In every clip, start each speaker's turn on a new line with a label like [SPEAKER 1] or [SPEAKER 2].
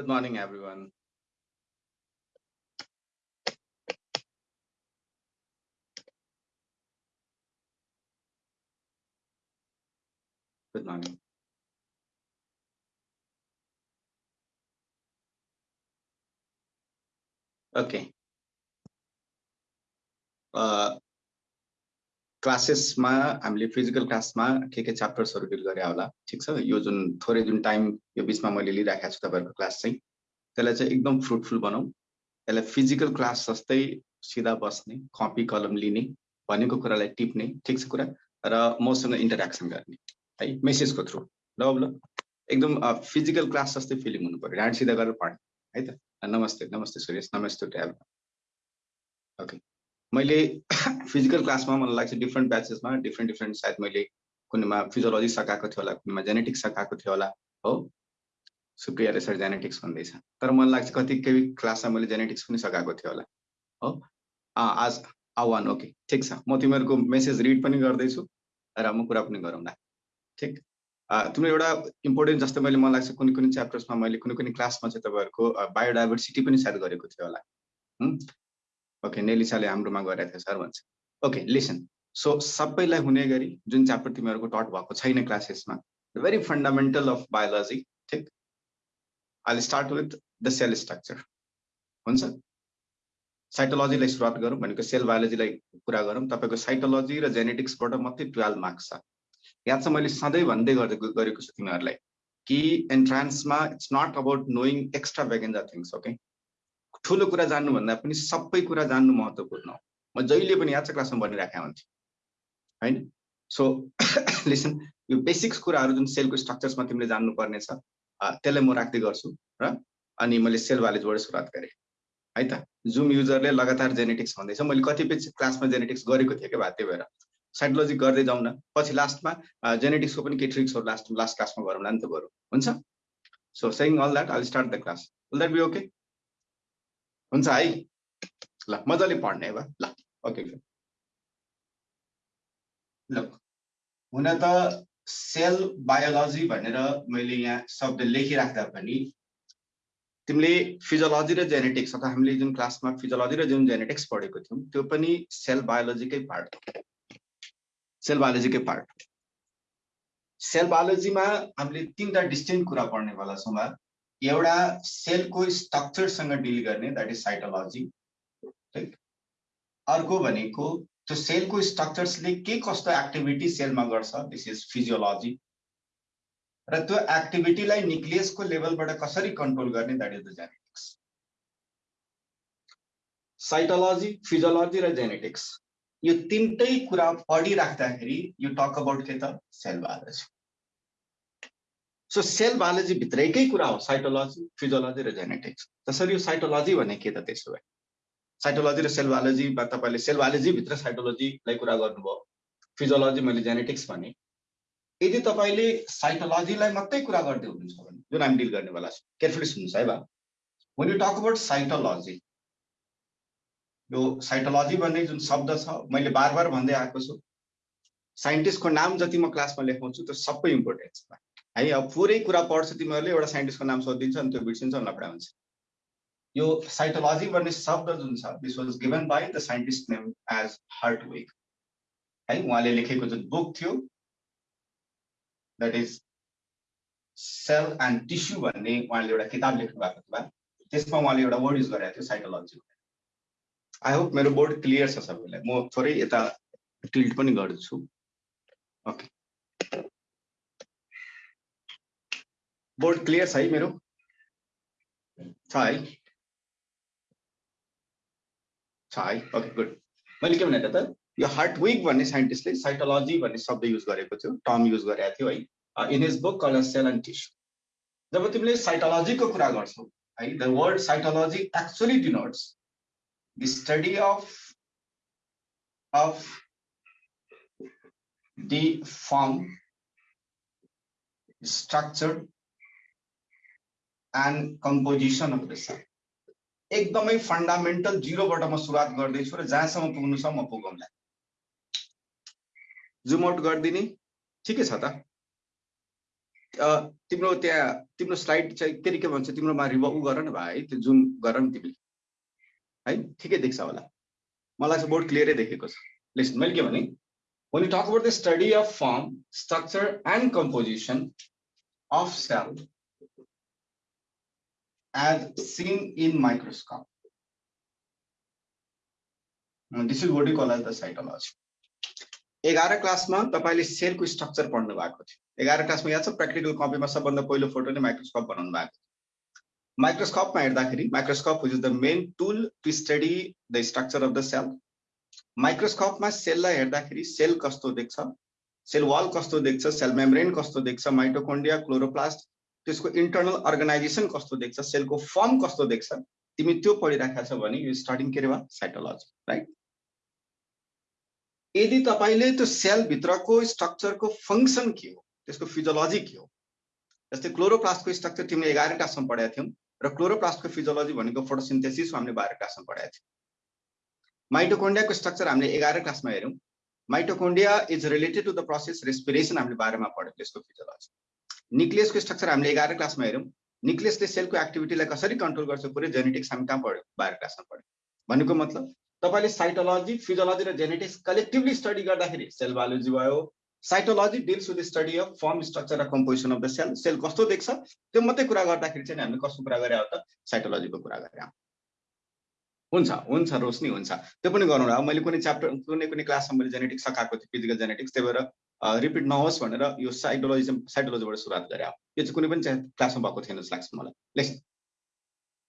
[SPEAKER 1] Good morning, everyone. Good morning. Okay. Uh, क्लासेसमा हामीले physical क्लासमा के के च्याप्टर्सहरू डिल गरे होला ठिक छ? यो जुन थोरै जुन टाइम यो बिचमा मैले लिइराखेको छु तपाईँहरूको क्लास चाहिँ त्यसलाई चाहिँ एकदम फ्रुटफुल बनाऊ। त्यसलाई फिजिकल क्लास जस्तै सिधा बस्ने कपी कलम लिने भनेको कुरालाई टिप्ने ठिक छ कुरा? र मसँग इन्टरेक्सन गर्ने है? मेसेजको थ्रु ल ल। एकदम फिजिकल क्लास जस्तै फिलिङ हुनु पऱ्यो। ढाड सिधा गरेर पढ्ने है त? नमस्ते नमस्ते सुरेश। नमस्ते ओके। मैले फिजिकल क्लासमा मलाई लाग्छ डिफ्रेन्ट ब्याचेसमा डिफ्रेन्ट डिफ्रेन्ट सायद मैले कुनैमा फिजियोलोजी सकाएको थियो होला कुनैमा जेनेटिक्स सकाएको थियो होला हो? सुप्रिया रेसर जेनेटिक्स भन्दैछ। तर मलाई लाग्छ कति केही क्लासमा मैले जेनेटिक्स पनि सकाएको थियो होला हो? आज आह्वान ओके ठिक छ। म तिमीहरूको मेसेज रिड पनि गर्दैछु र म कुरा पनि गरौँला ठिक? तिम्रो एउटा इम्पोर्टेन्ट जस्तै मैले मलाई लाग्छ कुनै कुनै च्याप्टर्समा मैले कुनै कुनै क्लासमा चाहिँ तपाईँहरूको बायोडाइभर्सिटी पनि सायद गरेको थियो होला ओके नेलिसाले हाम्रोमा गरेको थियो सर भन्छ। ओके लिसन सो सबैलाई हुने गरी जुन च्याप्टर तिमीहरूको टट भएको छैन क्लासेसमा भेरी फन्डामेन्टल अफ बायोलोजी ठिक? अहिले start with the cell structure हुन्छ? साइटोलोजीलाई सुरुवात गरौँ भनेको सेल बायोलोजीलाई कुरा गरौँ। तपाईँको साइटोलोजी र जेनेटिक्सबाट मात्रै टुवेल्भ मार्क्स छ। यहाँ चाहिँ मैले सधैँ भन्दै गरेको छु तिमीहरूलाई कि एन्ट्रान्समा it's not about knowing extra बेगेन्जा things okay ठुलो कुरा जान्नुभन्दा पनि सबै कुरा जान्नु महत्त्वपूर्ण हो। म जहिले पनि याद क्लासमा भनिराखेको हुन्थेँ। होइन? सो लिसन यो बेसिक्स कुराहरू जुन सेलको स्ट्रक्चर्समा तिमीले जान्नुपर्ने छ त्यसलाई म राख्दै गर्छु र अनि मैले सेल भालेजबाट सुरुवात गरेँ। है त? जुम युजरले लगातार जेनेटिक्स भन्दैछ। मैले कतिपय क्लासमा जेनेटिक्स गरेको थिएँ क्या त्यही भएर। साइकोलोजी गर्दै जाउँ न। पछि लास्टमा जेनेटिक्सको पनि केही ट्रिक्सहरू लास्ट लास्ट क्लासमा गरौँला नि त गरौँ हुन्छ? So सेङ all that I start the class will that be okay हुन्छ है। ल मजाले पढ्ने भयो ल ओके ल हुन त सेल बायोलोजी भनेर मैले यहाँ शब्द लेखिराख्दा पनि तिमीले फिजियोलोजी र जेनेटिक्स अथवा हामीले जुन क्लासमा फिजियोलोजी र जुन जेनेटिक्स पढेको थियौँ त्यो पनि सेल बायोलोजीकै पार्ट सेल बायोलोजीकै पार्ट सेल बायोलोजीमा हामीले तिनवटा डिस्टिङ कुरा पढ्नेवाला छौँ एउटा सेलको स्ट्रक्चरसँग डिल गर्ने द्याट इज साइटोलोजी अर्को भनेको त्यो सेलको स्ट्रक्चर्सले के कस्तो एक्टिभिटी सेलमा गर्छ? दिस इज फिजियोलोजी र त्यो एक्टिभिटीलाई निक्लियसको लेभलबाट कसरी कन्ट्रोल गर्ने? That is the genetics cytology physiology र जेनेटिक्स यो तिनटै कुरा पढिराख्दाखेरि यो टक अबाउट के त? Cell biology so cell biology भित्रैकै कुरा हो साइटोलोजी फिजियोलोजी र जेनेटिक्स जसरी यो साइटोलोजी भने के त त्यसो भए? साइटोलोजी र सेल बायोलोजीमा तपाईँले सेल बायोलोजीभित्र साइटोलोजीलाई कुरा गर्नुभयो। फिजियोलोजी मैले जेनेटिक्स भने। यदि तपाईँले साइटोलोजीलाई मात्रै कुरा गर्दै हुनुहुन्छ भने जुन हामी डिल गर्नेवाला छ केयरफुली सुन्नुहोस् है बा। When you talk about cytology यो साइटोलोजी भन्ने जुन शब्द छ मैले बार बार भन्दै आएको छु। साइन्टिस्टको नाम जति म क्लासमा लेखाउँछु त्यो सबै इम्पोर्टेन्ट छ। है अब पुरै कुरा पढ्छ तिमीहरूले एउटा साइन्टिस्टको नाम सोधिदिन्छ अनि त्यो बिर्सिन्छ लफडा हुन्छ। यो साइटोलोजी भन्ने शब्द जुन छ this was given by the scientist name as Hertwig है उहाँले लेखेको जुन बुक थियो that is cell and tissue भन्ने उहाँले एउटा किताब लेख्नु भएको थियो त्यसमा उहाँले एउटा वर्ड युज गरेको थियो साइटोलोजी आई होप मेरो बोर्ड क्लियर छ सबैलाई। म थोरै यता टिल्ट पनि गर्छु। ओके बोर्ड क्लियर छ है मेरो छ है ओके गुड मैले के भने त, यो हार्ट विक भन्ने साइन्टिस्टले साइटोलोजी भन्ने शब्द युज गरेको थियो टर्म युज गरेको थियो है in his book called cell and tissue जब तिमीले साइटोलोजीको कुरा गर्छौ, है the word cytology actually denotes the study of of the form, structure and composition of the cell एकदमै फन्डामेन्टल जिरोबाट म सुरुवात गर्दैछु र जहाँसम्म पुग्नु छ म पुगौँला। जुम आउट गरिदिने। ठिकै छ त? तिम्रो त्यहाँ तिम्रो स्लाइड चाहिँ के के भन्छ तिम्रोमा रिभ उ गर न भाइ त्यो जुम गर न तिमीले है? ठिकै देख्छ होला। मलाई चाहिँ बोर्ड क्लियरै देखेको छ। लिस्ट मैले के भने when you talk about the study of form structure and composition of as seen in microscope. This is what you call as the cytology. एघार क्लासमा तपाईँले सेलको स्ट्रक्चर पढ्नु भएको थियो। एघार क्लासमा याद छ? प्र्याक्टिकल कपीमा सबभन्दा पहिलो फोटो नै माइक्रोस्कोप बनाउनु भएको थियो। माइक्रोस्कोपमा हेर्दाखेरि microscope is the main tool to study the structure of the cell माइक्रोस्कोपमा सेललाई हेर्दाखेरि सेल कस्तो देख्छ? सेल वाल कस्तो देख्छ? सेल मेम्ब्रेन कस्तो देख्छ? माइटोकोन्डिया क्लोरोप्लास्ट त्यसको इन्टरनल अर्गनाइजेसन कस्तो देख्छ? सेलको फर्म कस्तो देख्छ? तिमी त्यो पढिराखेको छ भने यो स्टार्टिङ के भयो साइटोलोजी राइट यदि तपाईँले त्यो सेलभित्रको स्ट्रक्चरको फङ्सन के हो? त्यसको फिजियोलोजी के हो? जस्तै क्लोरोप्लास्टको स्ट्रक्चर तिमीले एघार क्लासमा पढाएको थियौँ र क्लोरोप्लास्टको फिजियोलोजी भनेको फोटोसिन्थेसिस हामीले बाह्र क्लासमा पढाएको थियौँ। माइटोकोन्डियाको स्ट्रक्चर हामीले एघार क्लासमा हेऱ्यौँ। Mitochondria is related to the process respiration हामीले बाह्रमा पढ्यौँ त्यसको फिजियोलोजी निक्लियसको स्ट्रक्चर हामीले एघार क्लासमा हेऱ्यौँ। निक्लियसले सेलको एक्टिभिटीलाई कसरी कन्ट्रोल गर्छ पुरै जेनेटिक्स हामी कहाँ पढ्यौँ? बाह्र क्लासमा पढ्यौँ। भनेको मतलब तपाईँले साइटोलोजी फिजियोलोजी र जेनेटिक्स कलेक्टिभली स्टडी गर्दाखेरि सेल बायोलोजी भयो cytology deals with study of form structure र composition of the cell cell कस्तो देख्छ? त्यो मात्रै कुरा गर्दाखेरि चाहिँ हामीले कस्तो कुरा गरे त? साइटोलोजीको कुरा गरे हुन्छ हुन्छ रोशनी हुन्छ। त्यो पनि गरौँ अब मैले कुनै च्याप्टर कुनै कुनै क्लासमा मैले जेनेटिक्स सकाएको थिएँ फिजिकल जेनेटिक्स त्यही भएर रिपिट नहोस् भनेर यो साइटोलोजी साइटोलोजीबाट सुरुवात गरेँ। यो चाहिँ कुनै पनि क्लासमा भएको थिएन जस्तो लाग्छ मलाई। लेख्छ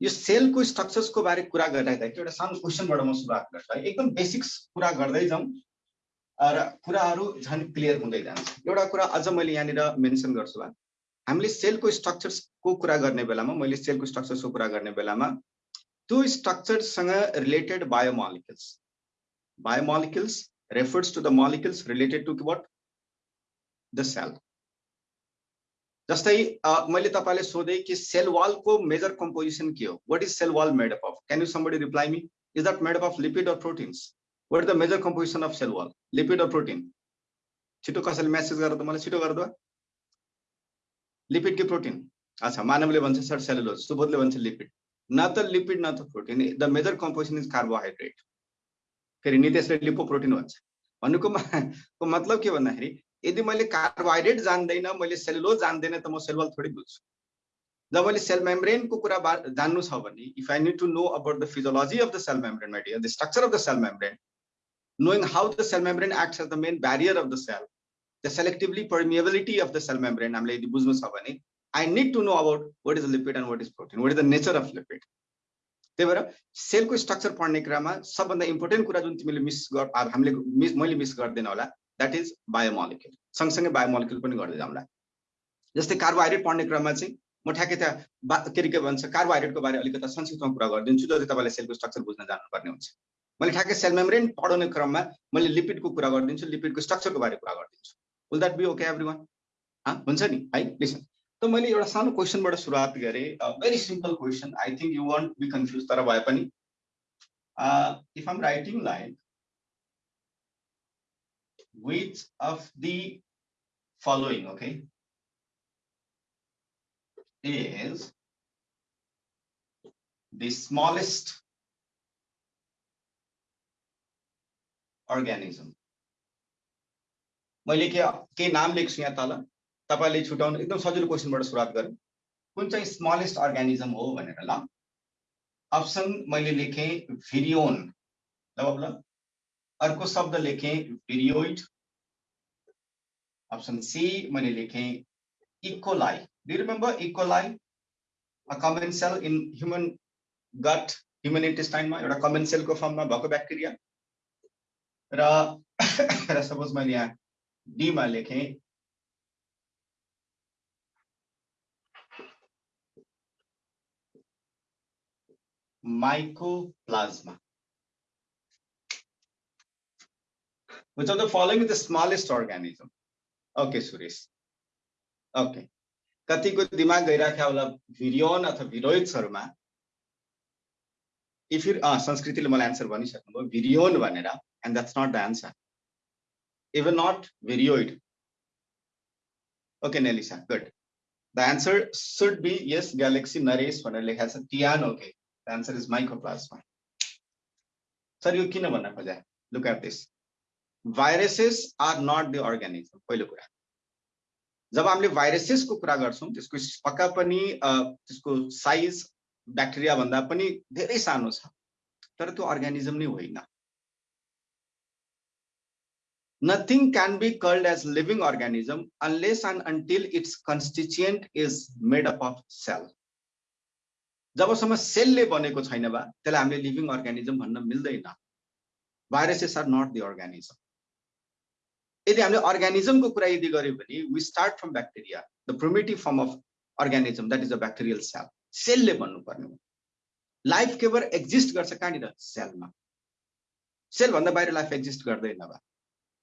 [SPEAKER 1] यो सेलको स्ट्रक्चर्सको बारे कुरा गरिरहेको एउटा सानो क्वेसनबाट म सुरुवात गर्छु है। एकदम बेसिक्स कुरा गर्दै जाउँ र कुराहरू झन् क्लियर हुँदै जान्छ। एउटा कुरा अझ मैले यहाँनिर मेन्सन गर्छु हामीले सेलको स्ट्रक्चर्सको कुरा गर्ने बेलामा मैले सेलको स्ट्रक्चर्सको कुरा गर्ने बेलामा त्यो स्ट्रक्चरसँग related biomolecules biomolecules refers to the molecules related to what the cell जस्तै मैले तपाईँलाई सोधेँ कि सेल वालको मेजर कम्पोजिसन के हो? What is cell wall made up of can you somebody reply me is that made up of lipid or proteins what is the major composition of cell wall lipid or protein छिटो कसैले message गरेर त मलाई छिटो गरिदियो। Lipid कि protein अच्छा मानवले भन्छ सर सेलुलोज सुबोधले भन्छ लिपिड न त लिपिड न त protein the major composition is carbohydrate फेरि नितेशले लिपो भन्छ। भन्नुको मतलब के भन्दाखेरि यदि मैले कार्बोहाइड्रेट जान्दैन मैले सेलुलोज जान्दैन त म सेलवाल थोरै बुझ्छु जब मैले सेल मेम्ब्रेनको कुरा जान्नु छ भने if I need to know about the physiology of the cell membrane my the structure of the cell membrane knowing how the cell membrane acts as the main barrier of the cell, the selectively permeability of the cell membrane, हामीले यदि बुझ्नु छ भने need to know about what is the lipid and what is protein, what is the nature of lipid. त्यही भएर सेलको structure पढ्ने कुरामा सबभन्दा इम्पोर्टेन्ट कुरा जुन तिमीले मिस गर हामीले मिस मैले मिस गर्दैन होला द्याट इज बायोमोलिक्युल सँगसँगै बायोमोलिक्युल पनि गर्दै जाउँला जस्तै कार्बोहाइड्रेट पढ्ने क्रममा चाहिँ म ठ्याक्कै त्यहाँ के के भन्छ कार्बोहाइड्रेटको बारे अलिकति संक्षिप्तमा कुरा गरिदिन्छु जति तपाईँले सेलको स्ट्रक्चर बुझ्न जानुपर्ने हुन्छ। मैले ठ्याक्कै सेल मेम्ब्रेन पढाउने क्रममा मैले लिपिडको कुरा गरिदिन्छु लिपिडको स्ट्रक्चरको बारे कुरा गरिदिन्छु। Will that be okay everyone हुन्छ नि? है लिसन त मैले एउटा सानो क्वेसनबाट सुरुवात गरेँ very simple question I think you won't be confuse तर भए पनि if I'm writing like which of the following, okay, is the smallest organism. मैले के के नाम लेख्छु यहाँ तल? तपाईँले छुट्याउनु एकदम सजिलो क्वेसनबाट सुरुवात गरौँ। कुन चाहिँ स्मलेस्ट अर्ग्यानिजम हो भनेर ल। अप्सन मैले लेखेँ भिरियोन ल ल अर्को शब्द लेखें वीरियोइड ऑप्शन सी मैंने लिखे E coli do remember E coli a common cell in human gut human इन्टेस्टाइनमा एउटा कमन सेलको फर्ममा भएको ब्याक्टेरिया र सपोज मैले यहाँ डीमा लेखेँ mycoplasma Which of the following is the smallest organism? Okay, Suresh. Okay. कतिको दिमाग गइराख्यो होला? भिरियोन अथवा भिरोइड्सहरूमा इफ यु संस्कृतिले मलाई एन्सर भनिसक्नुभयो भिरियोन भनेर and that's not the answer even not viroid okay Nelisa good the answer should be yes galaxy Naresh भनेर लेखाएको छ Tian okay the answer is mycoplasma sir यो किन भन्न खोजे? Look at this viruses are not the organism पहिलो कुरा। जब हामीले भाइरसेसको कुरा गर्छौँ त्यसको पक्का पनि त्यसको साइज ब्याक्टेरिया भन्दा पनि धेरै सानो छ तर त्यो अर्ग्यानिजम नै होइन। Nothing can be called as living organism unless and until its constituent is made up of cell. जबसम्म सेलले बनेको छैन बा त्यसलाई हामीले लिभिङ अर्ग्यानिजम भन्न मिल्दैन। Viruses are not the organism यदि हामीले अर्ग्यानिजमको कुरा यदि गऱ्यौँ भने we start from bacteria the primitive form of organism that is a bacterial cell सेलले भन्नुपर्ने हो। लाइफ केवल एक्जिस्ट गर्छ कहाँनिर? सेलमा सेलभन्दा बाहिर लाइफ एक्जिस्ट गर्दैन बा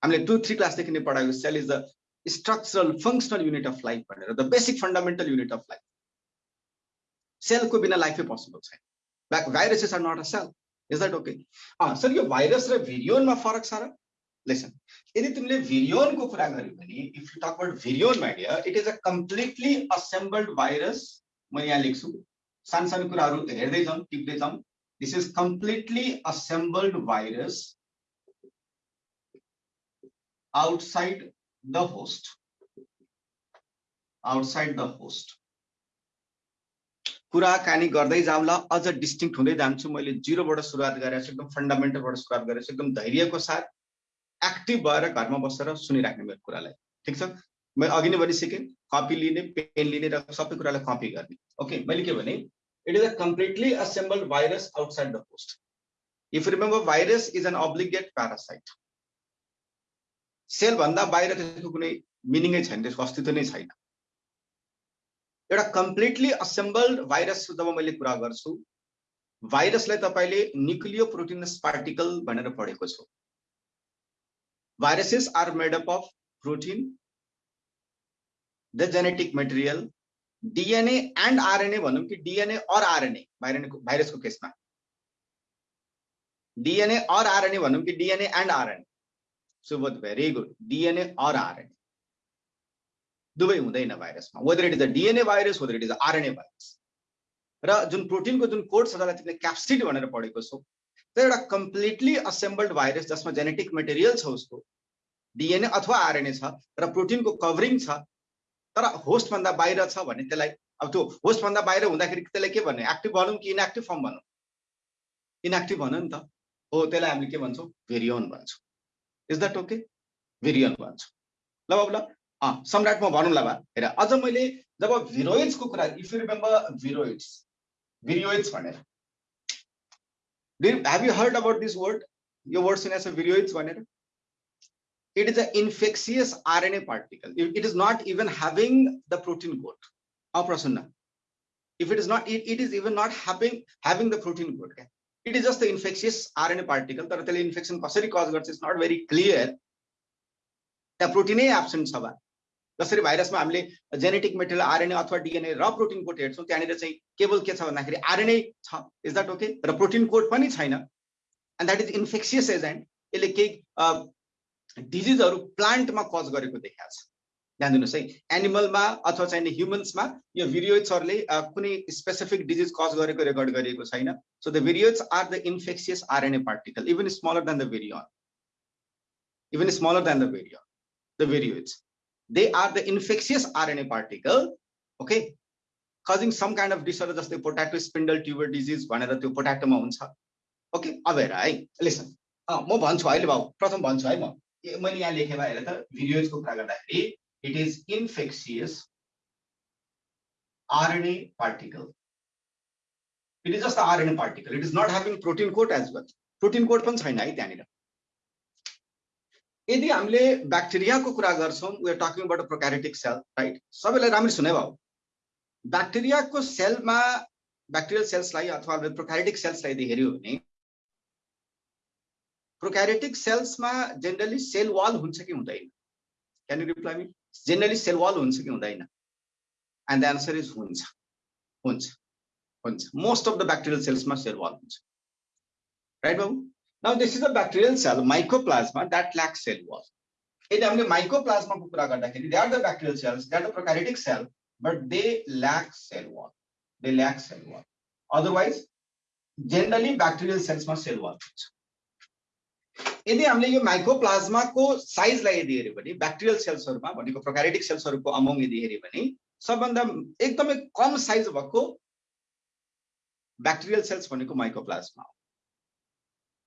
[SPEAKER 1] हामीले टु थ्री क्लासदेखि नै पढाएको cell is the structural functional unit of life भनेर the basic fundamental unit of life सेलको बिना लाइफै पोसिबल छैन। Viruses are not a cell is that okay sir यो भाइरस र भिरियोनमा फरक छ र? लेसन यदि तुमने तिमीले भिरियोनको कुरा गर्यो भने if you talk about virion my idea it is a completely assembled virus म यहाँ लेख्छु सानो सानो कुराहरू हेर्दै जाउँ टिप्दै जाउँ this is completely assembled virus outside the host, outside the host कुराकानी गर्दै जाउँला अझ डिस्टिङ हुँदै जान्छु। मैले जिरोबाट सुरुवात गरेको छु एकदम फन्डामेन्टलबाट सुरुवात गरेको छु एकदम धैर्यको साथ एक्टिभ भएर घरमा बसेर सुनिराख्ने मेरो कुरालाई। ठिक छ? मैले अघि नै भनिसकेँ कपी लिने पेन लिने र सबै कुरालाई कपी गर्ने। ओके मैले के भने it is a completely assembled virus outside the host if remember virus is an obligate parasite. सेलभन्दा बाहिर त्यसको कुनै मिनिङै छैन त्यसको अस्तित्व नै छैन। एउटा कम्प्लिटली असेम्बल्ड भाइरस जब मैले कुरा गर्छु भाइरसलाई तपाईँले न्युक्लियो प्रोटिनस पार्टिकल भनेर पढेको छु। Viruses are made up of protein the genetic material DNA and RNA भनौँ कि डिएनए अर आरएनए भाइरनको भाइरसको केसमा? डिएनए अर आरएनए भनौँ कि DNA and RNA Subodh very good DNA or RNA दुवै हुँदैन भाइरसमा whether it is a DNA virus whether it is RNA virus र, जुन प्रोटिनको जुन कोड छ त्यसलाई तिमीले क्याप्सिड भनेर पढेको छौ त्यो एउटा कम्प्लिटली असेम्बल्ड भाइरस जसमा जेनेटिक मेटेरियल छ उसको डिएनए अथवा आरएनए छ र प्रोटिनको कभरिङ छ तर होस्टभन्दा बाहिर छ भने त्यसलाई अब त्यो होस्टभन्दा बाहिर हुँदाखेरि त्यसलाई के भन्ने एक्टिभ भनौँ कि इनएक्टिभ फर्म भनौँ इनएक्टिभ भनौँ नि त हो त्यसलाई हामीले के भन्छौँ भेरियोन भन्छौँ इज द्याट ओके भिरियन भन्छु ल बाबु ल सम्राट म भनौँ ल बा हेर अझ मैले जब भिरोइड्सको कुरा if you remember viroids viroids भनेर। Have you heard about this word यो वर्ड सुनेको छ भिरियोइड्स भनेर it is an infectious RNA particle. It is not even having the protein code. Prasanna. If it is not, it, it is even not having having the protein code. Okay? It is just the infectious RNA particle तर त्यसले infection कसरी cause गर्छ it's not very clear त्यहाँ प्रोटिनै absent छ जसरी भाइरसमा हामीले genetic material RNA अथवा डिएनए र प्रोटिन कोड हेर्छौँ त्यहाँनिर चाहिँ केवल के छ भन्दाखेरि आरएनए छ। इज द्याट ओके र प्रोटिन कोड पनि छैन। And that is infectious agent यसले केही डिजिजहरू प्लान्टमा कज गरेको देखाएको छ। ध्यान दिनुहोस् है एनिमलमा अथवा चाहिँ ह्युमन्समा यो भिडियोजहरूले कुनै स्पेसिफिक डिजिज कज गरेको रेकर्ड गरिएको छैन। So the viroids are the infectious RNA particle even smaller than the virion even smaller than the virion the viroids they are the infectious RNA particle okay causing some kind of disorder जस्तै potato spindle tuber disease भनेर त्यो पोट्याटोमा हुन्छ okay अब हेर है listen म भन्छु अहिले भाउ प्रथम भन्छु है म मैले यहाँ लेखेँ हेर त भिडियोजको कुरा गर्दाखेरि it is infectious RNA particle. It is just the RNA particle. It is not having protein code as well. Protein code पनि छैन है त्यहाँनिर यदि हामीले ब्याक्टेरियाको कुरा गर्छौँ we are talking about prokaryotic cell right सबैलाई राम्ररी सुने भयो। ब्याक्टेरियाको सेलमा ब्याक्टेरियल सेल्सलाई अथवा प्रोक्यारेटिक सेल्सलाई यदि हेऱ्यो भने प्रोक्यारेटिक सेल्समा जेनरली सेल वाल हुन्छ कि हुँदैन? Can reply generally cell wall हुन्छ कि हुँदैन? एन्ड द एन्सर इज हुन्छ। हुन्छ। हुन्छ। मोस्ट अफ द ब्याक्टेरियल सेल्समा सेल वाल हुन्छ। राइट बाबु now this is a bacterial cell mycoplasma that lack cell wall यदि हामीले माइक्रोप्लाजमाको कुरा गर्दाखेरि they are the bacterial cells that the prokaryotic cell they lack cell wall. They lack cell wall. Otherwise, generally bacterial cells ma cell wall हुन्छ यदि हामीले यो माइक्रोप्लाज्माको साइजलाई यदि हेऱ्यो भने ब्याक्टेरियल सेल्सहरूमा भनेको प्रोकारेटिक सेल्सहरूको अमाउन्ट यदि हेऱ्यो भने सबभन्दा एकदमै कम साइज भएको ब्याक्टेरियल सेल्स भनेको माइक्रोप्लाज्मा हो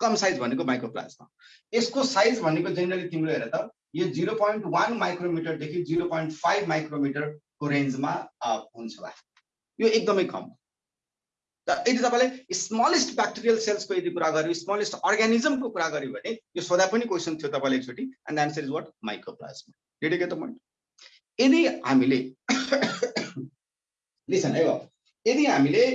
[SPEAKER 1] कम साइज भनेको माइक्रोप्लाज्मा यसको साइज भनेको जेनरली तिम्रो हेर त यो जिरो पोइन्ट वान माइक्रोमिटरदेखि जिरो पोइन्ट फाइभ माइक्रोमिटरको रेन्जमा हुन्छ होला। यो एकदमै कम। त यदि तपाईँले स्मलेस्ट ब्याक्टेरियल सेल्सको यदि कुरा गर्यो स्मलेस्ट अर्ग्यानिजमको कुरा गर्यो भने यो सोधा पनि क्वेसन थियो तपाईँले एकचोटि and the answer is what mycoplasma dedicate the point यदि हामीले लिसन है यदि हामीले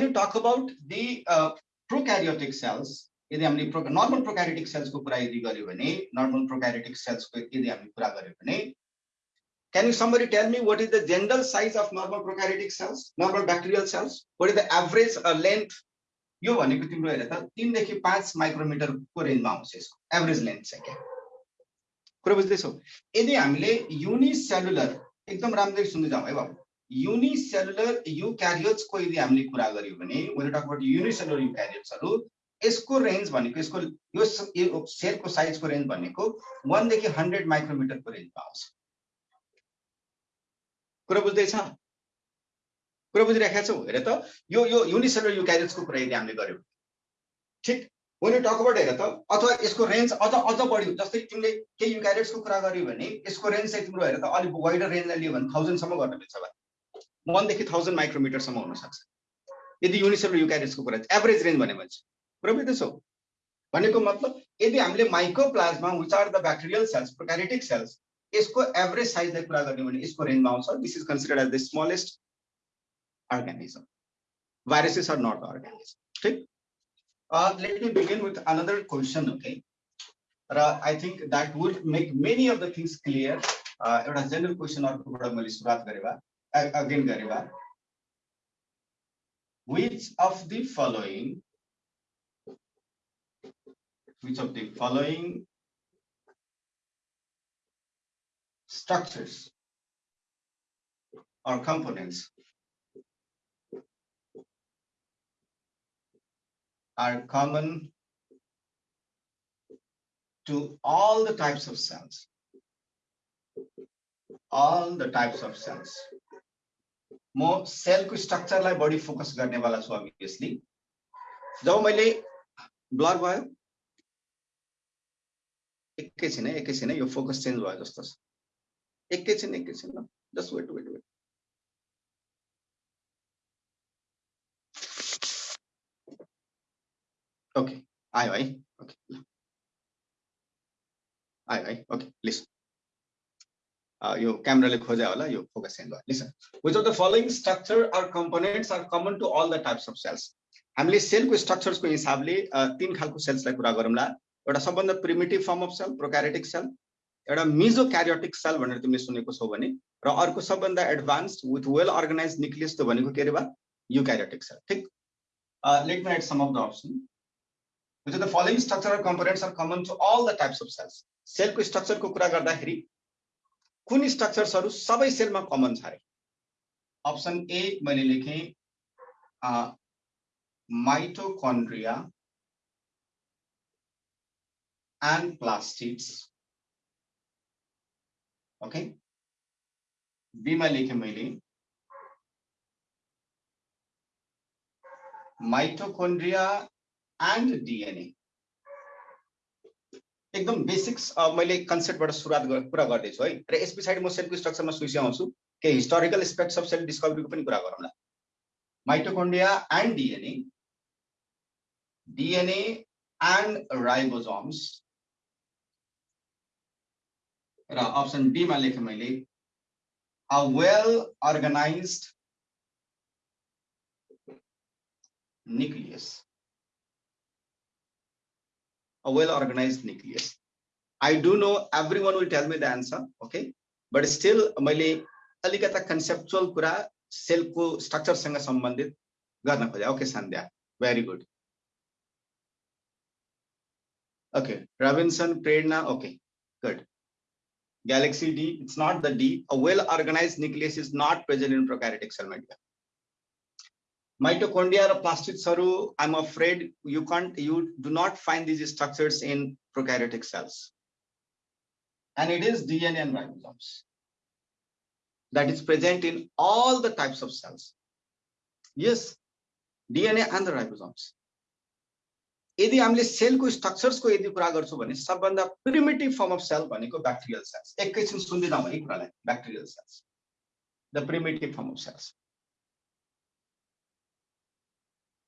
[SPEAKER 1] you talk about the uh, prokaryotic cells यदि हामीले प्रो नर्मल प्रोक्यारिटिक सेल्सको कुरा यदि गऱ्यो भने नर्मल प्रोक्यारिटिक सेल्सको यदि हामीले कुरा गऱ्यो भने you somebody tell me what is the general size of normal prokaryotic cells, normal bacterial cells? What is the average uh, length? यो भनेको तिम्रो हेर त तिनदेखि पाँच माइक्रोमिटरको रेन्जमा आउँछ यसको एभरेज लेन्थ चाहिँ क्या कुरो बुझ्दैछौ यदि हामीले युनिसेलुलर एकदम राम्ररी सुन्दै जाउँ है बाबु युनिसेलुलर युक्यारियोट्सको यदि हामीले कुरा गर्यो भने मैले टकबाट युनिसेलुलर युक्यारियोट्सहरू यसको रेन्ज भनेको यसको यो सेलको साइजको रेन्ज भनेको वानदेखि हन्ड्रेड माइक्रोमिटरको रेन्जमा आउँछ। कुरा बुझ्दैछ? कुरा बुझिराखेका छौ? हेर त यो यो युनिसेलुलर युक्यारियोट्सको कुरा यदि हामीले गर्यौँ। ठिक? मैले टकबाट हेर त अथवा यसको रेन्ज अझ अझ बढ्यो जस्तै तिमीले केही युक्यारियोट्सको कुरा गर्यो भने यसको रेन्ज चाहिँ तिम्रो हेर त अलिक वाइडर रेन्जलाई लियो भने थाउजन्डसम्म गर्न मिल्छ भयो वानदेखि थाउजन्ड माइक्रोमिटरसम्म हुनसक्छ। यदि युनिसेलुलर युक्यारियोट्सको कुरा एभरेज रेन्ज भने चाहिँ प्रविधि छौ भनेको मतलब यदि हामीले mycoplasma which are the bacterial cells prokaryotic cells यसको एभरेज साइजलाई कुरा गर्ने भने यसको रेन्जमा आउँछ this is considered as the smallest organism viruses are not the organism. ठीक uh, let me begin with another question okay uh, I think that would make many of the things clear uh, एउटा general question अर्कोबाट मैले सुरुवात गरेवा again गरेवा which of the following which of the following structures or components are common to all the types of cells all the types of cells म सेलको स्ट्रक्चरलाई बढी focus गर्नेवाला छु obviously जब मैले blur भयो एकैछिन है एकैछिन है यो फोकस चेन्ज भयो जस्तो छ एकैछिन एकैछिन just wait wait wait okay आयो है ओके आयो है ओके लिसन यो क्यामेराले खोजे होला यो फोकस चेन्ज भयो listen which of the following structure are components are common to all the types of cells हामीले सेलको स्ट्रक्चर्सको हिसाबले तिन खालको सेल्सलाई कुरा गरौँला. एउटा सबभन्दा primitive form of cell prokaryotic cell एउटा मिजो क्यारियोटिक सेल भनेर तिमीले सुनेको छौ भने र अर्को सबभन्दा advance with well organise nucleus त भनेको के अरे बा? युक्यारियोटिक सेल ठिक? Let me write some of the option are the following structural components are common to all the types of cells. सेलको स्ट्रक्चरको कुरा गर्दाखेरि कुन स्ट्रक्चर्सहरू सबै सेलमा कमन छ अरे? अप्सन ए मैले लेखेँ माइटोकन्ड्रिया and plastids. ओके बीमा लेखेँ मैले माइटोकोन्ड्रिया एन्ड डिएनए एकदम बेसिक्स मैले कन्सेप्टबाट सुरुवात कुरा गर्दैछु है। र यस पछाडि म सेलको स्ट्रक्चरमा सुइसी आउँछु केही हिस्टोरिकल एस्पेक्ट्स अफ सेल डिस्कभरीको पनि कुरा गरौँला mitochondria and DNA DNA and ribosomes र अप्सन डीमा लेखेँ मैले a well organise nucleus. A well organized nucleus. I do know everyone will tell me the answer, okay? But still मैले अलिकता कन्सेप्चुअल कुरा सेलको स्ट्रक्चरसँग सम्बन्धित गर्न खोजे। Okay Sandhya very good okay Robinson Prerna okay good Galaxy D, it's not the D. A well-organized nucleus is not present in prokaryotic cell media. Mitochondria are or plastids, I'm afraid you can't, you do not find these structures in prokaryotic cells. And it is DNA and ribosomes that is present in all the types of cells. Yes, DNA and the ribosomes. यदि हामीले सेलको स्ट्रक्चर्सको यदि कुरा गर्छौँ भने सबभन्दा primitive form of cell भनेको bacterial cells एकैछिन सुन्दै जाउँ है कुरालाई bacterial cells the primitive form of cells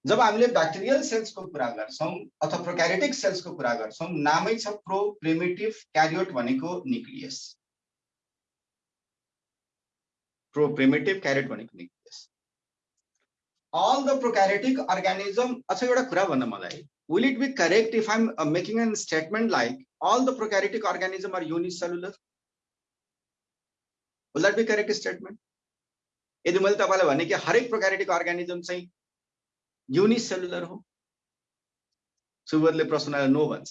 [SPEAKER 1] जब हामीले ब्याक्टेरियल सेल्सको कुरा गर्छौँ अथवा प्रोक्यारेटिक सेल्सको कुरा गर्छौँ नामै छ प्रो प्रिमेटिभ क्यारियोट भनेको न्युक्लियस प्रो प्रिमेटिभ क्यारियोट भनेको nucleus all the prokaryotic organism अच्छा एउटा कुरा भन्न मलाई। Will it be correct if I'm uh, making a statement like all the prokaryotic organisms are unicellular? Will that be correct statement? यदि मैले तपाईँलाई भने कि हरेक प्रोक्यारिटिक अर्गानिजम चाहिँ युनिसेलुलर हो। सुबरले प्रश्नलाई नो भन्छ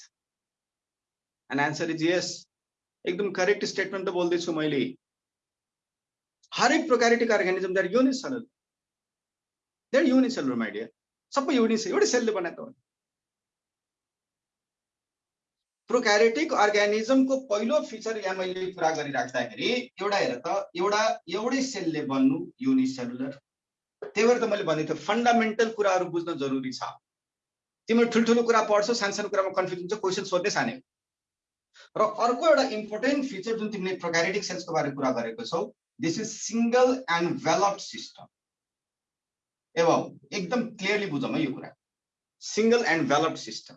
[SPEAKER 1] एन्ड एन्सर इज यस एकदम करेक्ट स्टेटमेन्ट त बोल्दैछु मैले हरेक prokaryotic organism their unicellular their unicellular my idea सबै युनिस एउटै सेलले बनाएको हो प्रोक्यारेटिक अर्ग्यानिजमको पहिलो फिचर यहाँ मैले कुरा गरिराख्दाखेरि एउटा हेर त एउटा एउटै सेलले बन्नु युनिसेलुलर त्यही भएर त मैले भनेको थिएँ फन्डामेन्टल कुराहरू बुझ्न जरुरी छ। तिम्रो ठुल्ठुलो कुरा पढ्छौ सानो सानो कुरामा कन्फ्युज हुन्छ क्वेसन सोध्ने सानो। र अर्को एउटा इम्पोर्टेन्ट फिचर जुन तिमीले प्रोक्यारेटिक सेल्सको बारे कुरा गरेको छौ this is single enveloped system एवं एकदम क्लियरली बुझौँ है यो कुरा। Single enveloped system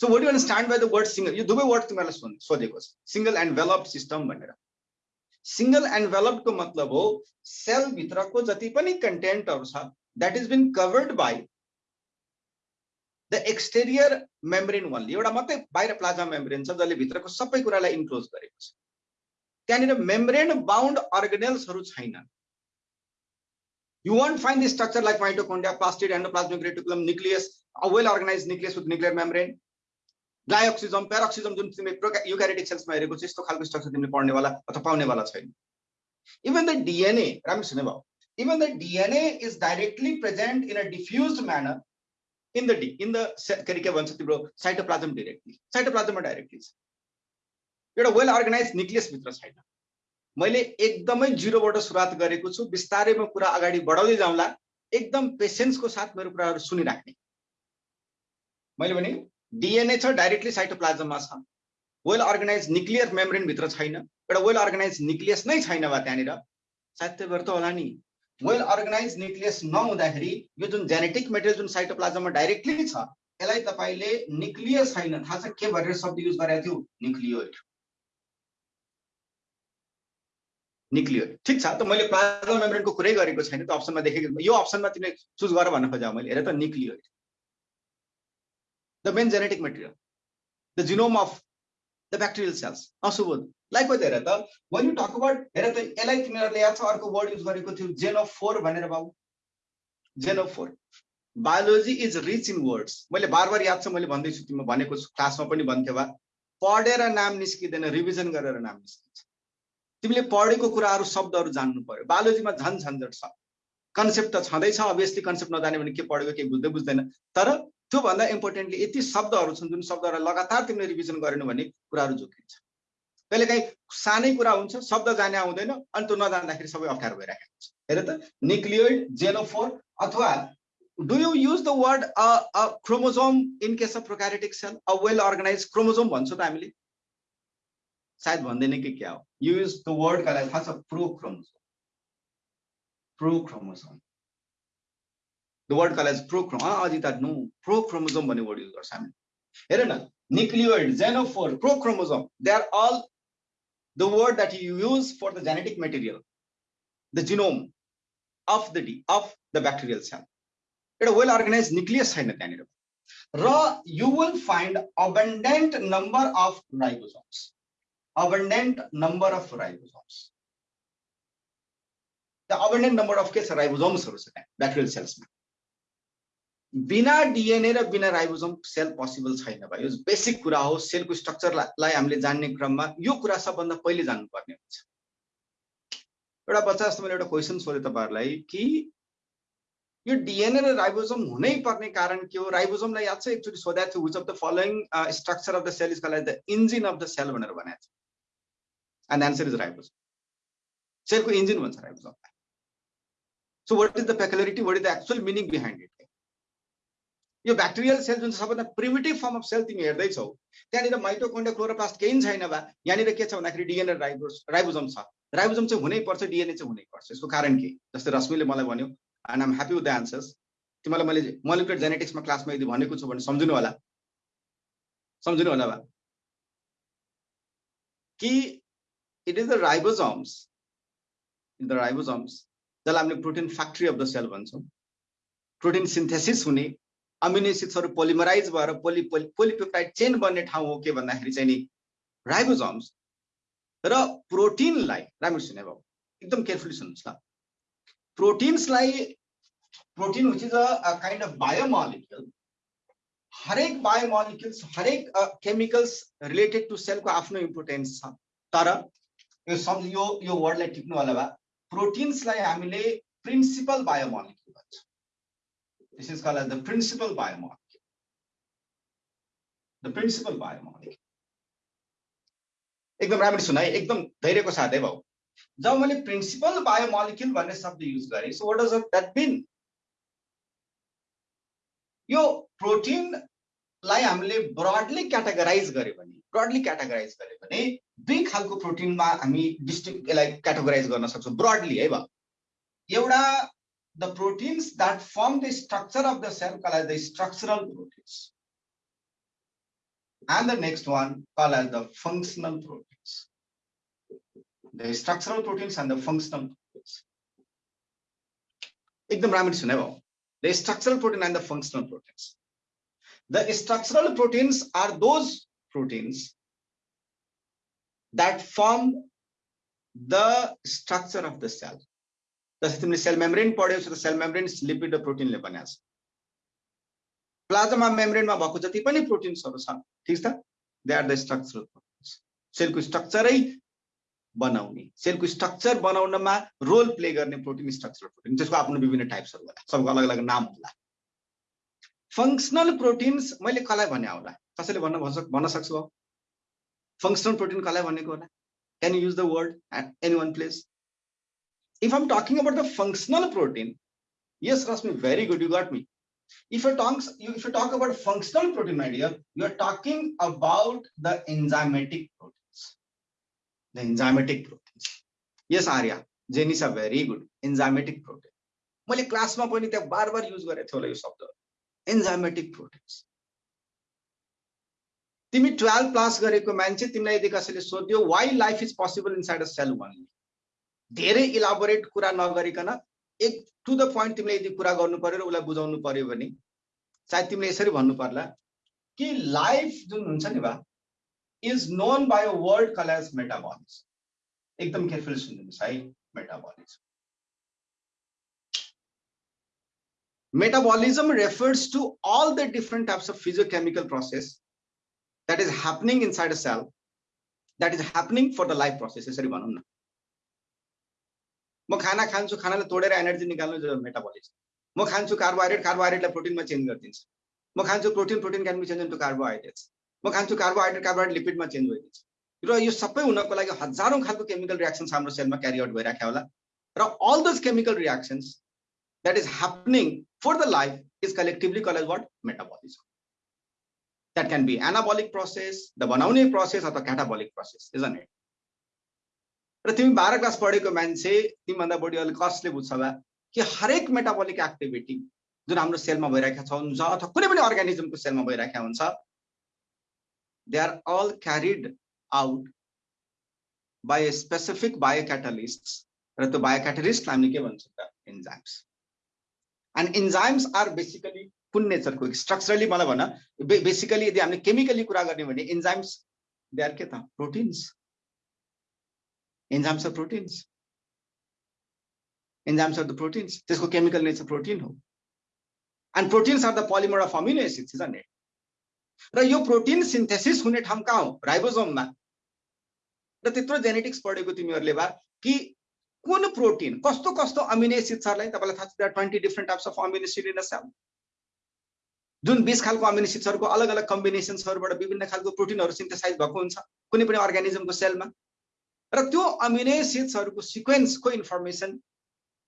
[SPEAKER 1] so what you understand by the word single यो दुवै वर्ड तिमीहरूलाई सोधेको छ। सिङ्गल एन्ड सिस्टम भनेर। सिङ्गल एन्ड मतलब हो सेलभित्रको जति पनि कन्टेन्टहरू छ that is been covered by the exterior membrane वानले एउटा मात्रै बाहिर प्लाजा मेम्ब्रेन छ जसले भित्रको सबै कुरालाई इन्क्लोज गरेको छ। त्यहाँनिर मेम्ब्रेन बााउन्ड अर्गनेल्सहरू छैन You won't find the structure like mitochondria, plastid, endoplasmic reticulum, nucleus, a well-organized nucleus with nuclear membrane. डाइअक्सिजम प्यारोक्सिजम जुन तिमीले युक्यारेटिक सेल्समा हेरेको छ यस्तो खालको स्ट्रक्चर तिमीले पढ्नेवाला अथवा पाउनेवाला छैन। इभन द डिएनए राम्रो सुने भयो। Even the DNA is directly present in a diffuse manner in the D in the के अरे के भन्छ तिम्रो साइटोप्लाजम डिरेक्टली साइटोप्लाजममा डाइरेक्टली छ। एउटा वेल अर्गनाइज भित्र छैन। मैले एकदमै जिरोबाट सुरुवात गरेको छु बिस्तारैमा कुरा अगाडि बढाउँदै जाउँला एकदम पेसेन्सको साथ मेरो कुराहरू सुनिराख्ने। मैले भने डिएनए छ डाइरेक्टली साइटोप्लाजममा छ। वेल अर्गनाइज न्युक्लियर मेम्ब्रेनभित्र छैन एउटा वेल अर्गनाइज न्युक्लियस नै छैन वा त्यहाँनिर। सायद त्यही भएर त होला नि। वेल अर्गनाइज न्युक्लियस नहुँदाखेरि यो जुन जेनेटिक मेटेरियल जुन साइटोप्लाजममा डाइरेक्टली छ यसलाई तपाईँले न्युक्लियस छैन। थाहा छ के भनेर शब्द युज गरेको थियो? न्युक्लियोइड न्युक्लियोइड ठिक छ त मैले प्लाज्मा मेम्ब्रेनको कुरै गरेको छैन त्यो अप्सनमा देखेको यो अप्सनमा तिमीले चुज गर भन्न खोजा मैले। हेर त न्युक्लियोइड the main genetic material, the genome of the bacterial cells. Asubod. Likewise, हेर त when you talk about हेर त यसलाई तिमीहरूले याद छ अर्को वर्ड युज गरेको थियो जेनोफोर भनेर बाबु genophore biology is rich in words मैले बार बार याद छ मैले भन्दैछु तिमी भनेको क्लासमा पनि भन्थ्यो वा पढेर नाम निस्किँदैन रिभिजन गरेर नाम निस्किन्छ तिमीले पढेको कुराहरू शब्दहरू जान्नु पर्यो बायोलोजीमा झन् झन्झट छ कन्सेप्ट त छँदैछ अभियसली कन्सेप्ट नजाने भने के पढेको केही बुझ्दै बुझ्दैन तर त्योभन्दा इम्पोर्टेन्टली यति शब्दहरू छन् जुन शब्दहरूलाई लगातार तिमीले रिभिजन गरेन भने कुराहरू जोकिन्छ कहिलेकाहीँ सानै कुरा हुन्छ शब्द जाने आउँदैन अनि त्यो नजान्दाखेरि सबै अप्ठ्यारो भइरहेको हुन्छ। हेर त न्युक्लियोइड जेनोफोर अथवा do you use the word chromosome in case of prokaryotic cell a well organise chromosome भन्छौँ त हामीले। सायद भन्दैन कि क्या हो। युज द वर्ड कसलाई थाहा छ pro chromosome pro chromosome the word called as prochrome ah ajita no prochromosome भन्ने word use गर्छ हामी हेर न nucleoid xenophore prochromosome they are all the word that you use for the genetic material the genome of the of the bacterial cell एउटा well organized nucleus छैन त्यहाँनिर र you will find abundant number of ribosomes abundant number of ribosomes the abundant number of के छ राइबोसोम्सहरू छ त्यहाँ bacterial सेल्समा बिना DNA र बिना राइबोजम सेल पोसिबल छैन भाइ। यो बेसिक कुरा हो सेलको स्ट्रक्चरलाई हामीले जान्ने क्रममा यो कुरा सबभन्दा पहिले जान्नुपर्ने हुन्छ। एउटा बच्चा जस्तो मैले एउटा क्वेसन सोधेँ तपाईँहरूलाई कि यो डिएनए र राइबोजम हुनै पर्ने कारण के हो? राइबोजमलाई याद छ एकचोटि सोधेको थियो which of the following structure of the cell is called the engine of the cell भनेर भनेको छ। एन्ड एन्सर इज राइबोजम सेलको इन्जिन भन्छ राइबोजमलाई so what is the peculiarity what is the actual meaning behind it यो bacterial cell जुन सबभन्दा primitive form of sale तिमी हेर्दैछौ त्यहाँनिर माइटोकोन्डिया क्लोरोप्लास्ट केही छैन बा। यहाँनिर के छ भन्दाखेरि डिएनए राइबोस राइबोजम छ। राइबोजम चाहिँ हुनैपर्छ डिएनए चाहिँ हुनैपर्छ यसको कारण के? जस्तै रश्मिले मलाई भन्यो and I'm happy with the answers तिमीलाई मैले मोलिकुलर जेनेटिक्समा क्लासमा यदि भनेको छु भने सम्झिनु होला। सम्झिनु होला बा। कि it is the ribosomes the ribosomes जसलाई हामीले protein factory of the cell भन्छौँ। प्रोटिन सिन्थेसिस हुने अमिनो एसिड्सहरू पोलिमराइज भएर पोलि पोलिपेप्टाइड चेन बन्ने ठाउँ हो के भन्दाखेरि चाहिँ नि राइबोजम्स र प्रोटिनलाई राम्रो सुने बाबु एकदम केयरफुली सुन्नुहोस् ल। प्रोटिन्सलाई protein which is a kind of biomolecule हरेक बायोमोलिक्युल्स हरेक केमिकल्स रिलेटेड टु सेलको आफ्नो इम्पोर्टेन्स छ। तर यो सम्झ यो यो वर्डलाई टिप्नु होला भए प्रोटिन्सलाई हामीले प्रिन्सिपल बायोमोलिक्युल भन्छ। This is call as the principal biomolecule the principal biomolecule एकदम राम्ररी है एकदम धैर्यको साथ भाउ जब मैले प्रिन्सिपल बायोमोलिक्युल भन्ने शब्द युज गरेँ so what does that mean यो प्रोटिनलाई हामीले ब्रडली क्याटेगराइज गर्यो भने ब्रडली क्याटेगराइज गर्यो भने दुई खालको प्रोटिनमा हामी डिस्ट्रिक्ट यसलाई क्याटेगराइज गर्न सक्छौँ ब्रडली है भयो एउटा The proteins that form the structure of the cell call as the structural proteins and the next one called as the functional proteins. the structural proteins and the functional proteins. एकदम राम्ररी सुने भयो the structural protein and the functional proteins. The structural proteins are those proteins that form the structure of the cell. जस्तै तिमीले sale membrane पढ्यौ त sale membrane lipid र प्रोटिनले बनाएको छ। प्लाज्मा मेम्ब्रेनमा भएको जति पनि प्रोटिन्सहरू छ ठिक छ? They are the structural proteins सेलको स्ट्रक्चरै बनाउने। सेलको स्ट्रक्चर बनाउनमा रोल प्ले गर्ने प्रोटिन स्ट्रक्चर प्रोटिन त्यसको आफ्नो विभिन्न टाइप्सहरू होला। सबको अलग अलग नाम होला। फङ्सनल प्रोटिन्स मैले कसलाई भने होला? कसैले भन्न भन्न सक्छु फङ्सनल प्रोटिन कसलाई भनेको होला? Can use the word at any one place If I'm talking about the functional protein yes Rasmi, very good you got me if you talk if you talk about functional protein my dear you are talking about the enzymatic protein the enzymatic proteins. Yes, Arya, Jenny are very good. Enzymatic protein. मैले क्लासमा पनि त्यहाँ बार बार use गरेको थियो होला यो शब्द एन्जाइमेटिक proteins तिमी टुवेल्भ पास गरेको मान्छे तिमीलाई यदि कसैले सोध्यो why life is possible inside a cell one धेरै इलाबोरेट कुरा नगरिकन एक टु द पोइन्ट तिमीले यदि कुरा गर्नु पर्यो र उसलाई बुझाउनु पर्यो भने सायद तिमीले यसरी भन्नु पर्ला कि लाइफ जुन हुन्छ नि बा is known by call as metabolism एकदम careful सुनिज metabolism refers to all the different types of physiochemical process that is happening inside a cell that is happening for the life process यसरी भनौँ न। म खाना खान्छु खानालाई तोडेर एनर्जी निकाल्नु metabolism म खान्छु कार्बोहाइड्रेट कार्बोहाइड्रेटलाई प्रोटिनमा चेन्ज गरिदिन्छ। म खान्छु protein protein can be change into carbohydrates म खान्छु कार्बोहाइड्रेट कार्बोहाइड्रेट लिपिडमा चेन्ज भइदिन्छ। र यो सबै हुनको लागि हजारौँ खालको केमिकल रियाक्सन्स हाम्रो सेलमा क्यारी आउट भइराख्यो होला। र all those chemical reactions that is happening for the life is collectively call as what metabolism that can be anabolic process the बनाउने प्रोसेस अथवा catabolic process is on it र तिमी बाह्र क्लास पढेको मान्छे तिमीभन्दा बढी अलिक कसले बुझ्छ होला कि हरेक मेटाबोलिक एक्टिभिटी जुन हाम्रो सेलमा भइरहेका हुन्छ अथवा कुनै पनि अर्ग्यानिजमको सेलमा भइरहेको हुन्छ they are all carried out by a specific biocatalysts. र त्यो बायोक्याटलिस्ट हामीले के भन्छ त? Enzymes and enzymes are basically कुन नेचरको स्ट्रक्चरली मलाई भन बेसिकली यदि हामीले केमिकली कुरा गर्ने भने इन्जाइम्स दे आर के त? Proteins enzymes are proteins enzymes are the proteins त्यसको केमिकल नेचर प्रोटिन हो and proteins are the polymer of amino acids is र यो प्रोटिन सिन्थेसिस हुने ठाउँ कहाँ हो राइबोजोममा र त्यत्रो जेनेटिक्स पढेको तिमीहरूले भए कि कुन प्रोटिन कस्तो कस्तो अमिनो एसिड्सहरूलाई तपाईँलाई थाहा छ twenty different types of amino acid in cell जुन बिस खालको अमिनो एसिड्सहरूको अलग अलग कम्बिनेसन्सहरूबाट विभिन्न खालको प्रोटिनहरू सिन्थेसाइज भएको हुन्छ कुनै पनि अर्ग्यानिजमको सेलमा र त्यो अमिनो एसिड्सहरूको सिक्वेन्सको इन्फर्मेसन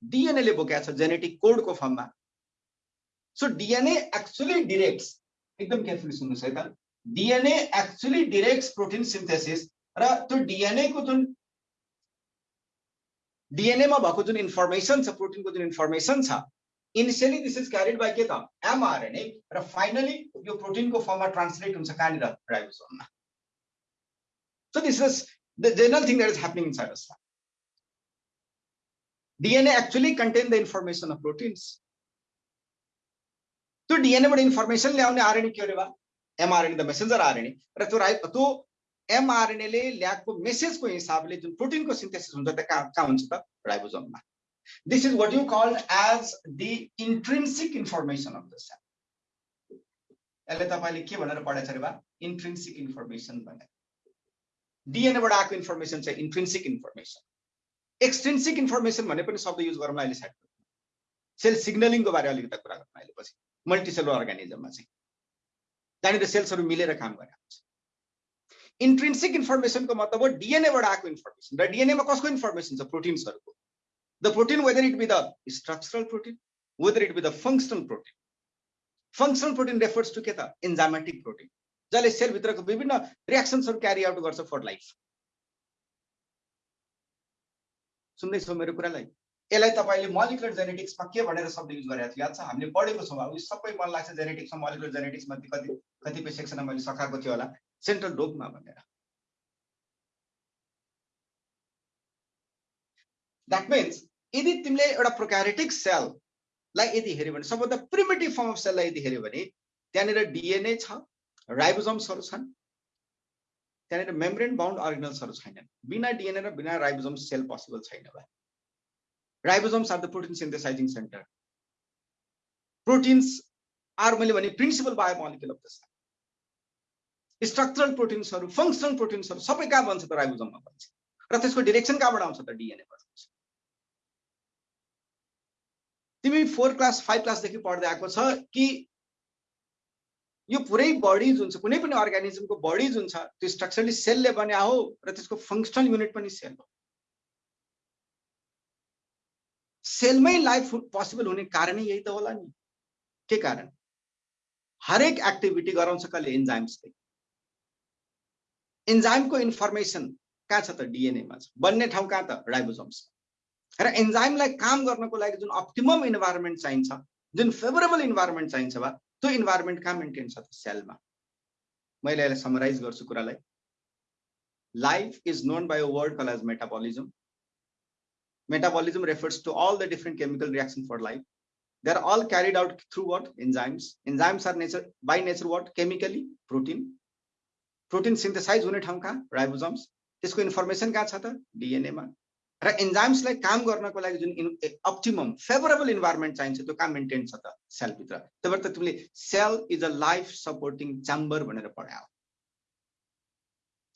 [SPEAKER 1] डिएनएले बोकेको छ जेनेटिक कोडको फर्ममा। सो डिएनए एक्चुली डिरेक्ट्स एकदम केयरफुली सुन्नुहोस् है त। DNA actually directs protein synthesis र त्यो डिएनएको जुन डिएनएमा भएको जुन इन्फर्मेसन छ प्रोटिनको जुन इन्फर्मेसन छ initially this is carried by के त? एमआरएनए र फाइनली यो प्रोटिनको फर्ममा ट्रान्सलेट हुन्छ कहाँनिर? राइबोसोममा। So this is the general thing that is happening inside us. DNA actually contain the information of proteins. त्यो डिएनएबाट इन्फर्मेसन ल्याउने आरएनए के अरे एमआरएनए द मेसेन्जर आरएनए र त्यो राइ त्यो एमआरएनएले ल्याएको मेसेजको हिसाबले जुन प्रोटिनको सिन्थेसिस हुन्छ त्यो कहाँ कहाँ हुन्छ त राइबोजोममा this is what you called as the intrinsic information of the cell यसले तपाईँले के भनेर पढाएको छ अरे बा इन्ट्रिन्सिक इन्फर्मेसन भनेर डिएनएबाट आएको इन्फर्मेसन चाहिँ इन्ट्रेन्सिक इन्फर्मेसन एक्सट्रेन्सिक इन्फर्मेसन भने पनि शब्द युज गरौँ अहिले साइड सेल सिग्नलिङको बारे अलिकति कुरा गरौँ अहिले पछि। मल्टिसेलर अर्गानिजममा चाहिँ। त्यहाँनिर सेल्सहरू मिलेर काम गरेर हुन्छ। इन्ट्रेन्सिक इन्फर्मेसनको मतलब हो डिएनएबाट आएको इन्फर्मेसन र डिएनएमा कसको इन्फर्मेसन छ? प्रोटिन्सहरूको the protein whether it be the structural protein whether it be the functional protein functional protein refers to के त? इन्जामेटिक प्रोटिन जसले सेलभित्रको विभिन्न रियाक्सन्सहरू क्यारी आउट गर्छ फर लाइफ सुन्दैछौ मेरो कुरालाई? यसलाई तपाईँले मलिकुलर जेनेटिक्समा के भनेर शब्द युज गरेको थियो? याद छ? हामीले पढेको छौँ अब सबै मन लाग्छ जेनेटिक्समा मलिकुलर जेनेटिक्समा कति कतिपय सेक्सनमा मैले सकाएको थियो होला। सेन्ट्रल डोगमा भनेर। द्याट मिन्स यदि तिमीले एउटा प्रोक्यारेटिक सेललाई यदि हेऱ्यो भने सबभन्दा प्रिमेटिभ फर्म अफ सेललाई यदि हेऱ्यो भने त्यहाँनिर डिएनए छ राइबोजम्सहरू छन्। त्यहाँनिर मेम्ब्रेन बााउन्ड अर्गनल्सहरू छैनन् बिना डिएनए र बिना राइबोजम्स सेल पोसिबल छैन भाइ। Ribosomes are the protein synthesising centre. Proteins are मैले भने principal biomolecule of the cell. Structural प्रोटिन्सहरू functional प्रोटिन्सहरू सबै कहाँ बन्छ त राइबोजममा बन्छ? र त्यसको डिरेक्सन कहाँबाट आउँछ त डिएनएबाट आउँछ? तिमी फोर क्लास फाइभ क्लासदेखि पढ्दै आएको छ कि यो पुरै बडी जुन छ कुनै पनि अर्ग्यानिजमको बडी जुन छ त्यो स्ट्रक्चरली सेलले बन्या हो र त्यसको फङ्सनल युनिट पनि सेल हो। सेलमै लाइफ पोसिबल हुने कारणै यही त होला नि। के कारण? हरेक एक्टिभिटी गराउँछ कसले इन्जाइम्सले इन्जाइमको इन्फर्मेसन कहाँ छ त? डिएनएमा छ। बन्ने ठाउँ कहाँ त? राइबोजोम्स र इन्जाइमलाई काम गर्नको लागि जुन अप्टिमम इन्भाइरोमेन्ट चाहिन्छ जुन फेभरेबल इन्भाइरोमेन्ट चाहिन्छ वा त्यो इन्भाइरोमेन्ट कहाँ मेन्टेन छ त सेलमा मैले यसलाई समराइज गर्छु कुरालाई। Life is known by word call as metabolism metabolism refers to all the different chemical reaction for life they are all carried out through what enzymes enzymes are nature by nature what chemically protein protein synthesise हुने ठाउँ कहाँ? Ribosomes त्यसको information कहाँ छ त? डिएनएमा र इन्जाइम्सलाई काम गर्नको लागि जुन अप्टिमम फेभरेबल इन्भाइरोमेन्ट चाहिन्छ त्यो कहाँ मेन्टेन छ त सेलभित्र त्यही भएर त तिमीले cell is a life supporting chamber भनेर पढायो।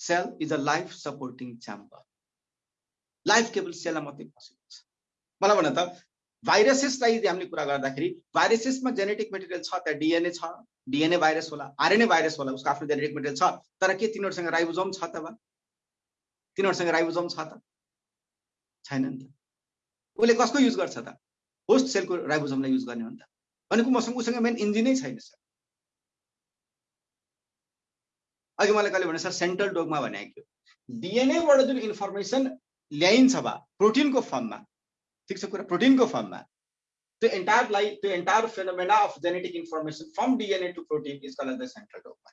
[SPEAKER 1] Cell is a life supporting chamber life केवल सेलमा मात्रै पोसिबल छ। मलाई भन त भाइरसेसलाई यदि हामीले कुरा गर्दाखेरि भाइरसेसमा जेनेटिक मेटेरियल छ त्यहाँ डिएनए छ डिएनए भाइरस होला आरएनए भाइरस होला उसको आफ्नो जेनेटिक मेटेरियल छ तर के तिनीहरूसँग राइबोजोम छ त तिनीहरूसँग राइबोजोम छ त? छैन नि त। उसले कसको युज गर्छ त? होस्ट सेलको राइबोजमलाई युज गर्ने हो नि त। भनेको मसँग उसँग मेन इन्जिनै छैन सर। अघि मलाई कहिले भने सर सेन्ट्रल डोगमा भनेको थियो। डिएनएबाट जुन इन्फर्मेसन ल्याइन्छ भए प्रोटिनको फर्ममा ठिक छ कुरा? प्रोटिनको फर्ममा त्यो एन्टायर लाइ त्यो entire phenomena of genetic information from DNA to protein is call the central dogma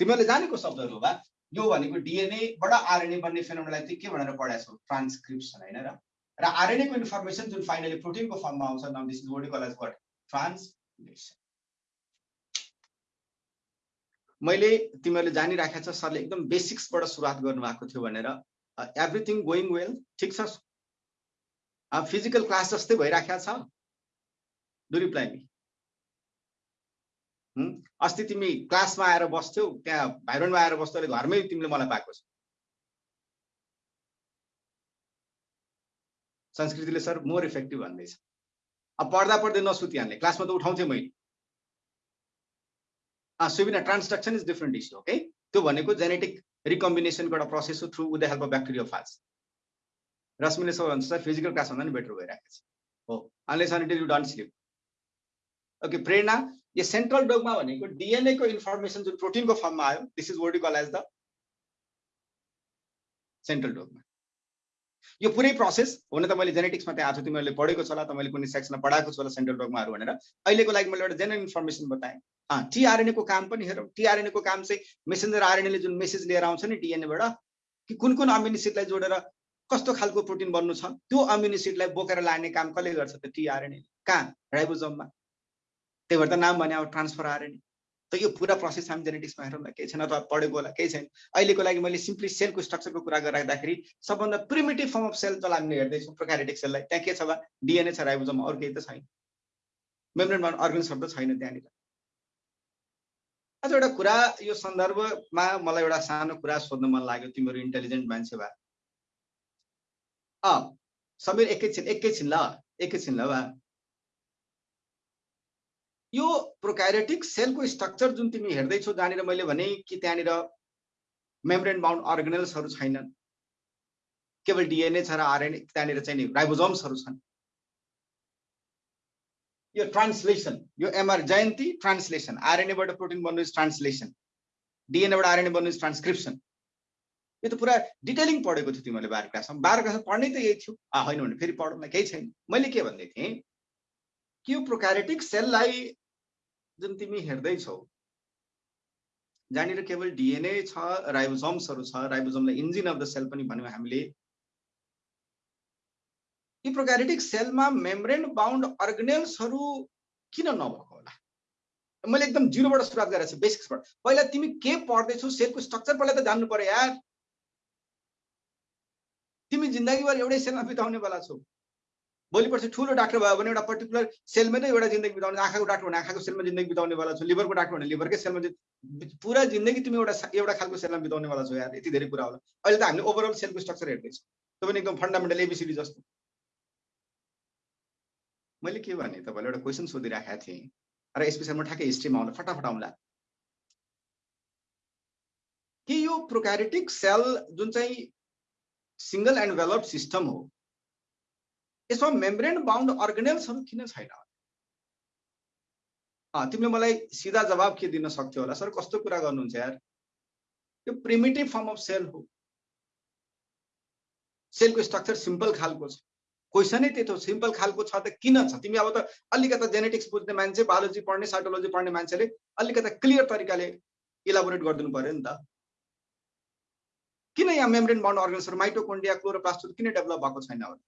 [SPEAKER 1] तिमीहरूले जानेको शब्दहरू भए यो भनेको डिएनएबाट आरएनए बन्ने फेनोमेनालाई चाहिँ के भनेर पढाएको छौ? ट्रान्सक्रिप्सन होइन र? र आरएनएको इन्फर्मेसन जुन फाइनली प्रोटिनको फर्ममा आउँछ now this is word call what translation मैले तिमीहरूले जानिराखेको छ सरले एकदम बेसिक्सबाट सुरुवात गर्नुभएको थियो भनेर। एभ्रिथिङ गोइङ वेल ठिक छ? फिजिकल क्लास जस्तै भइराखेको छ? डु रिप्लाई मी अस्ति तिमी क्लासमा आएर बस्थ्यौ त्यहाँ भाइरोनमा आएर बस्थ्यौ अहिले घरमै तिमीले मलाई पाएको छ। संस्कृतिले सर मोर इफेक्टिभ भन्दैछ। अब पढ्दा पढ्दै नसुतिहाल्ने क्लासमा त उठाउँथेँ मैले। Subina transduction is different issue okay त्यो भनेको जेनेटिक रिकम्बिनेसनको एउटा प्रोसेस हो through with the help of bacteria false रश्मिले सबै भन्छ फिजिकल क्लास भन्दा नि बेटर भइरहेको छ। हो unless until you don't sleep okay Prerana यो सेन्ट्रल डोगमा भनेको डिएनएको इन्फर्मेसन जुन प्रोटिनको फर्ममा आयो this is word call as the central dogma यो पुरै प्रोसेस हुन त मैले जेनेटिक्समा त्यहाँ आएको तिमीहरूले पढेको छ होला तपाईँले कुनै सेक्सनमा पढाएको छ होला सेन्ट्रल डगमाहरू भनेर अहिलेको लागि मैले एउटा जेनरल इन्फर्मेसन बताएँ। टिआरएनएको काम पनि हेरौँ। टिआरएनएको काम चाहिँ मेसेन्जर आरएनएले जुन मेसेज लिएर आउँछ नि डिएनएबाट कि कुन कुन अम्युनिसिडलाई जोडेर कस्तो खालको प्रोटिन बन्नु छ त्यो अम्युनिसिडलाई बोकेर लाने काम कसले गर्छ त टिआरएनए कहाँ? राइबोजममा त्यही भएर त नाम भने अब ट्रान्सफर आरएनए त यो पुरा प्रोसेस हामी जेनेटिक्समा हेरौँ न केही छैन अथवा पढेको होला केही छैन। अहिलेको लागि मैले सिम्पली सेलको स्ट्रक्चरको कुरा गरिराख्दाखेरि सबभन्दा प्रिमेटिभ फर्म अफ सेल जसलाई हामीले हेर्दैछौँ प्रोक्यारेटिक सेललाई त्यहाँ के छ वा डिएनए छ राइबोजम अरू केही त छैन। मेम्ब्रेन अर्गन्सहरू त छैन त्यहाँनिर। अझ एउटा कुरा यो सन्दर्भमा मलाई एउटा सानो कुरा सोध्न मन लाग्यो तिमीहरू इन्टेलिजेन्ट मान्छे भए। अँ समीर एकैछिन एकैछिन ल एकैछिन ल वा। यो प्रोकाइरेटिक सेलको स्ट्रक्चर जुन तिमी हेर्दैछौ जहाँनिर मैले भने कि त्यहाँनिर मेम्ब्रेन बााउन्ड अर्गनेल्सहरू छैनन्। केवल डिएनए छ र आरएनए त्यहाँनिर चाहिँ नि राइबोजम्सहरू छन्। यो ट्रान्सलेसन यो एमआर जयन्ती ट्रान्सलेसन। आरएनएबाट प्रोटिन बन्नु इज ट्रान्सलेसन डिएनएबाट आरएनए बन्नु इज ट्रान्सक्रिप्सन यो त पुरा डिटेलिङ पढेको थियो तिमीले बाह्र क्लासमा। बाह्र क्लासमा पढ्नै त यही थियो। होइन भने फेरि पढौँ केही छैन। मैले के भन्दै थिएँ कि यो प्रोक्यारेटिक सेललाई जुन तिमी हेर्दैछौ जहाँनिर केवल डिएनए छ राइबोजम्सहरू छ राइबोजमलाई इन्जिन अफ द सेल पनि भन्यौँ हामीले। यी प्रोक्यारेटिक सेलमा मेम्ब्रेन बााउन्ड अर्गनेल्सहरू किन नभएको होला? मैले एकदम जिरोबाट सुरुवात गरेको छु बेसिक्सबाट। पहिला तिमी के पढ्दैछौ सेलको स्ट्रक्चर पहिला त जान्नु पर्यो यार। तिमी जिन्दगीभर एउटै सेलमा बिताउने बेला छौ। भोलि पर्सि ठुलो डाक्टर भयो भने एउटा पर्टिकुलर सेलमै नै एउटा जिन्दगी बिताउने आँखाको डाक्टर भने आँखाको सेलमा जिन्दगी बिताउने वाला छ लिभरको डाक्टर भने लिभरकै सेलमा पुरा जिन्दगी तिमी एउटा एउटा खालको सेलमा बिताउने वाला छौ यार यति धेरै कुरा होला। अहिले त हामीले ओभरअल सेलको स्ट्रक्चर हेर्दैछौँ। त्यो पनि एकदम फन्डामेन्टल एबिसिडी जस्तो। मैले के भने तपाईँलाई एउटा क्वेसन सोधिराखेको थिएँ र यस विषयमा ठ्याक्कै हिस्ट्रीमा आउँदा फटाफट आउँला। कि यो प्रोक्यारिटिक सेल जुन चाहिँ सिङ्गल एन्ड सिस्टम हो यसमा मेम्ब्रेन बााउन्ड अर्गनेल्सहरू किन छैन? तिमीले मलाई सिधा जवाब के दिन सक्थ्यो होला? सर कस्तो कुरा गर्नुहुन्छ यार? यो प्रिमेटिभ फर्म अफ सेल हो। सेलको स्ट्रक्चर सिम्पल खालको छ। क्वेसनै त्यही त सिम्पल खालको छ त किन छ? तिमी अब त अलिकता जेनेटिक्स बुझ्ने मान्छे बायोलोजी पढ्ने साइटोलोजी पढ्ने मान्छेले अलिकता क्लियर तरिकाले इलाबोरेट गरिदिनु पर्यो नि त। किन यहाँ मेम्ब्रेन बााउन्ड अर्गन्सहरू माइटोकोन्डिया क्लोरोप्लास्टहरू किन डेभलप भएको छैन होला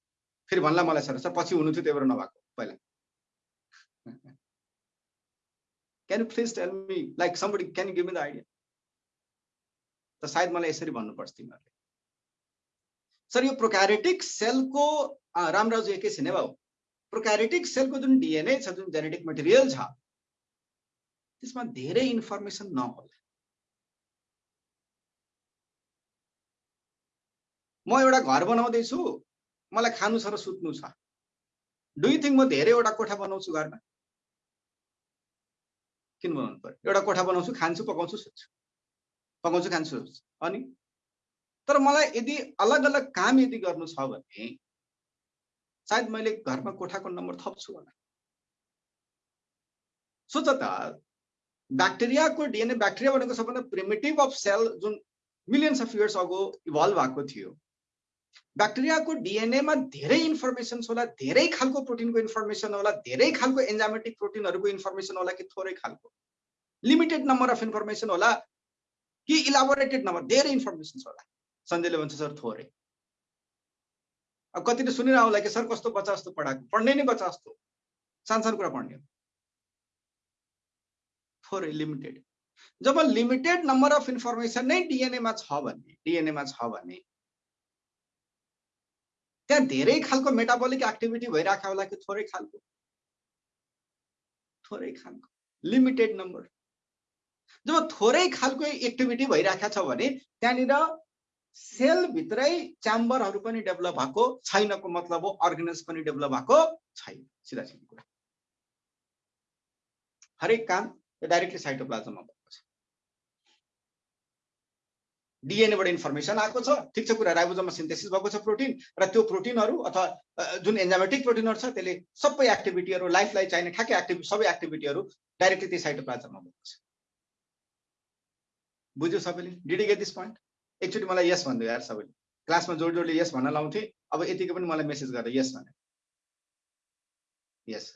[SPEAKER 1] फेरि भन्ला मलाई सर सर पछि हुनु थियो त्यही भएर नभएको पहिला। Can you please tell me like somebody can give me the idea त सायद मलाई यसरी भन्नुपर्छ तिमीहरूले। सर यो प्रोक्यारेटिक सेलको रामराजु एकैछिन है बाबु प्रोक्यारेटिक सेलको जुन डिएनए छ जुन जेनेटिक मटेरियल छ त्यसमा धेरै इन्फर्मेसन नहोला। म एउटा घर बनाउँदैछु मलाई खानु छ र सुत्नु छ। डु थिङ्क म धेरैवटा कोठा बनाउँछु घरमा। किन बनाउनु पर्यो? एउटा कोठा बनाउँछु खान्छु पकाउँछु सुत्छु। पकाउँछु खान्छु अनि? तर मलाई यदि अलग अलग काम यदि गर्नु छ भने सायद मैले घरमा कोठाको नम्बर थप्छु होला। सोच त ब्याक्टेरियाको डिएनए ब्याक्टेरिया भनेको सबभन्दा प्रिमेटिभ अफ सेल जुन millions of years ago evolve भएको थियो ब्याक्टेरियाको डिएनएमा धेरै इन्फर्मेसन होला धेरै खालको प्रोटिनको इन्फर्मेसन होला धेरै खालको एन्जामेटिक प्रोटिनहरूको इन्फर्मेसन होला कि थोरै खालको। लिमिटेड नम्बर अफ इन्फर्मेसन होला कि इलाबोरेटेड नम्बर धेरै इन्फर्मेसन होला। सञ्जयले भन्छ सर थोरै। अब कतिले सुनिरह कि सर कस्तो बच्चा जस्तो पढाएको? पढ्ने नै बच्चा जस्तो। सानो कुरा पढ्ने थोरै लिमिटेड जब लिमिटेड नम्बर अफ इन्फर्मेसन नै डिएनएमा छ भने डिएनएमा छ भने त्यहाँ धेरै खालको मेटाबोलिक एक्टिभिटी भइरहेको होला कि थोरै खालको? थोरै खालको। लिमिटेड नम्बर जब थोरै खालको एक्टिभिटी भइरहेको छ भने त्यहाँनिर सेलभित्रै च्याम्बरहरू पनि डेभलप भएको छैनको मतलब हो अर्गनाइज पनि डेभलप भएको छैन। सिधा सिधी कुरा। हरेक काम डाइरेक्टली साइटोप्लाजममा भएको छ डिएनएबाट इन्फर्मेसन आएको छ। ठिक छ कुरा राइबोजममा सिन्थेसिस भएको छ प्रोटिन र त्यो प्रोटिनहरू अथवा जुन एन्जामेटिक प्रोटिनहरू छ त्यसले सबै एक्टिभिटीहरू लाइफलाई चाहिने ठ्याक्कै एक्टिभिटी सबै एक्टिभिटीहरू डाइरेक्टली त्यो साइटोप्लाजममा भएको छ। बुझ्यो सबैले? डिडी गेट दिस पोइन्ट एकचोटि मलाई यस भनिदियो यार सबैले। क्लासमा जोड जोडले यस भन्न लाउँथे। अब यतिकै पनि मलाई मेसेज गर्दा यस भने। यस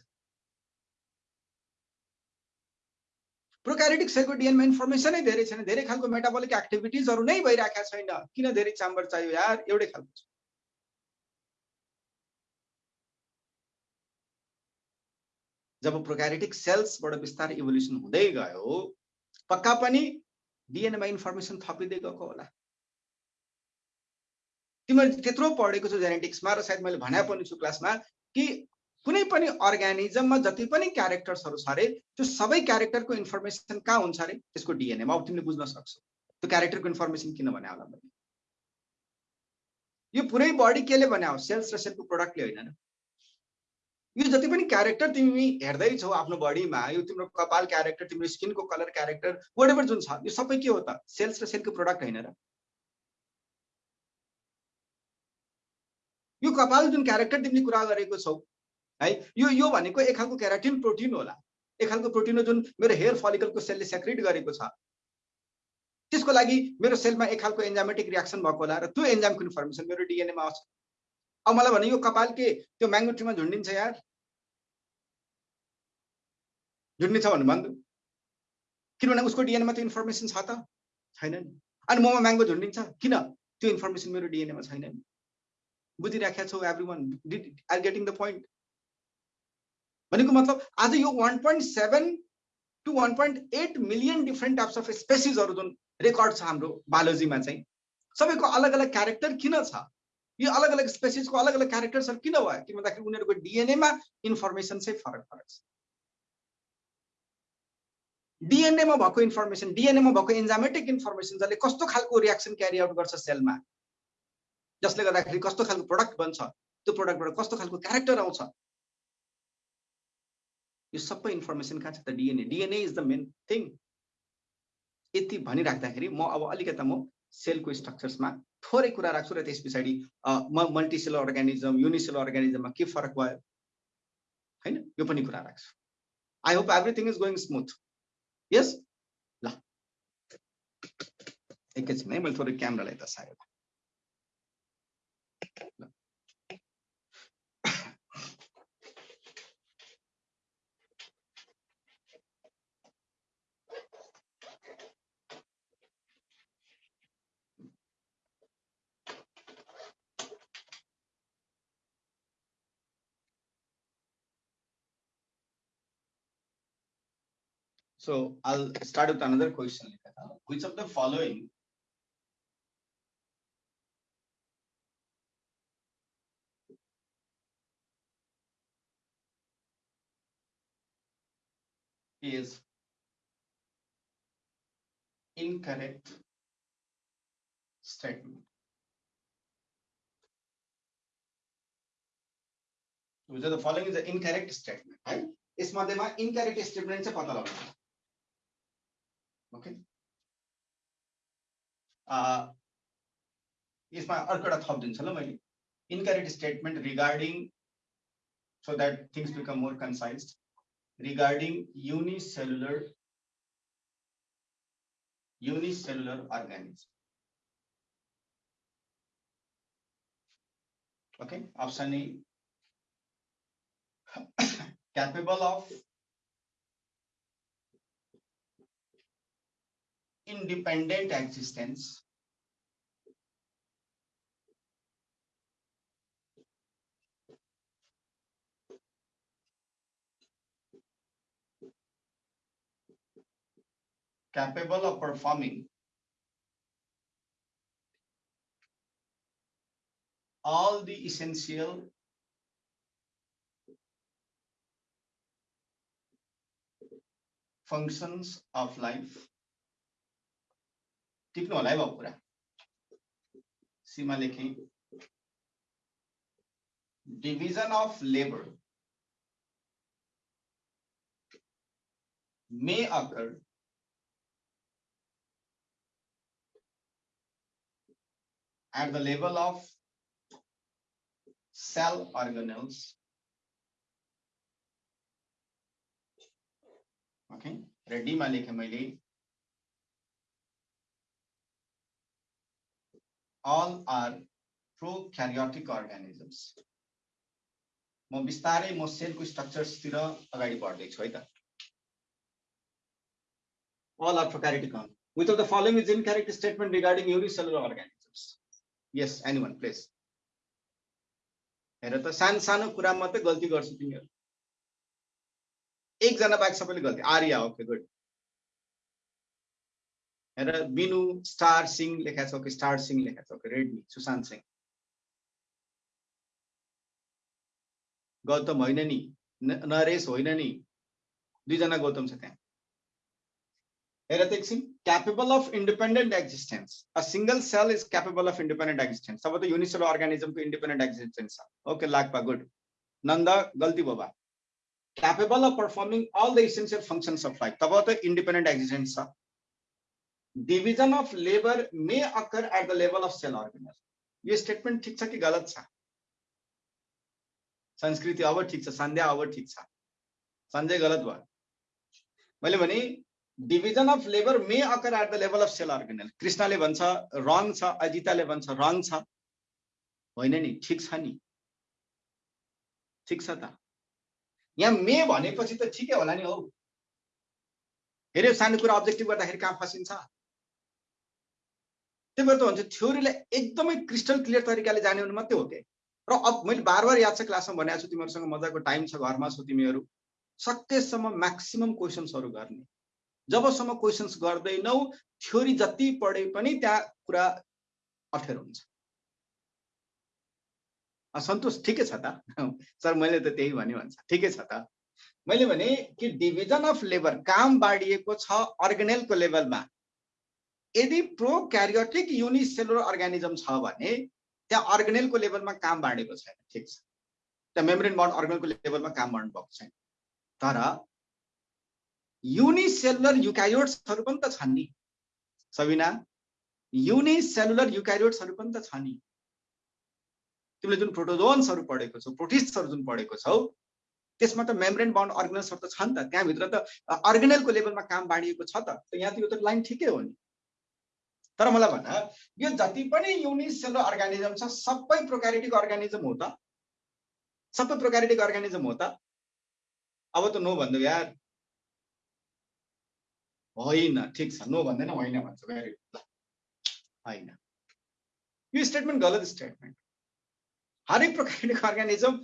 [SPEAKER 1] प्रोक्यारिटिक सेलको डिएनमा इन्फर्मेसनै धेरै छैन। धेरै खालको मेटाबोलिक एक्टिभिटिजहरू नै भइरहेका छैन। किन धेरै चाम्बर चाहियो यार? एउटै खालको छ। जब प्रोक्यारिटिक सेल्सबाट बिस्तारै इभोल्युसन हुँदै गयो पक्का पनि डिएनएमा इन्फर्मेसन थपिँदै गएको होला। तिमीले त्यत्रो पढेको छु जेनेटिक्समा र सायद मैले भने पनि छु क्लासमा कि कुनै पनि अर्ग्यानिजममा जति पनि क्यारेक्टर्सहरू छ अरे त्यो सबै क्यारेक्टरको इन्फर्मेसन कहाँ हुन्छ अरे? त्यसको डिएनएमा अब तिमीले बुझ्न सक्छौ। त्यो क्यारेक्टरको इन्फर्मेसन किन भने होला मैले? यो पुरै बडी केले भने हो? सेल्स र सेलको प्रोडक्टले होइन यो जति पनि क्यारेक्टर तिमी हेर्दैछौ आफ्नो बडीमा यो तिम्रो कपाल क्यारेक्टर तिम्रो स्किनको कलर क्यारेक्टर वाट जुन छ यो सबै के हो त? सेल्स र सेलको प्रोडक्ट होइन र? यो कपाल जुन क्यारेक्टर तिमीले कुरा गरेको छौ है? यो यो भनेको एक खालको क्याराटिन प्रोटिन होला। एक खालको प्रोटिन हो जुन मेरो हेयर फलिकलको सेलले सेक्रिट गरेको छ। त्यसको लागि मेरो सेलमा एक खालको एन्जामेटिक रियाक्सन भएको होला र त्यो एन्जामको इन्फर्मेसन मेरो डिएनएमा आउँछ। अब मलाई भने यो कपाल के त्यो म्याङ्गो ट्रीमा झुन्डिन्छ यार। झुन्डिन्छ भन्नु भन्नु। किनभने उसको डिएनएमा त्यो इन्फर्मेसन छ त छैन नि अनि ममा म्याङ्गो झुन्डिन्छ। किन? त्यो इन्फर्मेसन मेरो डिएनएमा छैन नि बुझिराखेका छौ every one are getting the point भनेको मतलब आज यो one point seven to one point eight million different types of स्पेसिसहरू जुन रेकर्ड छ हाम्रो बायोलोजीमा चाहिँ सबैको अलग अलग क्यारेक्टर किन छ? यो अलग अलग स्पेसिसको अलग अलग क्यारेक्टर्सहरू किन भयो? किन भन्दाखेरि उनीहरूको डिएनएमा इन्फर्मेसन चाहिँ फरक फरक छ। डिएनएमा भएको इन्फर्मेसन डिएनएमा भएको इन्जामेटिक इन्फर्मेसन जसले कस्तो खालको रियाक्सन क्यारी आउट गर्छ सेलमा जसले गर्दाखेरि कस्तो खालको प्रडक्ट बन्छ? त्यो प्रडक्टबाट कस्तो खालको क्यारेक्टर आउँछ? यो सबै इन्फर्मेसन कहाँ छ त? DNA DNA is the main thing यति भनिराख्दाखेरि म अब अलिकता म सेलको स्ट्रक्चर्समा थोरै कुरा राख्छु र त्यस पछाडि म मल्टिसेलर अर्ग्यानिजम युनिसेलर अर्ग्यानिजममा के फरक भयो? होइन? यो पनि कुरा राख्छु। I hope everything is going smooth yes ल। एकैछिन है मैले थोरै क्यामरालाई त सायो So I'll start with another question. Which of the following is incorrect statement. Which of the following is an incorrect statement, right? यसमध्येमा incorrect statement चाहिँ पत्ता लगाउनु ओके यसमा अर्को एउटा थपिदिन्छु ल मैले incorrect statement regarding so that things become more concise regarding unicellular unicellular organism okay option a capable of independent existence. Capable of performing. All the essential functions of life टिप्नु होला है बाबु कुरा सीमा लेखेँ division of labor may occur at the level of cell organelles okay रेडीमा लेखेँ मैले all are prokaryotic organisms म बिस्तारै म सेलको स्ट्रक्चर्सतिर अगाडि बढ्दैछु है त all are prokaryotic organisms. Which of the following is incorrect statement regarding unicellular organisms? Yes, anyone, please. हेर त सानो सानो कुरामा मात्रै गल्ती गर्छु तिमीहरू एकजना बाहेक सबैले गल्ती Arya okay good Binu star sign लेखा छ कि स्टार सिंह लेखा छ कि रेडमी सुशान्त सिंह गौतम होइन नि नरेश होइन नि दुईजना गौतम छ त्यहाँ हेर of independent existence a single cell is capable of independent existence तब त युनिसेलर अर्गानिजमको इन्डिपेन्डेन्ट एक्जिस्टेन्स छ ओके लाक्पा गुड नन्द गल्ती बाबा capable of performing all the essential functions of life तब existence division of labour may occur at the level of cell organise यो statement ठिक छ कि गलत छ? संस्कृति अब ठिक छ सन्ध्या अब ठिक छ। सञ्जय गलत भयो। मैले भने division of labour may occur at the level of cell organelle कृष्णले भन्छ रङ छ अजिताले भन्छ रङ छ। होइन नि ठिक छ नि। ठिक छ त। यहाँ मे भनेपछि त ठिकै होला नि हौ। हेऱ्यो सानो कुरा अब्जेक्टिभ गर्दाखेरि कहाँ फसिन्छ? त्यही भएर त भन्छ थ्योरीलाई एकदमै क्रिस्टल क्लियर तरिकाले जाने भने मात्रै हो कि र अब मैले बार बार याद छ क्लासमा भनेको छु तिमीहरूसँग मजाको टाइम छ घरमा छौ तिमीहरू। सकेसम्म म्याक्सिमम् क्वेसन्सहरू गर्ने। जबसम्म क्वेसन्स गर्दैनौ थ्योरी जति पढे पनि त्यहाँ कुरा अप्ठ्यारो हुन्छ। सन्तोष ठिकै छ त? सर मैले त त्यही भने भन्छ। ठिकै छ त? मैले भने कि डिभिजन अफ लेबर काम बाँडिएको छ अर्गेनेलको लेभलमा यदि प्रो क्यारियोटिक युनिसेलुलर अर्गानिजम छ भने त्यहाँ अर्गेनेलको लेभलमा काम बाँडेको छैन ठिक छ। त्यहाँ मेम्ब्रेन बन्ड अर्गेनलको लेभलमा काम बाँड्नु भएको छैन। तर युनिसेलुलर युक्यारियोट्सहरू पनि त छन् नि। सबिना युनिसेलुलर युक्यारियोट्सहरू पनि त छ नि। तिमीले जुन प्रोटोजोन्सहरू पढेको छौ प्रोटिस्टहरू जुन पढेको छौ त्यसमा त मेम्ब्रेन बाउन्ड अर्गनल्सहरू त छ नि त। त्यहाँभित्र त अर्गेनलको लेभलमा काम बाँडिएको छ त। यहाँ त यो त लाइन ठिकै हो नि। तर मलाई भन यो जति पनि युनिसेलुलर अर्गानिजम छ सबै प्रोक्यारिटिक अर्गानिजम हो त। सबै प्रोक्यारिटिक अर्गानिजम हो त। अब त नो भनिदेऊ यार। होइन ठिक छ। नो भन्दैन होइन भन्छ। भेरी गुड होइन। यो स्टेटमेन्ट गलत स्टेटमेन्ट हरेक प्रोक्यारिटिक अर्गानिजम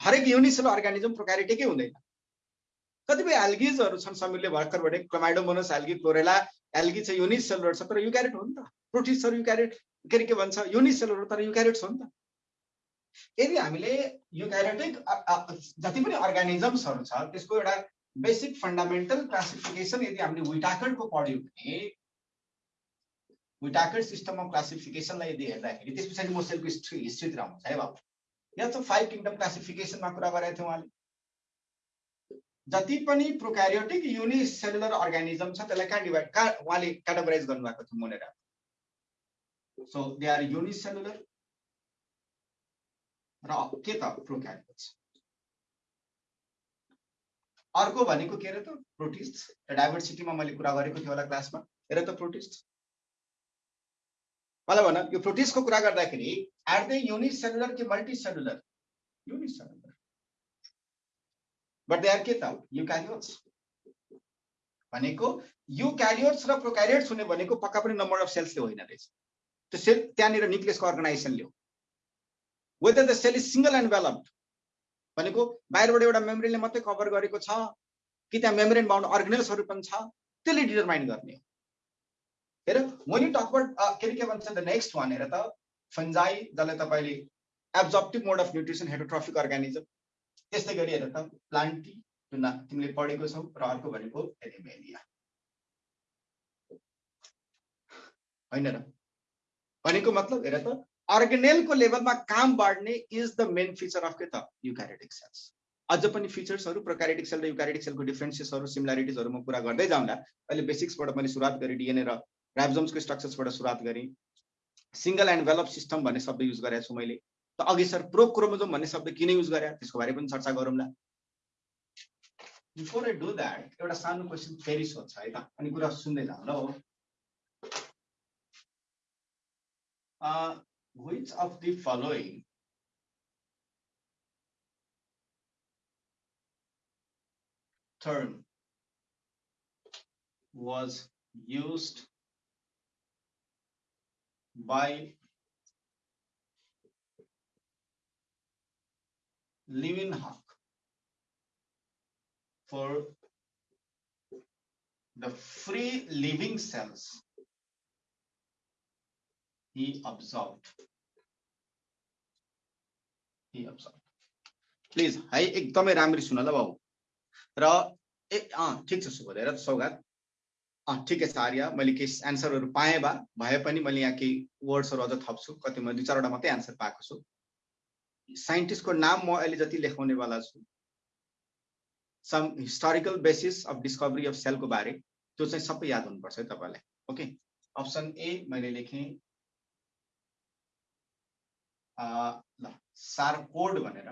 [SPEAKER 1] हरेक युनिसेलुलर अर्गानिजम प्रोक्यारिटिकै हुँदैन। कतिपय एल्गिजहरू छन् समीरले भर्खर भने क्लोमाइडोमोनस एल्गी क्लोरेला एल्गी चाहिँ युनिसेलुलर छ तर युक्यारेट हो नि त। प्रोटिसहरू युक्यारेट के अरे के भन्छ? युनिसेलुलर तर युक्यारेट्स हो नि त। यदि हामीले युक्यारेटिक जति पनि अर्गानिजम्सहरू छ त्यसको एउटा बेसिक फन्डामेन्टल क्लासिफिकेसन यदि हामीले विटाकर्डको पढ्यौँ भने विटाकर्ड सिस्टम अफ क्लासिफिकेसनलाई यदि हेर्दाखेरि त्यस पछाडि म सेलको हिस्ट्री हिस्ट्रीतिर आउँछ है बाबु। यहाँ चाहिँ फाइभ किङडम क्लासिफिकेसनमा कुरा गरेको थियो उहाँले। जति पनि प्रोक्यारियोटिक युनिसेलुलर अर्गानिजम छ त्यसलाई कहाँ डिभाइड कहाँ उहाँले क्याटेगोराइज गर्नुभएको थियो Monera. So they are unicellular र के त प्रोक्यारियोट्स अर्को भनेको के अरे त? प्रोटिस्ट डाइभर्सिटीमा मैले कुरा गरेको थिएँ होला क्लासमा। हेर त प्रोटिस्ट मलाई भन यो प्रोटिस्टको कुरा गर्दाखेरि एट द युनिसेलुलर कि multicellular unicellular but they are के त युक्यारियोट्स भनेको युक्यारियोट्स र प्रोक्यारियोट्स हुने भनेको पक्का पनि नम्बर अफ सेल्सले होइन रहेछ। त्यो सेल त्यहाँनिर न्युक्लियसको अर्गनाइजेसनले हो whether the cell is single enveloped भनेको बाहिरबाट एउटा मेम्ब्रेनले मात्रै कभर गरेको छ कि त्यहाँ मेम्ब्रेन बााउन्ड अर्गनेल्सहरू पनि छ त्यसले डिटरमाइन गर्ने हो। हेर about uh, के अरे के भन्छ द नेक्स्ट वान हेर त फन्जाई जसलाई तपाईँले absorptive mode of nutrition heterotrophic organism त्यस्तै गरी हेर त प्लान्टी जुन तिमीले पढेको छौ र अर्को भनेको एनिमेलिया होइन र? भनेको मतलब हेर त अर्गेनेलको लेभलमा काम बाँड्ने is the main feature of के त? युक्यारेटिक सेल्स अझ पनि फिचर्सहरू प्रोक्यारेटिक सेल र युक्यारेटिक सेलको डिफ्रेन्सियसहरू सिमिलारिटिजहरू म कुरा गर्दै जाउँदा अहिले बेसिक्सबाट मैले सुरुवात गरेँ डिएनए र राइबोजोम्सको स्ट्रक्चर्सबाट सुरुवात गरेँ। सिङ्गल एन्ड वेलअप सिस्टम भन्ने शब्द युज गरेको छु मैले। त अघि सर प्रो क्रोमोजोम भन्ने शब्द किन बारे पनि चर्चा गरौँला बिफोर आई डु द्याट एउटा सानो क्वेसन फेरि सोध्छ, है त? अनि कुरा सुन्दै जाउँ ल हो। which of the Leeuwenhoek for the free living cells he observed. He observed. Please है एकदमै राम्ररी सुन ल बाबु र ए अँ ठिक छ सुबोध हेर सौगात अँ ठिकै छ आर्य मैले केही एन्सरहरू पाएँ भए पनि मैले यहाँ केही वर्ड्सहरू अझ थप्छु कति मैले दुई चारवटा मात्रै एन्सर पाएको छु साइन्टिस्टको नाम म अहिले जति लेखाउनेवाला छु some historical basis of discovery of सेलको बारे त्यो चाहिँ सबै याद हुनुपर्छ है तपाईँलाई ओके? अप्सन ए मैले लेखेँ ल सारकोड भनेर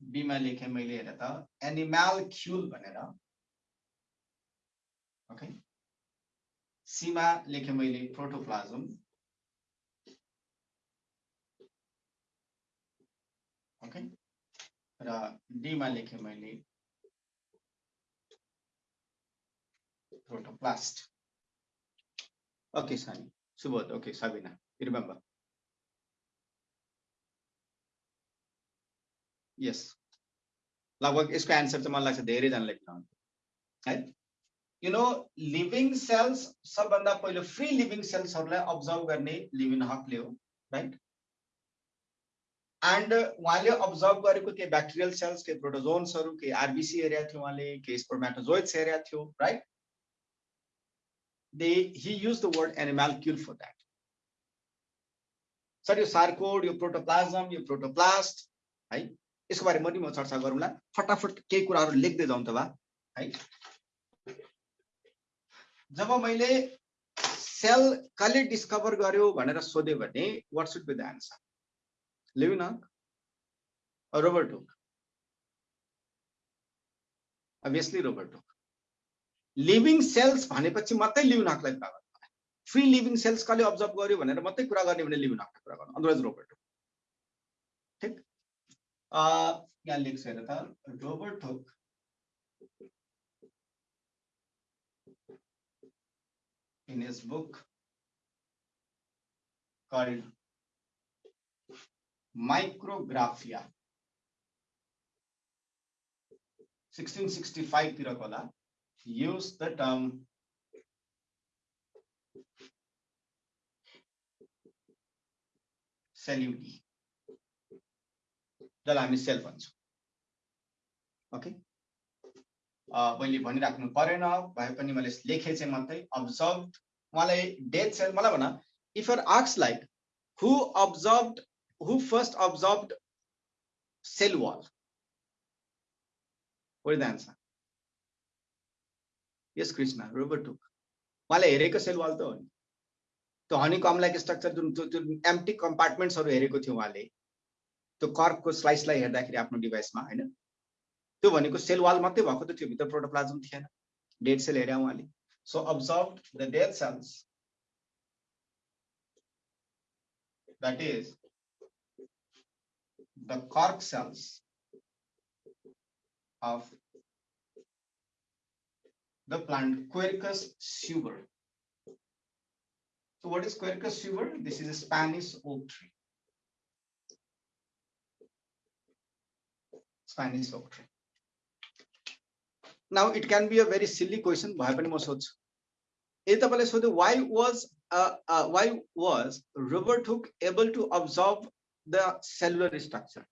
[SPEAKER 1] बीमा लेखेँ मैले हेर त एनिमल क्युल भनेर ओके? सीमा लेखेँ मैले प्रोटोप्लाजम। ओके? र डीमा लेखेँ मैले। Protoplast okay, Sani. Subodh, okay, Sabina, remember. यस लगभग यसको एन्सर चाहिँ मलाई लाग्छ धेरैजनाले है? यु नो लिभिङ सेल्स सबभन्दा पहिलो फ्री लिभिङ सेल्सहरूलाई अब्जर्भ गर्ने लिभिङ हकले हो राइट एन्ड उहाँले अब्जर्भ गरेको केही ब्याक्टेरियल सेल्स केही प्रोटोजोन्सहरू केही आरबिसी एरिया थियो उहाँले केही स्पर्मेटोजोइड्स एरिया थियो right they he use the word animalcule for that sir यो सार्कोड यो प्रोटोप्लाजम यो प्रोटोप्लास्ट है यसको बारे पनि म चर्चा गरौँला। फटाफट केही कुराहरू लेख्दै जाउँ त भा है जब मैले सेल कसले डिस्कभर गर्यो भनेर सोध्यो भने what should be the answer Robert Hooke obviously Robert Hooke living cells भनेपछि मात्रै लिभिनकलाई कुरा गर्नु फ्री लिभिङ सेल्स कसले अब्जर्भ गर्यो भनेर मात्रै कुरा गर्ने भने लिभिनकलाई कुरा गर्नु। अदरवाइज़ रोबर्ट हुक ठिक यहाँ लेख्छ हेर त। Robert Hooke in his book, called Micrographia. 1665 तिरको होला। use the term celluli जसलाई हामी सेल भन्छौँ। ओके मैले भनिराख्नु परेन भए पनि मैले लेखेँ चाहिँ मात्रै अब्जर्भ उहाँलाई डेथ सेल मलाई भन। If are आक्स like who observe who first observe cell wall the answer yes Krishna Robert Hooke उहाँले हेरेको सेल वाल त हो। नि त्यो हनी कमलाइक स्ट्रक्चर जुन जुन एम्टी कम्पार्टमेन्ट्सहरू हेरेको थियो उहाँले त्यो कर्कको स्लाइसलाई हेर्दाखेरि आफ्नो डिभाइसमा होइन त्यो भनेको सेल वाल मात्रै भएको त थियो भित्र प्रोटोप्लाजम थिएन। डेड सेल हेरे उहाँले so observe the dead cells that is the cork cells of the plant Quercus suber. So what is Quercus suber? This is a Spanish oak tree. Spanish oak tree. Now it can be a very silly question. Why was uh, uh, why was Robert Hooke able to absorb?" The cellular structure.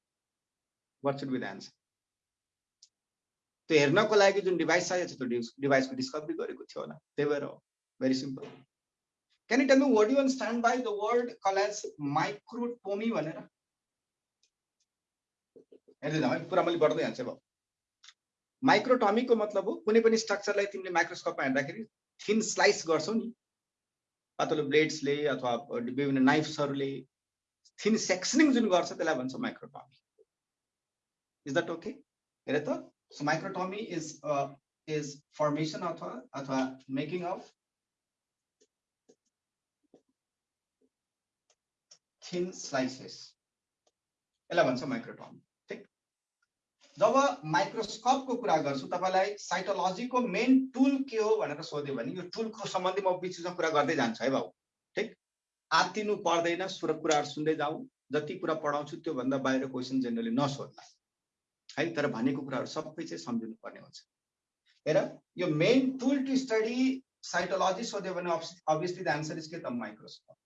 [SPEAKER 1] What should be the answer? त्यो हेर्नको लागि जुन device चाहिएको छ त्यो डिभाइसको discovery गरेको थियो होला। त्यही भएर हो। Very simple me what do you understand by the word called as microtomy भनेर? हेर्दै जाउँ है कुरा मैले बढ्दै जान्छु अब। माइक्रोटमीको मतलब हो, कुनै पनि स्ट्रक्चरलाई तिमीले माइक्रोस्कोपमा हेर्दाखेरि थिन स्लाइस गर्छौ नि। पातलो ब्लेड्सले अथवा विभिन्न नाइफ्सहरूले थिन सेक्सनिङ जुन गर्छ त्यसलाई भन्छ माइक्रोटमी इज़ द्याट ओके हेर त so microtomy is is formation अथवा अथवा मेकिङ अफ थिन स्लाइसेस यसलाई भन्छ माइक्रोटोम ठिक? जब माइक्रोस्कोपको कुरा गर्छु, तपाईँलाई साइटोलोजीको मेन टुल के हो भनेर सोध्यो भने यो टुलको सम्बन्धी म बिचमा कुरा गर्दै जान्छु है बाबु। आत्तिनु पर्दैन सुर कुराहरू सुन्दै जाउँ जति कुरा पढाउँछु त्योभन्दा बाहिर क्वेसन जेनरली नसोध्ला। है तर भनेको कुराहरू सबै चाहिँ सम्झिनु पर्ने हुन्छ। हेर यो main tool to study cytology सोध्यो भने अभियसली द एन्सर इज के त? माइक्रोस्कोप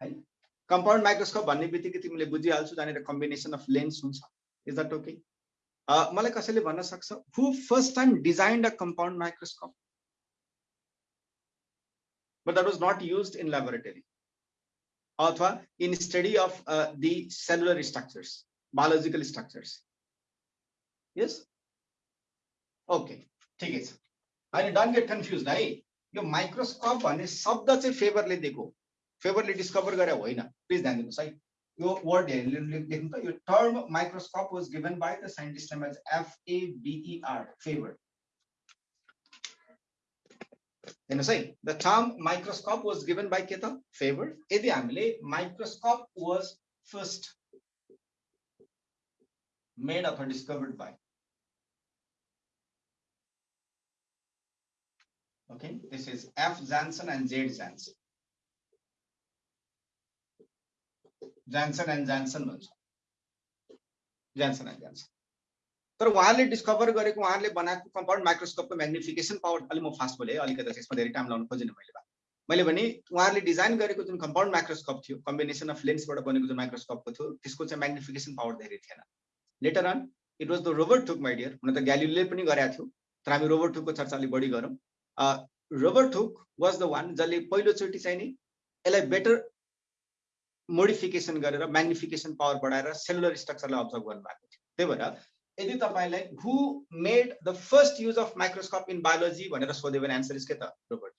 [SPEAKER 1] है कम्पाउन्ड माइक्रोस्कोप भन्ने बित्तिकै तिमीले बुझिहाल्छु त्यहाँनिर कम्बिनेसन अफ लेन्स हुन्छ। इज द्याट ओके मलाई कसैले भन्न सक्छ? Who first time design a compound microscope but that was not used in laboratory. अथवा in study of uh, the cellular structures biological structures. Yes? Okay. ठिकै छ होइन don't get confuse है यो माइक्रोस्कोप भन्ने शब्द चाहिँ फेभरले दिएको फेभरले डिस्कभर गरे होइन प्लिज ध्यान दिनुहोस् है यो वर्ड लेख्नु त यो term microscope was given by the scientist name as F A B E R Faber हेर्नुहोस् है the term microscope was given by के त फेभर यदि हामीले माइक्रोस्कोप वाज फर्स्ट मेड अथवा discovered by okay this is f jansen and z jansen Janssen and Janssen भन्छ ज्यान्सन and ज्यान्सन तर उहाँले डिस्कभर गरेको उहाँले बनाएको कम्पाउन्ड माइक्रोस्कोपको म्याग्निफिकेसन पावर अलिक म फास्ट बोलेँ अलिकति यसमा धेरै टाइम लाउनु खोजेन मैले मैले भने उहाँहरूले डिजाइन गरेको जुन कम्पाउन्ड माइक्रोस्कोप थियो कम्बिनेसन अफ लेन्सबाट बनेको जुन माइक्रोस्कोपको थियो त्यसको चाहिँ म्याग्निफिकेसन पावर धेरै थिएन। Later on it was the Robert Hooke my dear हुन त ग्यालिले पनि गरेका थियो तर हामी रोबर्ट थुकको चर्चा अलिक बढी गरौँ। रोबर्ट थुक वाज द वान जसले पहिलोचोटि चाहिँ नि यसलाई बेटर मोडिफिकेसन गरेर म्याग्निफिकेसन पावर बढाएर सेलुलर स्ट्रक्चरलाई अब्जर्भ गर्नुभएको थियो। त्यही भएर यदि तपाईँलाई who made the first use of microscope in biology भनेर सोध्यो भने एन्सर इज के त Robert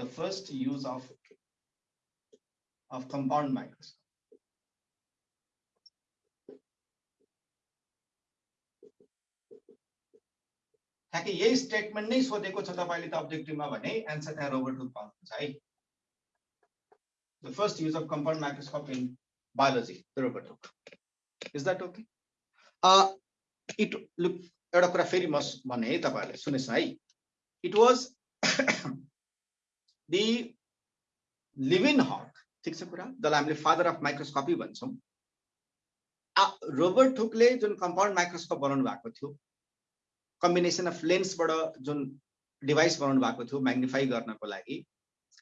[SPEAKER 1] the first use of of compound microscope ठ्याक्कै यही स्टेटमेन्ट नै सोधेको छ तपाईँले त अब्जेक्टिभमा भने एन्सर त्यहाँ रोबर्ट पाउनुहुन्छ है the first use of compound microscope in biology, the Robert Hooke. Is that okay? It look एउटा कुरा फेरि म भने है तपाईँहरूले सुनेछ है। इट वाज दि लिभिन हक ठिक छ कुरा? जसलाई हामीले फादर अफ माइक्रोस्कोपी भन्छौँ। रोबर्ट थुकले जुन कम्पाउन्ड माइक्रोस्कोप बनाउनु भएको थियो कम्बिनेसन अफ लेन्सबाट जुन डिभाइस बनाउनु भएको थियो म्याग्निफाई गर्नको लागि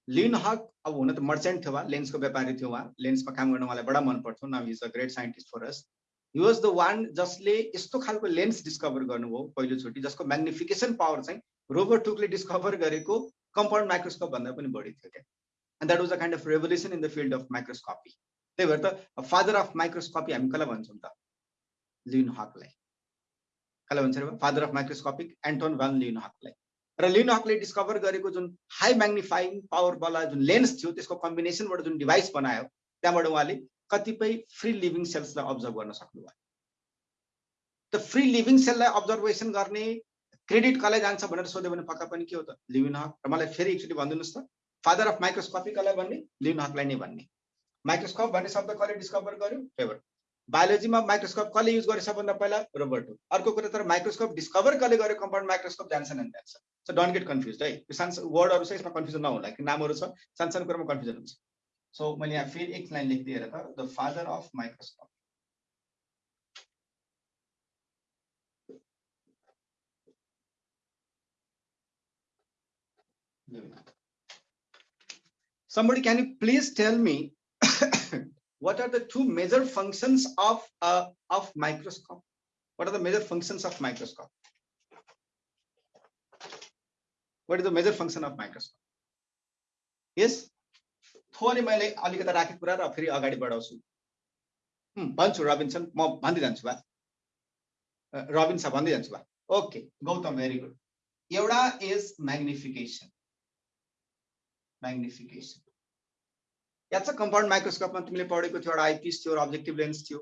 [SPEAKER 1] लिन हक अब हुन त मर्चेन्ट थियो उहाँ लेन्सको व्यापारी थियो उहाँ। लेन्समा काम गर्न उहाँलाई बडा मन पर्थ्यो now is a great scientist for us was the one जसले यस्तो खालको लेन्स डिस्कभर गर्नुभयो पहिलोचोटि जसको म्याग्निफिकेसन पावर चाहिँ रोबर्ट टुकले डिस्कभर गरेको कम्पाउन्ड माइक्रोस्कोप भन्दा पनि बढी थियो क्या। And that was a kind of revolution in the field of microscopy त्यही भएर त फादर अफ माइक्रोस्कोपी हामी कसलाई भन्छौँ त? लिन हकलाई। कसलाई भन्छ फादर अफ माइक्रोस्कोपिक एन्टोन भन लिन हकलाई। र लिनहकले डिस्कभर गरेको जुन हाई म्याग्निफाइङ पावरवाला जुन लेन्स थियो त्यसको कम्बिनेसनबाट जुन डिभाइस बनायो त्यहाँबाट उहाँले कतिपय फ्री लिभिङ सेल्सलाई अब्जर्भ गर्न सक्नुभयो त फ्री लिभिङ सेललाई अब्जर्भेसन गर्ने क्रेडिट कसलाई जान्छ भनेर सोध्यो भने पक्का पनि के हो त? लिभिन हक। र मलाई फेरि एकचोटि भनिदिनुहोस् त फादर अफ माइक्रोस्कोपी कसलाई भन्ने? लिभिन हकलाई नै भन्ने। माइक्रोस्कोप भन्ने शब्द कसले डिस्कभर गर्यो? फेभर। बायोलोजीमा माइक्रोस्कोप कसले युज गरे सबभन्दा पहिला? रोबर्ट। अर्को कुरा तर माइक्रोस्कोप डिस्कभर कसले गर्यो? कम्पाउन्ड माइक्रोस्कोप जान्छन् and that's so don't get confuse है। यो सानो वर्डहरू चाहिँ यसमा कन्फ्युजन नहोला कि नामहरू छ। सानो सानो कुरामा कन्फ्युजन हुन्छ। सो मैले यहाँ फेरि एक लाइन लेखिदिएर त the father of microscope Somebody, can you please tell me what are the two major functions of uh, of microscope? What are the major functions of microscope? What is the major function of microscope? थोरै मैले अलिकति राखेको कुरा र फेरि अगाडि बढाउँछु। भन्छु Robinson म भन्दै जान्छु बा। रबिन छ भन्दै जान्छु बा। Okay Gautam very good. एउटा इज म्याग्निफिकेसन म्याग्निफिकेसन याद छ कम्पाउन्ड माइक्रोस्कोपमा तिमीले पढेको थियो एउटा आइपिस थियो र अब्जेक्टिभ लेन्स थियो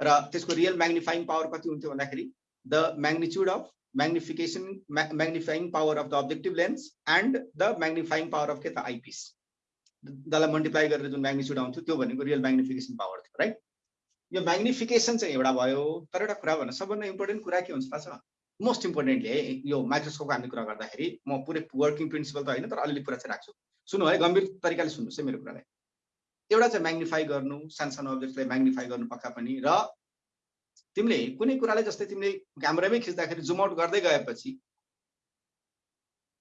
[SPEAKER 1] र त्यसको रियल म्याग्निफाइङ पावर कति हुन्थ्यो भन्दाखेरि the magnitude of magnification magnifying power of the objective lens and the magnifying power of के त आइपिस जसलाई मल्टिप्लाई गरेर जुन म्याग्निच्युड आउँथ्यो त्यो भनेको रियल म्याग्निफिकेसन पावर थियो राइट यो म्याग्निफिकेसन चाहिँ एउटा भयो तर एउटा कुरा भन्न सबभन्दा इम्पोर्टेन्ट कुरा के हुन्छ थाहा छ? मोस्ट इम्पोर्टेन्टली है यो माइक्रोस्कोपको हामीले कुरा गर्दाखेरि म पुरै वर्किङ प्रिन्सिपल त होइन तर अलिअलि कुरा चाहिँ राख्छु। सुन्नु है गम्भीर तरिकाले सुन्नुहोस् है मेरो कुरालाई। एउटा चाहिँ म्याग्निफाई गर्नु सानो सानो अब्जेक्टलाई म्याग्निफाई गर्नु पक्का पनि र तिमीले कुनै कुरालाई जस्तै तिमीले क्यामेरामै खिच्दाखेरि जुम आउट गर्दै गएपछि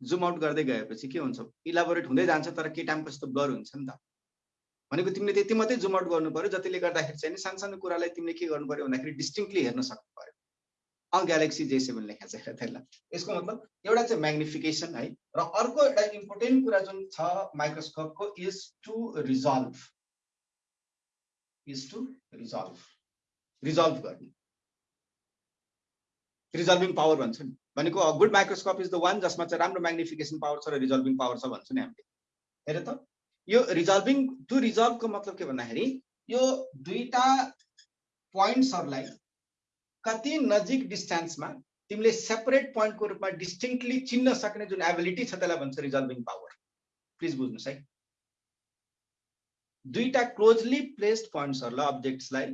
[SPEAKER 1] जुम आउट गर्दै गएपछि के हुन्छ? इलाबोरेट हुँदै जान्छ तर के टाइमको जस्तो ब्लर हुन्छ नि त। भनेको तिमीले त्यति मात्रै जुम आउट गर्नु पर्यो जतिले गर्दाखेरि चाहिँ सानो सानो कुरालाई तिमीले के गर्नु पर्यो भन्दाखेरि डिस्टिङली हेर्न सक्नु पर्यो। अ ग्यालेक्सी जे सेभेन लेखा छ त्यसलाई यसको मतलब एउटा चाहिँ म्याग्निफिकेसन है र अर्को एउटा इम्पोर्टेन्ट कुरा जुन छ माइक्रोस्कोपको is to resolve is to resolve resolve गर्ने। रिजल्भिङ पावर भन्छ नि। भनेको good microscope is the one जसमा चाहिँ राम्रो म्याग्निफिकेसन पावर छ र रिजल्भिङ पावर छ भन्छ नि हामीले। हेर त यो रिजल्भिङ टु रिजल्भको मतलब के भन्दाखेरि यो दुईटा पोइन्ट्सहरूलाई कति नजिक डिस्टेन्समा तिमीले सेपरेट पोइन्टको रूपमा डिस्टिङक्टली चिन्न सक्ने जुन एबिलिटी छ त्यसलाई भन्छ रिजल्भिङ पावर। प्लिज बुझ्नुहोस् है। दुईटा क्लोजली प्लेस्ड पोइन्ट्सहरूलाई अब्जेक्ट्सलाई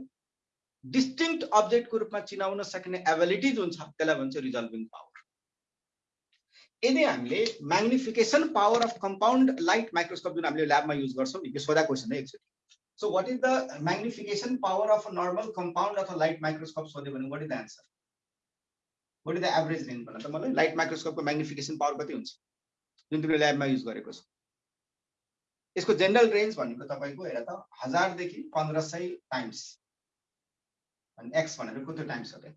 [SPEAKER 1] डिस्टिङ्क्ट अब्जेक्टको रूपमा चिनाउन सक्ने एबिलिटी जुन छ त्यसलाई भन्छ रिजल्भिङ पावर। यदि हामीले magnification power of compound light microscope जुन हामीले ल्याबमा युज गर्छौँ यो सोधा क्वेसन है एकचोटि। So what is the magnification power of normal compound अथवा लाइट माइक्रोस्कोप सोध्यो भने what is the answer what is the average range भन त मलाई लाइट माइक्रोस्कोपको म्याग्निफिकेसन पावर कति हुन्छ? जुन तिमीले ल्याबमा युज गरेको छ। यसको जेनरल रेन्ज भनेको तपाईँको हेर त हजारदेखि पन्ध्र सय टाइम्स एक्स भनेर कति टाइम्स हो त्यो?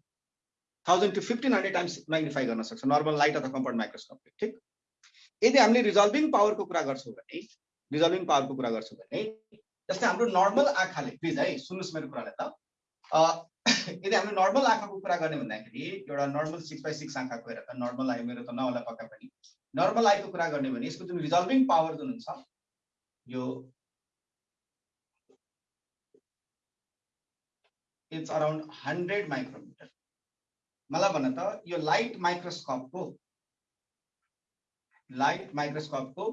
[SPEAKER 1] Thousand to fifteen hundred times magnify गर्न सक्छ नर्मल लाइट अथवा कम्पाउन्ड माइक्रोस्कोपले ठिक? यदि हामीले रिजल्भिङ पावरको कुरा गर्छौँ भने रिजल्भिङ पावरको कुरा गर्छौँ भने जस्तै हाम्रो नर्मल आँखाले प्लिज है सुन्नुहोस् मेरो कुरालाई त यदि हामीले नर्मल आँखाको कुरा गर्ने भन्दाखेरि एउटा नर्मल सिक्स बाई सिक्स आँखाको हेर त नर्मल आयो मेरो त नहोला पक्का पनि। नर्मल आईको कुरा गर्ने भने यसको जुन रिजल्भिङ पावर जुन हुन्छ यो इट्स अराउन्ड हन्ड्रेड माइक्रोमिटर। मलाई भन त यो लाइट माइक्रोस्कोपको लाइट माइक्रोस्कोपको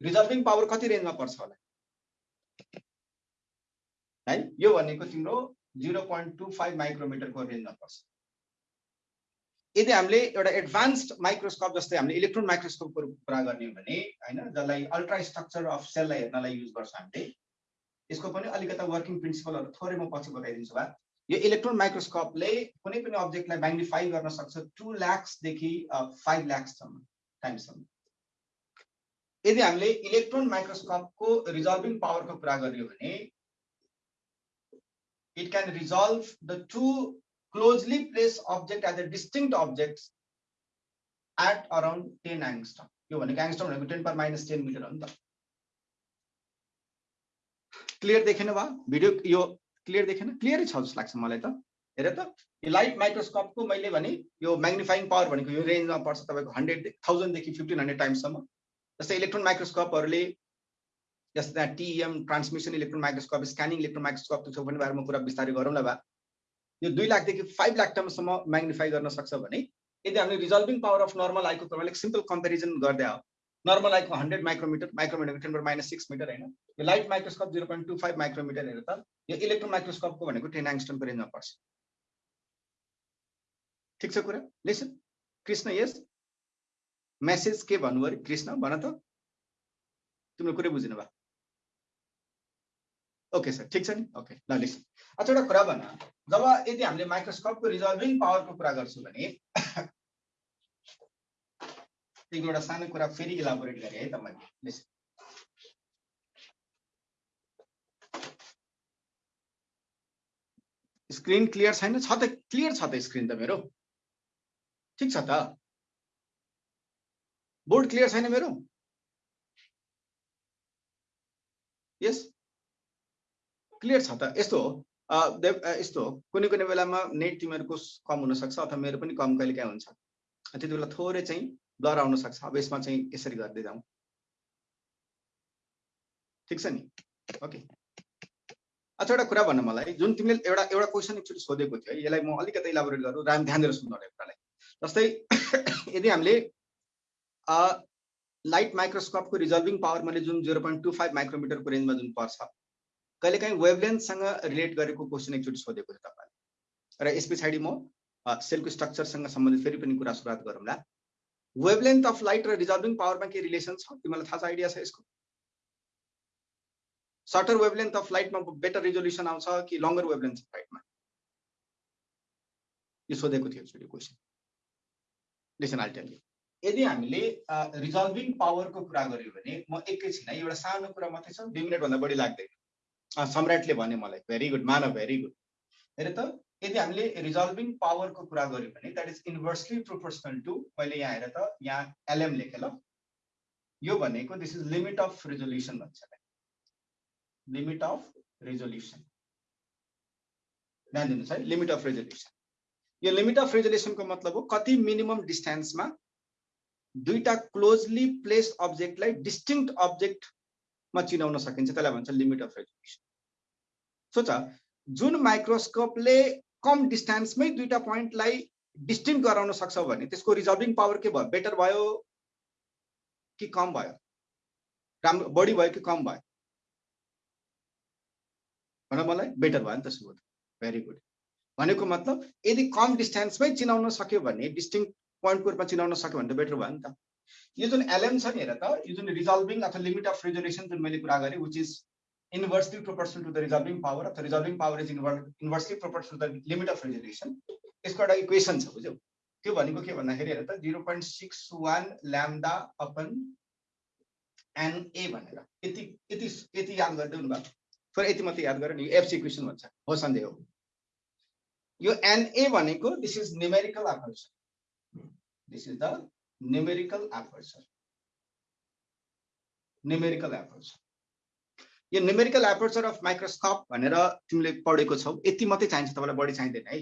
[SPEAKER 1] रिजर्भिङ पावर कति रेन्जमा पर्छ होला? है? यो भनेको तिम्रो जिरो पोइन्ट टू फाइभ माइक्रोमिटरको रेन्जमा पर्छ। यदि हामीले एउटा एडभान्स्ड माइक्रोस्कोप जस्तै हामीले इलेक्ट्रोन माइक्रोस्कोपको कुरा गर्ने हो भने होइन जसलाई अल्ट्रा स्ट्रक्चर अफ सेललाई हेर्नलाई युज गर्छ हामीले यसको पनि अलिकति वर्किङ प्रिन्सिपलहरू थोरै म पछि बताइदिन्छु भए यो इलेक्ट्रोन माइक्रोस्कोपले कुनै पनि अब्जेक्टलाई म्याग्निफाई गर्न सक्छ टु ल्याक्सदेखि फाइभ ल्याक्ससम्म टाइमसम्म यदि हामीले इलेक्ट्रोन माइक्रोस्कोपको रिजल्भिङ पावरको कुरा गर्यो भने it can resolve the two closely place object as a distinct object at around ten angstrom यो भनेको एङ्स्टम भनेको टेन पर माइनस टेन मिटर हो नि त। क्लियर देखेन भयो? भिडियो यो क्लियर देखेन क्लियरै छ जस्तो लाग्छ मलाई त। हेर त यो लाइट माइक्रोस्कोपको मैले भने यो म्याग्निफाइङ पावर भनेको यो रेन्जमा पर्छ तपाईँको हन्ड्रेड थाउजन्डदेखि फिफ्टिन हन्ड्रेड टाइम्ससम्म जस्तै इलेक्ट्रोन माइक्रोस्कोपहरूले जस्तै TEM transmission electron microscope scanning electron microscope त्यो पनि बारेमा कुरा बिस्तारै गरौँला भए यो दुई लाखदेखि फाइभ लाख टर्मसम्म म्याग्निफाई गर्न सक्छ भने यदि हामीले रिजल्भिङ पावर अफ नर्मल आइको तपाईँले सिम्पल कम्पेरिजन गर्दै हो normal आइको hundred micrometre micrometre ten minus six metre होइन यो light microscope zero point two five micrometre हेरेर त यो इलेक्ट्रोन माइक्रोस्कोपको भनेको टेन एङ्स्टनको रेन्जमा पर्छ ठिक छ कुरा? लिसन कृष्ण यस मेसेज के भन्नु अरे? कृष्ण भन त। तिम्रो कुरै बुझिनु भयो। ओके सर ठिक छ नि? ओके ल लिसन अच्छा एउटा कुरा भन। जब यदि हामीले माइक्रोस्कोपको रिजल्भिङ पावरको कुरा गर्छौँ भने एउटा सानो कुरा फेरि इलाबोरेट गरेँ है तपाईँले। स्क्रिन क्लियर छैन? छ त क्लियर छ त स्क्रिन त मेरो। ठिक छ त? बोर्ड क्लियर छैन मेरो? यस क्लियर छ त। यस्तो हो। यस्तो हो। कुनै कुनै बेलामा नेट तिमीहरूको कम हुनसक्छ अथवा मेरो पनि कम कहिले काहीँ हुन्छ। त्यति बेला थोरै चाहिँ ब्लर आउन सक्छ। अब यसमा चाहिँ यसरी गर्दै जाउँ। ठिक छ नि? ओके। अच्छा एउटा कुरा भन्न मलाई। जुन तिमीले एउटा एउटा क्वेसन एकचोटि सोधेको थियो यसलाई म अलिकति इलाबोरेट गरौँ राम ध्यान दिएर सुन्नु कुरालाई जस्तै यदि हामीले लाइट माइक्रोस्कोपको रिजल्भिङ पावर मैले जुन जिरो पोइन्ट टू फाइभ माइक्रोमिटरको रेन्जमा जुन पर्छ कहिलेकाहीँ वेभलेन्थसँग रिलेट गरेको क्वेसन एकचोटि सोधेको थियो तपाईँले। र यस पछाडि म सेलको स्ट्रक्चरसँग सम्बन्धित फेरि पनि कुरा सुरुवात गरौँला। वेभलेन्थ अफ लाइट र रिजल्भिङ पावरमा के रिलेसन छ? तिमीलाई थाहा छ आइडिया छ यसको। सर्टर वेभलेन्थ अफ लाइटमा बेटर रिजोल्युसन आउँछ कि लङ्गर वेभलेन्थ अफ लाइटमा यो सोधेको थियो एकचोटि क्वेसन लिसन आइटेल यदि हामीले रिजल्भिङ पावरको कुरा गऱ्यौँ भने म एकैछिन एउटा सानो कुरा मात्रै छ दुई मिनटभन्दा बढी लाग्दैन। सम्राटले भने मलाई very good Manav very good हेर त यदि हामीले रिजल्भिङ पावरको कुरा गऱ्यौँ भने that is inversely proportional to मैले यहाँ हेर त यहाँ एलएम लेखेँ ल यो भनेको this is limit of resolution भन्छ। लिमिट अफ रिजोल्युसन ध्यान दिनुहोस् है लिमिट अफ रेजोल्युसन यो लिमिट अफ रेजोल्युसनको मतलब हो कति मिनिमम डिस्टेन्समा दुईटा क्लोजली प्लेस अब्जेक्टलाई डिस्टिङ्क्ट अब्जेक्ट मा चिनाउन सकिन्छ। त्यसलाई भन्छ लिमिट अफ रेजोल्युसन सोच जुन माइक्रोस्कोपले कम डिस्टेन्समै दुईवटा पोइन्टलाई डिस्टिङ गराउन सक्छ भने त्यसको रिजल्भिङ पावर के भयो? बेटर भयो कि कम भयो? राम्रो बढी भयो कि कम भयो? भन मलाई बेटर भयो नि त सुरु भेरी गुड भनेको मतलब यदि कम डिस्टेन्समै चिनाउन सक्यो भने डिस्टिङ पोइन्टको रूपमा चिनाउन सक्यो भने त बेटर भयो नि त। यो जुन एलएम छ नि हेर त यो जुन रिजल्भिङ अथवा लिमिट अफ रिजोल्युसन जुन मैले कुरा गरेँ which is inversely proportional to the resolving power अथवा resolving power is inversely proportional to the limit of resolution यसको एउटा इक्वेसन छ बुझ्यौ? त्यो भनेको के भन्दाखेरि हेर त zero point six one lambda upon NA भनेर। यति यति यति याद गरिदिनु भयो फेरि यति मात्रै याद गरेर नि एफसी इक्वेसन भन्छ। हो सन्देह हो। यो एनए भनेको this is numerical aperture this is the aperture numerical aperture यो न्युमेरिकल एपर्चर अफ माइक्रोस्कोप भनेर तिमीले पढेको छौ यति मात्रै चाहिन्छ तपाईँलाई बढी चाहिँदैन है।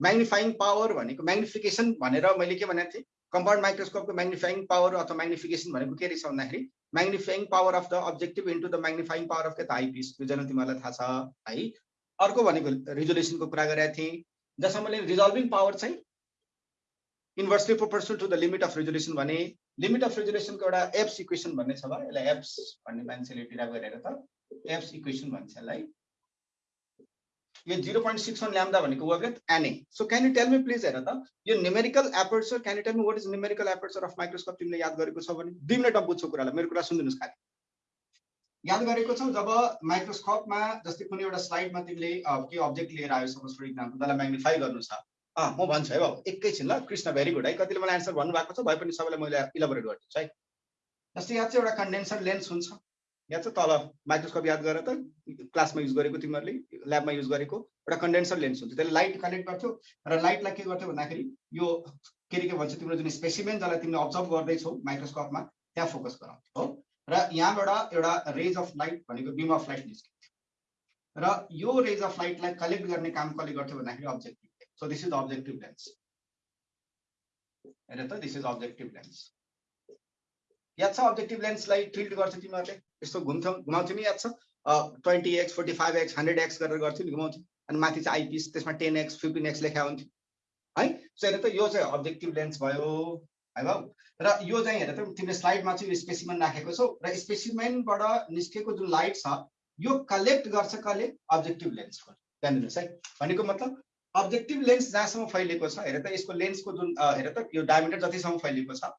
[SPEAKER 1] म्याग्निफाइङ पावर भनेको म्याग्निफिकेसन भनेर मैले के भनेको थिएँ? कम्पाउन्ड माइक्रोस्कोपको म्याग्निफाइङ पावर अथवा म्याग्निफिकेसन भनेको के रहेछ भन्दाखेरि magnifying power of the objective into the magnifying power of के त आइपिस यो जन तिमीहरूलाई थाहा छ है। अर्को भनेको रिजोल्युसनको कुरा गरेका थिएँ। जसमा मैले रिजल्भिङ पावर चाहिँ inversely proportional to the limit of resolution भने लिमिट अफ रेजुलेसनको एउटा एप्स इक्वेसन भन्ने छ ल यसलाई एप्स भन्ने मान्छेले टिरा गरेर त एप्स इक्वेसन भन्छ यसलाई। यो zero point six one lambda भनेको वर्गत NA so can you tell me please हेर त यो numerical aperture can you tell me what is numerical aperture of microscope तिमीले याद गरेको छ भने? दुई मिनटमा बुझ्छौ कुरालाई मेरो कुरा सुनिदिनुहोस् खालि। याद गरेको छौ जब माइक्रोस्कोपमा जस्तै कुनै एउटा स्लाइडमा तिमीले के अब्जेक्ट लिएर आयो सपोज फर इक्जाम्पल त्यसलाई म्याग्निफाई गर्नु छ। म भन्छु है बाबु एकैछिन ल कृष्ण भेरी गुड है। कतिले मलाई एन्सर भन्नुभएको छ भए पनि सबैलाई मैले इलाबोरेट गरिदिन्छु है। जस्तै यहाँ चाहिँ एउटा कन्डेन्सर लेन्स हुन्छ। यहाँ चाहिँ तल माइक्रोस्कोप याद गरेर त? क्लासमा युज गरेको तिमीहरूले ल्याबमा युज गरेको एउटा कन्डेन्सर लेन्स हुन्छ। त्यसले लाइट कलेक्ट गर्थ्यो र लाइटलाई के गर्थ्यो भन्दाखेरि यो के के भन्छ तिम्रो जुन स्पेसिमेन जसलाई तिमीले अब्जर्भ गर्दैछौ माइक्रोस्कोपमा त्यहाँ फोकस गराउँथ्यो हो? र यहाँबाट एउटा रेज अफ लाइट भनेको बिम अफ लाइट निस्किन्थ्यो र यो रेज अफ लाइटलाई कलेक्ट गर्ने काम कसले गर्थ्यो भन्दाखेरि objective this is the objective lens. हेर त दिस इज अब्जेक्टिभ लेन्स याद छ अब्जेक्टिभ लेन्सलाई ट्रिल्ड गर्छ तिमीहरूले? यस्तो घुम्थ्यौ घुमाउँथ्यौ नि याद छ? Twenty X forty five X hundred X गरेर गर्थ्यौ नि घुमाउँथ्यौ अनि माथि चाहिँ आइपिस त्यसमा टेन एक्स फिफ्टिन एक्स लेखा हुन्थ्यो। है? सो हेर त यो चाहिँ अब्जेक्टिभ लेन्स भयो है भाउ र यो चाहिँ हेर त तिमीले स्लाइडमा चाहिँ स्पेसिमेन राखेको छौ। र स्पेसिमेनबाट निस्केको जुन लाइट छ यो कलेक्ट गर्छ कसले अब्जेक्टिभ लेन्सबाट ध्यान है। भनेको मतलब अब्जेक्टिभ लेन्स जहाँसम्म फैलिएको छ हेर त यसको लेन्सको जुन हेर त यो डायमिटर जतिसम्म फैलिएको छ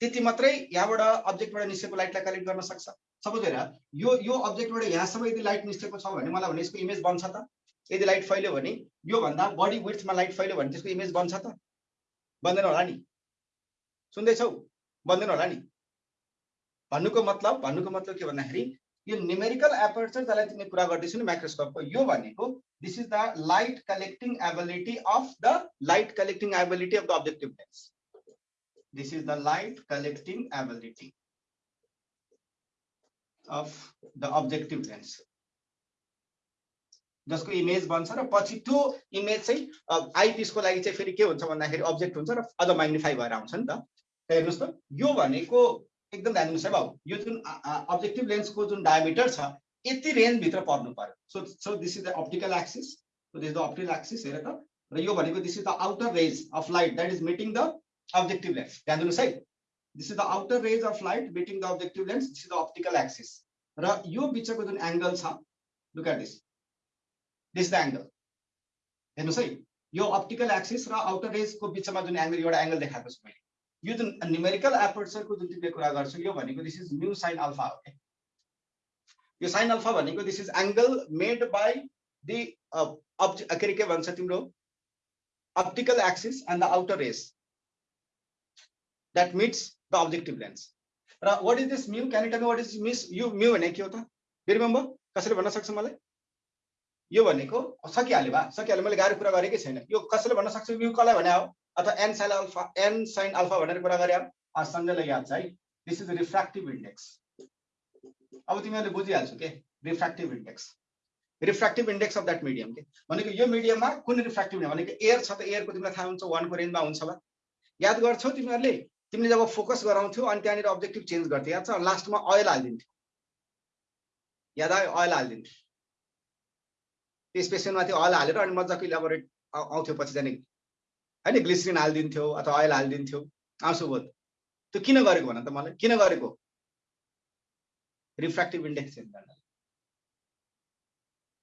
[SPEAKER 1] त्यति मात्रै यहाँबाट अब्जेक्टबाट निस्केको लाइटलाई कलेक्ट गर्न सक्छ। सपोज हेर यो यो अब्जेक्टबाट यहाँसम्म यदि लाइट निस्केको छ भने मलाई भने यसको इमेज बन्छ त। यदि लाइट फैल्यो भने योभन्दा बढी विर्थमा लाइट फैल्यो भने त्यसको इमेज बन्छ त। बन्दैन होला नि। सुन्दैछौ? बन्दैन होला नि। भन्नुको मतलब भन्नुको मतलब के भन्दाखेरि यो न्युमेरिकल एपर्चर जसलाई तिमीले कुरा गर्दैछु नि माइक्रोस्कोपको यो भनेको this is the light collecting ability of the light collecting ability of the objective lens this is the light collecting ability of the objective lens जसको इमेज बन्छ र पछि त्यो इमेज चाहिँ आइपिसको लागि चाहिँ फेरि के हुन्छ भन्दाखेरि अब्जेक्ट हुन्छ र अझ म्याग्निफाई भएर आउँछ नि त। हेर्नुहोस् त यो भनेको एकदम ध्यान दिनुहोस् है भाउ यो जुन अब्जेक्टिभ लेन्सको जुन डायमिटर छ यति रेन्जभित्र पर्नु पर्यो। So so this is the optical axis this the optical axis हेर त। र यो भनेको this is the outer rays of light that is meeting the objective lens ध्यान दिनुहोस् है this is the outer rays of light meeting the objective lens this is the optical axis र यो बिचको जुन एङ्गल छ look this this the angle हेर्नुहोस् है यो अप्टिकल एक्सिस र आउटर रेजको बिचमा जुन एङ्गल एउटा एङ्गल देखाएको छु मैले यो जुन न्युमेरिकल एपर्चरको जुन तिमीले कुरा गर्छौ यो भनेको this is mu sine alpha हो यो साइन अल्फा भनेको this is angle made by the के अरे के तिम्रो optical axis and the outer rays that meets the objective lens र what is this mu can tell what is miss you mu भनेको के हो त रिमेम्बर कसैले भन्न सक्छ मलाई यो भनेको सकिहाल्यो भा सकिहाल्यो मैले गाह्रो कुरा गरेकै छैन यो कसैले भन्न सक्छ यु कसलाई भने हो अथवा n sine alpha n sine alpha भनेर कुरा गरे सञ्जयलाई याद छ है दिस इज रिफ्राक्टिभ इन्डेक्स अब तिमीहरूले बुझिहाल्छौ के refractive index refractive index of that medium के भनेको यो मिडियममा कुन रिफ्राक्टिभ भनेको एयर छ त एयरको तिमीलाई थाहा हुन्छ वानको रेन्जमा हुन्छ होला याद गर्छौ तिमीहरूले तिमीले जब फोकस गराउँथ्यौ अनि त्यहाँनिर अब्जेक्टिभ चेन्ज गर्थ्यौ याद छ? लास्टमा अयल हालिदिन्थ्यो। याद आयो? अयल हालिदिन्थ्यो। त्यो स्पेसनमाथि अयल हालेर अनि मजाको इलाबोरेट आउँथ्यो पछि जाने होइन? ग्लिसरिन हालिदिन्थ्यो अथवा अयल हालिदिन्थ्यो। आउँछु बोध। त्यो किन गरेको भन त मलाई? किन गरेको? रिफ्रेक्टिभ इन्डेक्स चेन्ज गर्नलाई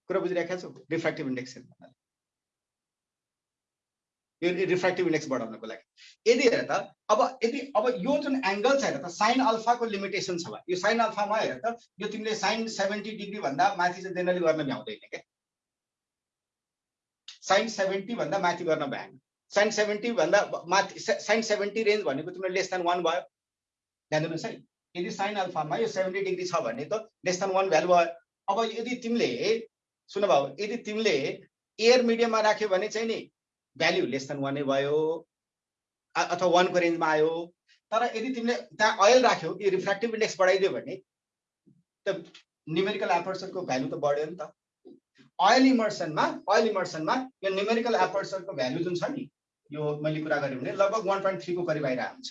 [SPEAKER 1] कुरा बुझिरहेको छौ? रिफ्रेक्टिभ इन्डेक्स चेन्ज यो रिफ्रेक्टिभ इन्डेक्स बढाउनको लागि। यदि हेर त अब यदि अब यो जुन एङ्गल छ हेर त साइन अल्फाको लिमिटेसन छ यो साइन अल्फामा हेर त यो तिमीले साइन सेभेन्टी डिग्रीभन्दा माथि चाहिँ जेनरली गर्न भ्याउँदैन क्या। साइन सेभेन्टी भन्दा माथि गर्न भएन साइन सेभेन्टी भन्दा माथि साइन सेभेन्टी रेन्ज भनेको तिम्रो लेस देन वान भयो। ध्यान दिनुहोस् है यदि साइन अल्फामा यो सेभेन्टी डिग्री छ भने त लेस देन वान भ्यालु भयो। अब यदि तिमीले सुन भाउ यदि तिमीले एयर मिडियममा राख्यो भने चाहिँ नि भ्याल्यु लेस देन वानै भयो अथवा वानको रेन्जमा आयो। तर यदि तिमीले त्यहाँ अयल राख्यौ यो रिफ्रेक्टिभ इन्डेक्स बढाइदियो भने त न्युमेरिकल एपर्चरको भ्यालु त बढ्यो नि त। अयल इमर्सनमा अयल इमर्सनमा यो न्युमेरिकल एपर्चरको भ्यालु जुन छ नि यो मैले कुरा गरेँ भने लगभग वान पोइन्ट थ्रीको करिब आइरहेको हुन्छ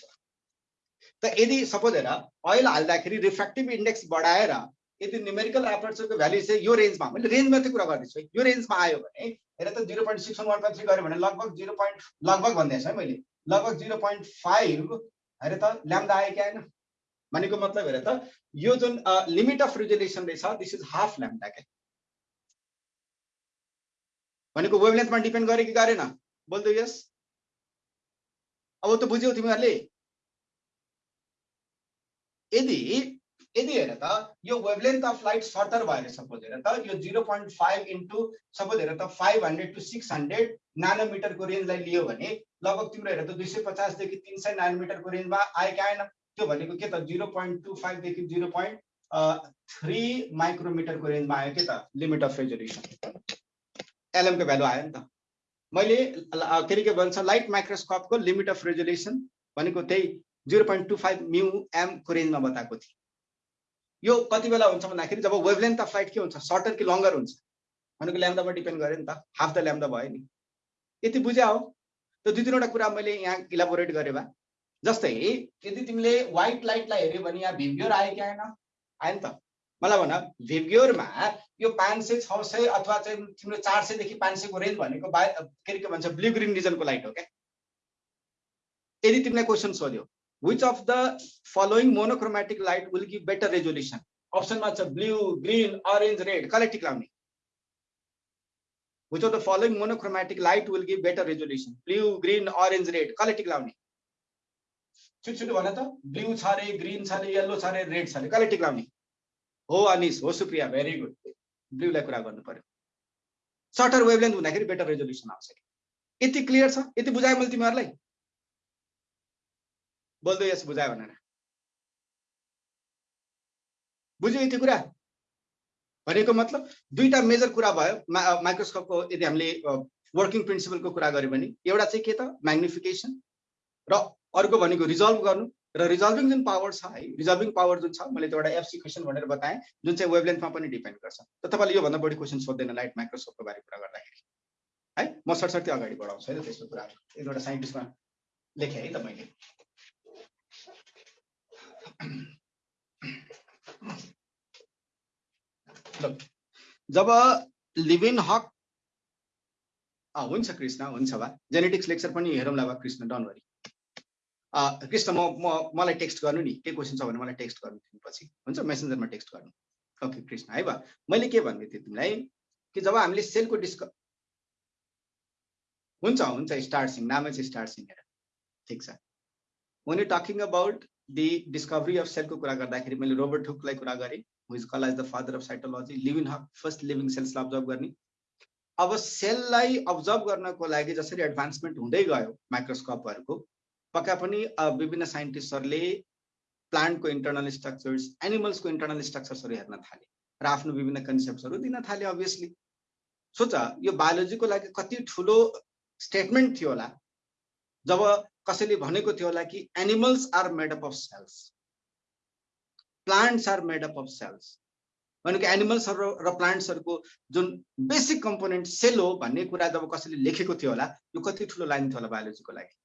[SPEAKER 1] त यदि सपोज हेर अयल हाल्दाखेरि रिफ्रेक्टिभ इन्डेक्स बढाएर यदि न्युमेरिकल एपर्चरको भ्यालु चाहिँ यो रेन्जमा मैले रेन्ज मात्रै कुरा गर्दैछु यो रेन्जमा आयो भने हेर त zero point six one point three गऱ्यो भने लगभग जिरो पोइन्ट लगभग भन्दैछ है मैले लगभग जिरो पोइन्ट फाइभ हेर त ल्याम्दा आयो कि आएन भनेको मतलब हेर त यो जुन लिमिट अफ रिजोल्युसन रहेछ दिस इज हाफ ल्याम्दा क्या भनेको वेभलेन्थमा डिपेन्ड गरे कि गरेन? बोल्दो यस। अब त बुझ्यौ तिमीहरूले। यदि यदि हेर त यो वेभलेन्थ अफ लाइट सर्टर भएर सपोज हेर त यो zero point five into suppose हेर त five hundred to six hundred नानोमिटरको रेन्जलाई लियो भने लगभग तिम्रो हेर त दुई सय पचासदेखि तिन सय नानोमिटरको रेन्जमा आयो कि आएन त्यो भनेको के त? जिरो पोइन्ट टू फाइभदेखि जिरो पोइन्ट थ्री माइक्रोमिटरको रेन्जमा आयो के त? लिमिट अफ रेजोल्युसन एलएमको भ्यालु आयो नि त। मैले के अरे के भन्छ? लाइट माइक्रोस्कोपको लिमिट अफ रेजोल्युसन भनेको त्यही zero point two five mu एमको रेन्जमा बताएको थिएँ। यो कति बेला हुन्छ भन्दाखेरि जब वेभलेन्थ अफ लाइट के हुन्छ सर्टर कि लङ्गर हुन्छ? भनेको ल्याम्दामा डिपेन्ड गऱ्यो नि त हाफ द ल्याम्दा भयो नि। यति बुझ्या हो? त्यो दुई तिनवटा कुरा मैले यहाँ इलाबोरेट गरेँ भए जस्तै यदि तिमीले व्हाइट लाइटलाई हेऱ्यो भने यहाँ भिभियोर आयो कि आएन? आयो नि त। मलाई भन भिभ्योरमा यो पाँच सय छ सय अथवा चाहिँ तिम्रो चार सयदेखि पाँच सयको रेन्ज भनेको बा के के भन्छ ब्लु ग्रिन रिजनको लाइट हो क्या? यदि तिमीलाई क्वेसन सोध्यो which of the following monochromatic light will give better resolution अप्सनमा छ ब्लु ग्रिन अरेन्ज रेड कसलाई टिक लाउने which of the following monochromatic light will give better resolution blue green orange red कसलाई टिक लाउने छिटो छिटो भन त ब्लु छ अरे ग्रिन छ अरे येल्लो छ अरे रेड छ अरे कसलाई टिक लाउने हो अनिस हो सुप्रिया भेरी गुड ब्लूलाई कुरा गर्नु पर्यो सर्टर वेभलेन्थ हुँदाखेरि बेटर रेजोल्युसन आउँछ यति क्लियर छ यति बुझायो मैले तिमीहरूलाई बोल्दो यस बुझायो भनेर। बुझ्यो यति कुरा? भनेको मतलब दुईवटा मेजर कुरा भयो। माइक्रोस्कोपको यदि हामीले वर्किङ प्रिन्सिपलको कुरा गऱ्यो भने एउटा चाहिँ के त? म्याग्निफिकेसन र अर्को भनेको रिजल्भ गर्नु। र रिजल्भिङ जुन पावर छ है रिजल्भिङ पावर जुन छ मैले त्यो एउटा एफसी क्वेसन भनेर बताएँ जुन चाहिँ वेभलेन्थमा पनि डिपेन्ड गर्छ। त तपाईँले योभन्दा बढी क्वेसन सोध्दैन लाइट माइक्रोस्कोपको बारे कुरा गर्दाखेरि। है म सरसर्ती अगाडि बढाउँछु है त त्यस्तो कुरा एउटा साइन्टिस्टमा लेखेँ है त मैले। जब लिभिन हक हुन्छ कृष्ण हुन्छ वा जेनेटिक्स लेक्चर पनि हेरौँला वा कृष्ण डनवरी कृष्ण म म मलाई टेक्स्ट गर्नु नि। के क्वेसन छ भने मलाई टेक्स्ट गर्नु पछि हुन्छ? मेसेन्जरमा टेक्स्ट गर्नु। ओके कृष्ण है वा मैले के भन्दै थिएँ तिमीलाई कि जब हामीले सेलको डिस्क हुन्छ हुन्छ स्टार्ट सिङ नामै चाहिँ स्टार्ट सिङ ठिक छ। when you're talking about the discovery of cell को कुरा गर्दाखेरि मैले रोबर्ट हुकलाई कुरा गरेँ who is called as the father of cytology Leeuwenhoek first living सेल्सलाई observe गर्ने। अब सेललाई अब्जर्भ गर्नको लागि जसरी एडभान्समेन्ट हुँदै गयो माइक्रोस्कोपहरूको पक्का पनि विभिन्न साइन्टिस्टहरूले प्लान्टको इन्टरनल स्ट्रक्चर्स एनिमल्सको इन्टरनल स्ट्रक्चर्सहरू हेर्न थाले र आफ्नो विभिन्न कन्सेप्टहरू दिन थाले अभियसली सोच यो बायोलोजीको लागि कति ठुलो स्टेटमेन्ट थियो होला। जब कसैले भनेको थियो होला कि animals are made up of cells plants are made up of cells भनेको एनिमल्सहरू र प्लान्ट्सहरूको जुन बेसिक कम्पोनेन्ट सेल हो भन्ने कुरा जब कसैले लेखेको थियो होला यो कति ठुलो लाइन थियो होला बायोलोजीको लागि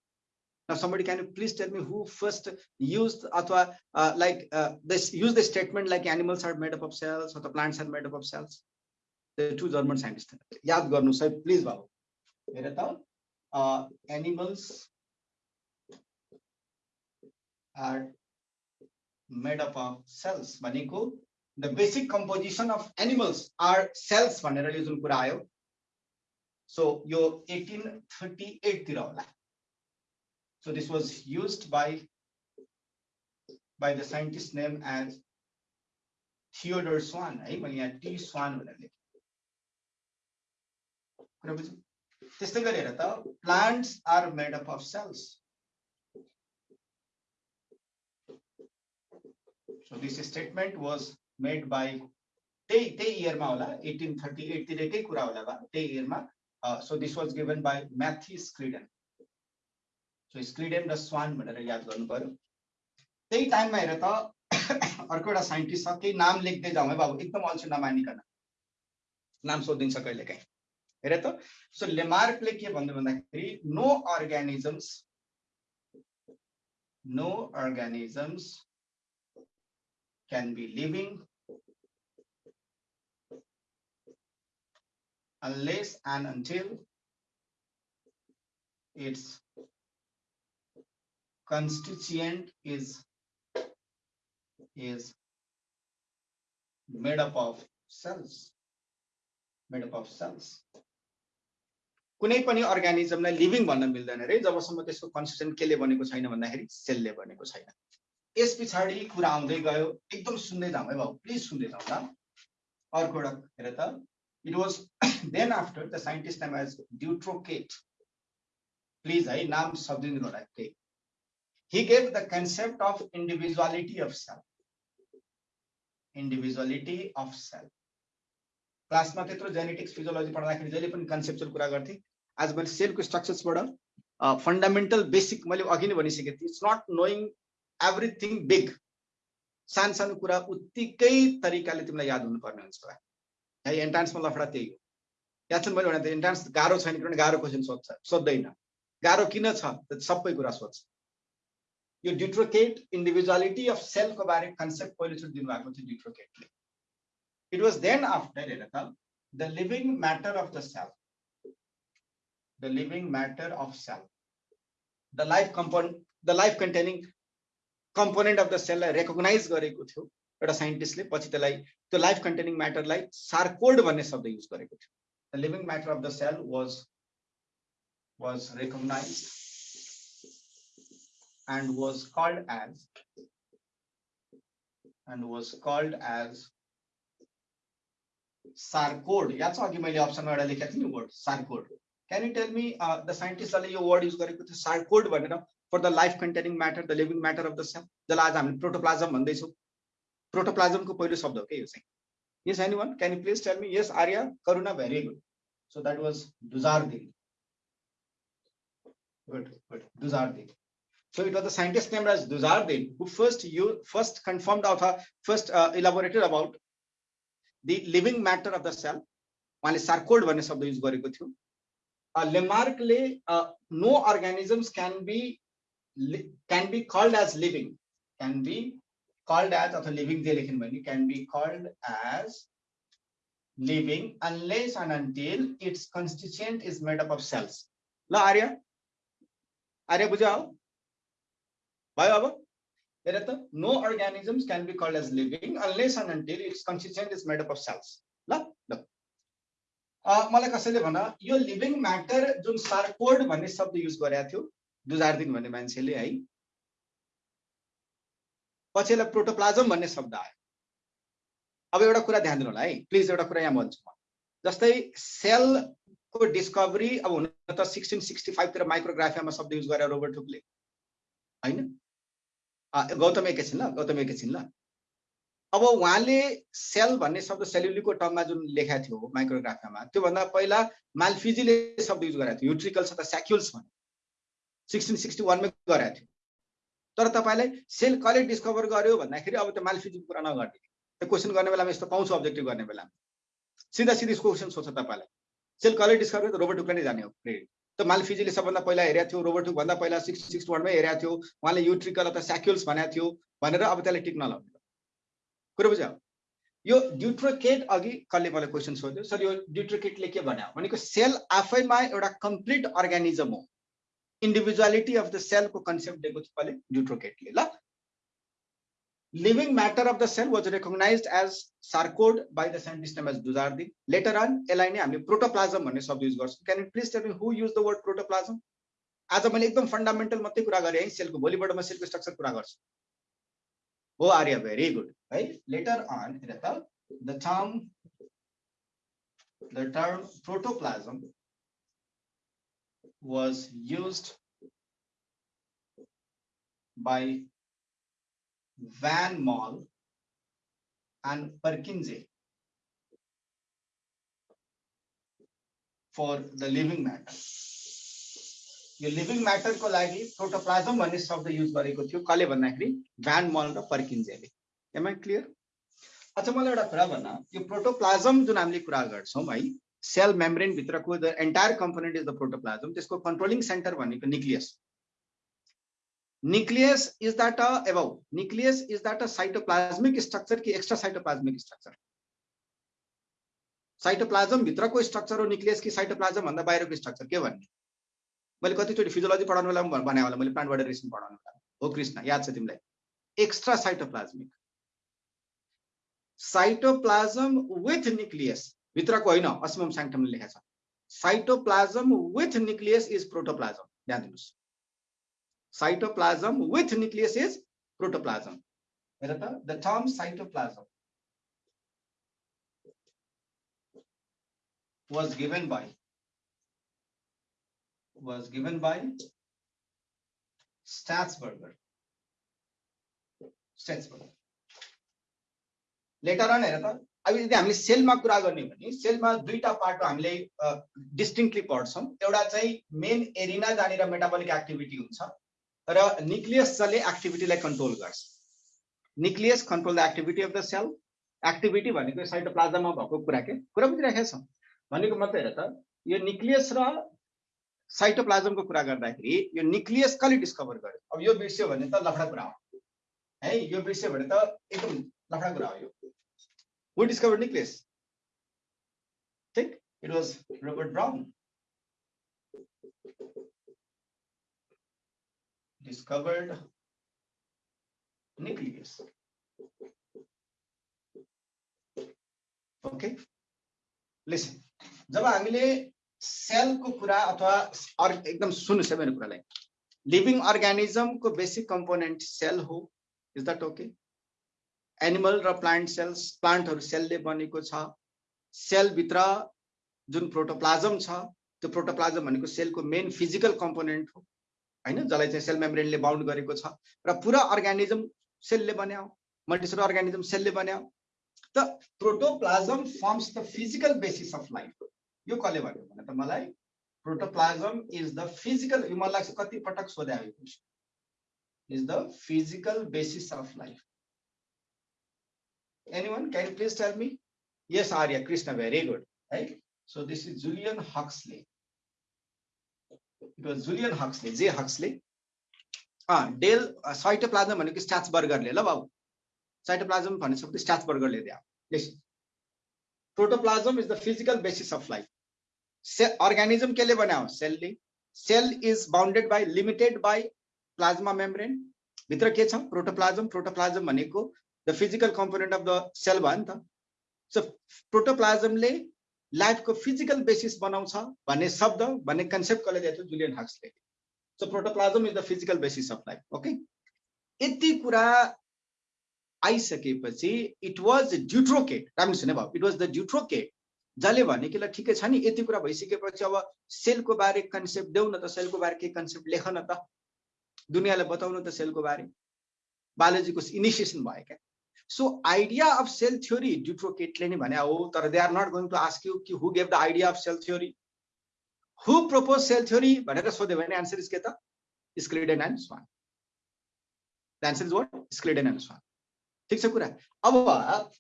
[SPEAKER 1] Now, somebody can you please tell me who first used अथवा uh, uh, use the statement like animals are made up of cells or the plants are made up of cells? The two German scientists. याद गर्नुहोस् है please बाबु हेर त animals are made up of cells भनेको the basic composition of animals are cells भनेर यो जुन कुरा आयो so यो 1838 तिर होला so this was used by by the scientist named as Theodore Swan है मैले यहाँ टी स्वान भनेर लेखेँ कुरा बुझ्यो त्यस्तै गरेर त plants are made up of cells So this statement was made by त्यही त्यही इयरमा होला एटिन थर्टी एटतिरकै कुरा होला त्यही इयरमा so this was given by Matthias Schleiden so Schleiden र स्वान भनेर याद गर्नु पर्यो। त्यही टाइममा हेर त अर्को एउटा साइन्टिस्ट छ केही नाम लेख्दै जाउँ है बाबु एकदम अल्छी नमानिकन नाम सोधिदिन्छ कहिले काहीँ। हेर त सो लेमार्कले के भन्दै भन्दाखेरि no organisms no organisms can be living unless and until its constituent is is made up of cells made up of cells कुनै पनि अर्ग्यानिजमलाई लिभिङ भन्न मिल्दैन रे जबसम्म त्यसको कन्स्टिट्युन्ट केले बनेको छैन भन्दाखेरि सेलले बनेको छैन यस पछाडि कुरा आउँदै गयो एकदम सुन्दै जाउँ है बाबु प्लिज सुन्दै जाउँ ल अर्को एउटा हेर त it was then after the scientist name as Dutrochet please है नाम शब्दिनु होला त्यही he gave the concept of individuality of self individuality of self क्लासमा त्यत्रो जेनेटिक्स फिजियोलोजी पढ्दाखेरि जहिले पनि कन्सेप्चुअल कुरा गर्थे आज मैले सेलको स्ट्रक्चर्सबाट फन्डामेन्टल बेसिक मैले अघि नै भनिसकेको थिएँ it's not knowing everything big सानो सानो कुरा उत्तिकै तरिकाले तिमीलाई याद हुनुपर्ने हुन्छ है एन्ट्रान्समा लफडा त्यही हो याद छ मैले भने इन्ट्रान्स गाह्रो छैन किनभने गाह्रो क्वेसन सोध्छ सोध्दैन गाह्रो किन छ सबै कुरा सोध्छ यो डिट्रोकेट इन्डिभिजुअलिटी अफ सेल्फको बारे कन्सेप्ट पहिलोचोटि दिनुभएको थियो डिट्रोकेटले इट वाज देन आफ्टर हेर त the living matter of the self the living matter of self the life component the life containing component of the सेललाई recognise गरेको थियो एउटा साइन्टिस्टले पछि त्यसलाई त्यो लाइफ कन्टेनिङ म्याटरलाई सार्कोल्ड भन्ने शब्द युज गरेको थियो। The living matter of the cell was was recognise and was called as and was called as sarcode याद छ अघि मैले अप्सनमा एउटा लेखेको थिएँ नि word sarcode can you tell me the साइन्टिस्टले यो वर्ड युज गरेको थियो सार्कोड भनेर? For the life containing matter, the living matter of the cell. जसलाई आज हामीले प्रोटोप्लाजम भन्दैछौँ प्रोटोप्लाजमको पहिलो शब्द हो के यो चाहिँ yes anyone can you please tell me yes arya karuna very good so that was duzardi good good duzardi So it was the scientist named as Dujardin who first you first confirmed or first uh, elaborated about the living matter of the cell. उहाँले sarcode भन्ने शब्द use गरेको थियो लेमार्कले no organisms can be Can be called as living can be called as अथवा living जे लेख्नु भने can be called as living unless and until its constituent is made up of cells. ल आर्य आर्य बुझ्यो भयो अब हेर त no organisms can be called as living unless and until it's consistent is made up of cells ल ल मलाई कसैले भन यो लिभिङ म्याटर जुन सार्कोड भन्ने शब्द युज गरेको थियो दुजारदिन भन्ने मान्छेले है पछि यसलाई प्रोटोप्लाजम भन्ने शब्द आयो। अब एउटा कुरा ध्यान दिनु होला है। प्लिज एउटा कुरा यहाँ भन्छु म। जस्तै सेलको डिस्कभरी अब हुन त सिक्सटिन सिक्सटी फाइभतिर माइक्रोग्राफियामा शब्द युज गरेर रोबर्ट हुकले होइन? गौतम एकैछिन ल गौतम एकैछिन ल। अब उहाँले सेल भन्ने शब्द सेल्युलीको टर्ममा जुन लेखाएको थियो माइक्रोग्राफियामा त्योभन्दा पहिला मालफिजीले शब्द युज गरेको थियो। युट्रिकल्स अथवा स्याक्युल्स भने सिक्सटिन सिक्सटी वानमै गरेको थियो। तर तपाईँलाई सेल कसले डिस्कभर गर्यो भन्दाखेरि अब त्यो मालफिजीको कुरा नगर्ने। त्यो क्वेसन गर्ने बेलामा यस्तो पाउँछ अब्जेक्टिभ गर्ने बेलामा। सिधा सिधी क्वेसन सोध्छ तपाईँलाई। सेल कसले डिस्कभर रोबोट टुक्रा नै जाने हो। क्रेडिट त मालफिजीले सबभन्दा पहिला हेरेको थियो रोबोट भन्दा पहिला सिक्स सिक्स वानमै हेरेको थियो। उहाँले युट्रिकल अथवा स्याक्युल्स भनेको थियो भनेर अब त्यसलाई टिक्न लगाउने। कुरो बुझ्यो? यो ड्युट्रोकेट अघि कसले मलाई क्वेसन सोध्यो? सर यो ड्युट्रोकेटले के भन्यो? भनेको सेल आफैमा एउटा कम्प्लिट अर्ग्यानिजम हो। इन्डिभिजुअलिटी अफ द सेलको कन्सेप्ट दिएको थियो कसले ड्युट्रोकेटले ल living matter of the cell was recognized as sarcode by the scientist name as Dujardin. Later on, यसलाई नै हामीले प्रोटोप्लाजम भन्ने शब्द युज गर्छौँ। Can you please tell me who use the word protoplasm आज मैले एकदम फन्डामेन्टल मात्रै कुरा गरेँ है सेलको भोलिबाट म सेलको स्ट्रक्चर कुरा गर्छु। हो आर्य भेरी गुड है लेटर अन हेर त the term the term protoplasm was used by Van Mall and Perkinse for the living matter. यो लिभिङ म्याटरको लागि प्रोटोप्लाजम भन्ने शब्द युज गरेको थियो कसले भन्दाखेरि भ्यान मल र पर्किन्जेले एम आई क्लियर अच्छा मलाई एउटा कुरा भन्न। यो प्रोटोप्लाजम जुन हामीले कुरा गर्छौँ है cell मेम्ब्रेनभित्रको the entire component is the protoplasm त्यसको कन्ट्रोलिङ सेन्टर भनेको nucleus nucleus is that a above. Nucleus is that a cytoplasmic structure कि extra cytoplasmic structure साइटोप्लाजम भित्रको स्ट्रक्चर हो न्युक्लियस कि साइटोप्लाजम भन्दा बाहिरको स्ट्रक्चर के भन्ने मैले कतिचोटि फिजियोलोजी पढाउनु बेला पनि भने होला मैले प्लान्ट बडा पढाउनु बेला हो। कृष्ण, याद छ तिमीलाई extra cytoplasmic cytoplasm with nucleus भित्रको होइन असिमम स्याङ्टमले लेखेको छ cytoplasm with nucleus is protoplasm ध्यान दिनुहोस् cytoplasm with nucleus is protoplasm. The term cytoplasm was given by was given by Statsberger. Statsberger. Later on हेर त अब यदि हामीले सेलमा कुरा गर्ने भने सेलमा दुईटा पार्ट हामीले डिस्टिङक्टली पढ्छौँ। एउटा चाहिँ मेन एरिना जहाँनिर मेटाबोलिक एक्टिभिटी हुन्छ र न्युक्लियस जसले एक्टिभिटीलाई कन्ट्रोल गर्छ। Nucleus control the activity of the cell activity भनेको साइटोप्लाजममा भएको कुरा के? कुरा बुझिराखेका छौँ। भनेको मात्रै हेर त यो न्युक्लियस र साइटोप्लाजमको कुरा गर्दाखेरि यो न्युक्लियस कसले डिस्कभर गर्यो? अब यो बिर्स्यो भने त लफडा कुरा हो। है यो बिर्स्यो भने त एकदम लफडा कुरा हो यो। हु डिस्कभर न्युक्लियस ठिक it was Robert Brown discovered nucleus. Okay listen जब हामीले सेलको कुरा अथवा एकदम सुन्नुहोस् है मेरो कुरालाई। लिभिङ अर्ग्यानिजमको बेसिक कम्पोनेन्ट सेल हो। इज़ द्याट ओके एनिमल र प्लान्ट सेल्स प्लान्टहरू सेलले बनेको छ। सेलभित्र जुन प्रोटोप्लाजम छ त्यो प्रोटोप्लाजम भनेको सेलको मेन फिजिकल कम्पोनेन्ट हो होइन? जसलाई चाहिँ सेल मेम्ब्रेनले बााउन्ड गरेको छ। र पुरा अर्ग्यानिजम सेलले बनायो मल्टिसेलर अर्ग्यानिजम सेलले बनायो त protoplasm forms the physical basis of life यो कसले भन्यो भने त मलाई प्रोटोप्लाजम इज द फिजिकल यो मलाई लाग्छ कति पटक सोधे is the physical basis of life. Anyone can please tell me? Yes, Arya, Krishna, very good. Right? So this is Julian Huxley. It was Julian Huxley, J. Huxley. Ah, Dale cytoplasm भनेको स्ट्याच बर्गरले ल बाबु cytoplasm भनिसक्यो स्ट्याच बर्गरले दियो Listen. Protoplasm is the physical basis of life. Cell, organism के लिए बना हो सेलले cell is bounded by limited by plasma membrane भित्र के छ प्रोटोप्लाज्म प्रोटोप्लाज्म भनेको the physical component of the cell भयो नि त. सो प्रोटोप्लाज्मले लाइफको फिजिकल बेसिस बनाउँछ भन्ने शब्द भन्ने कन्सेप्ट कसले दिएको थियो Julian Huxley so protoplasm is the physical basis of life okay यति कुरा आइसकेपछि इट वाज ड्युट्रोकेट राम्रो सुने भयो। इट वाज द ड्युट्रोकेट जसले भने कि ल ठिकै छ नि यति कुरा भइसकेपछि अब सेलको बारे कन्सेप्ट देऊ न त सेलको बारे केही कन्सेप्ट लेख न त। दुनियाँलाई बताउनु त सेलको बारे। बायोलोजीको इनिसिएसन भयो क्या। So idea of cell theory ड्युट्रोकेटले नै भने हो तर they are not going to ask you कि gave the idea of cell theory who propose cell theory भनेर सोध्यो कुरा अब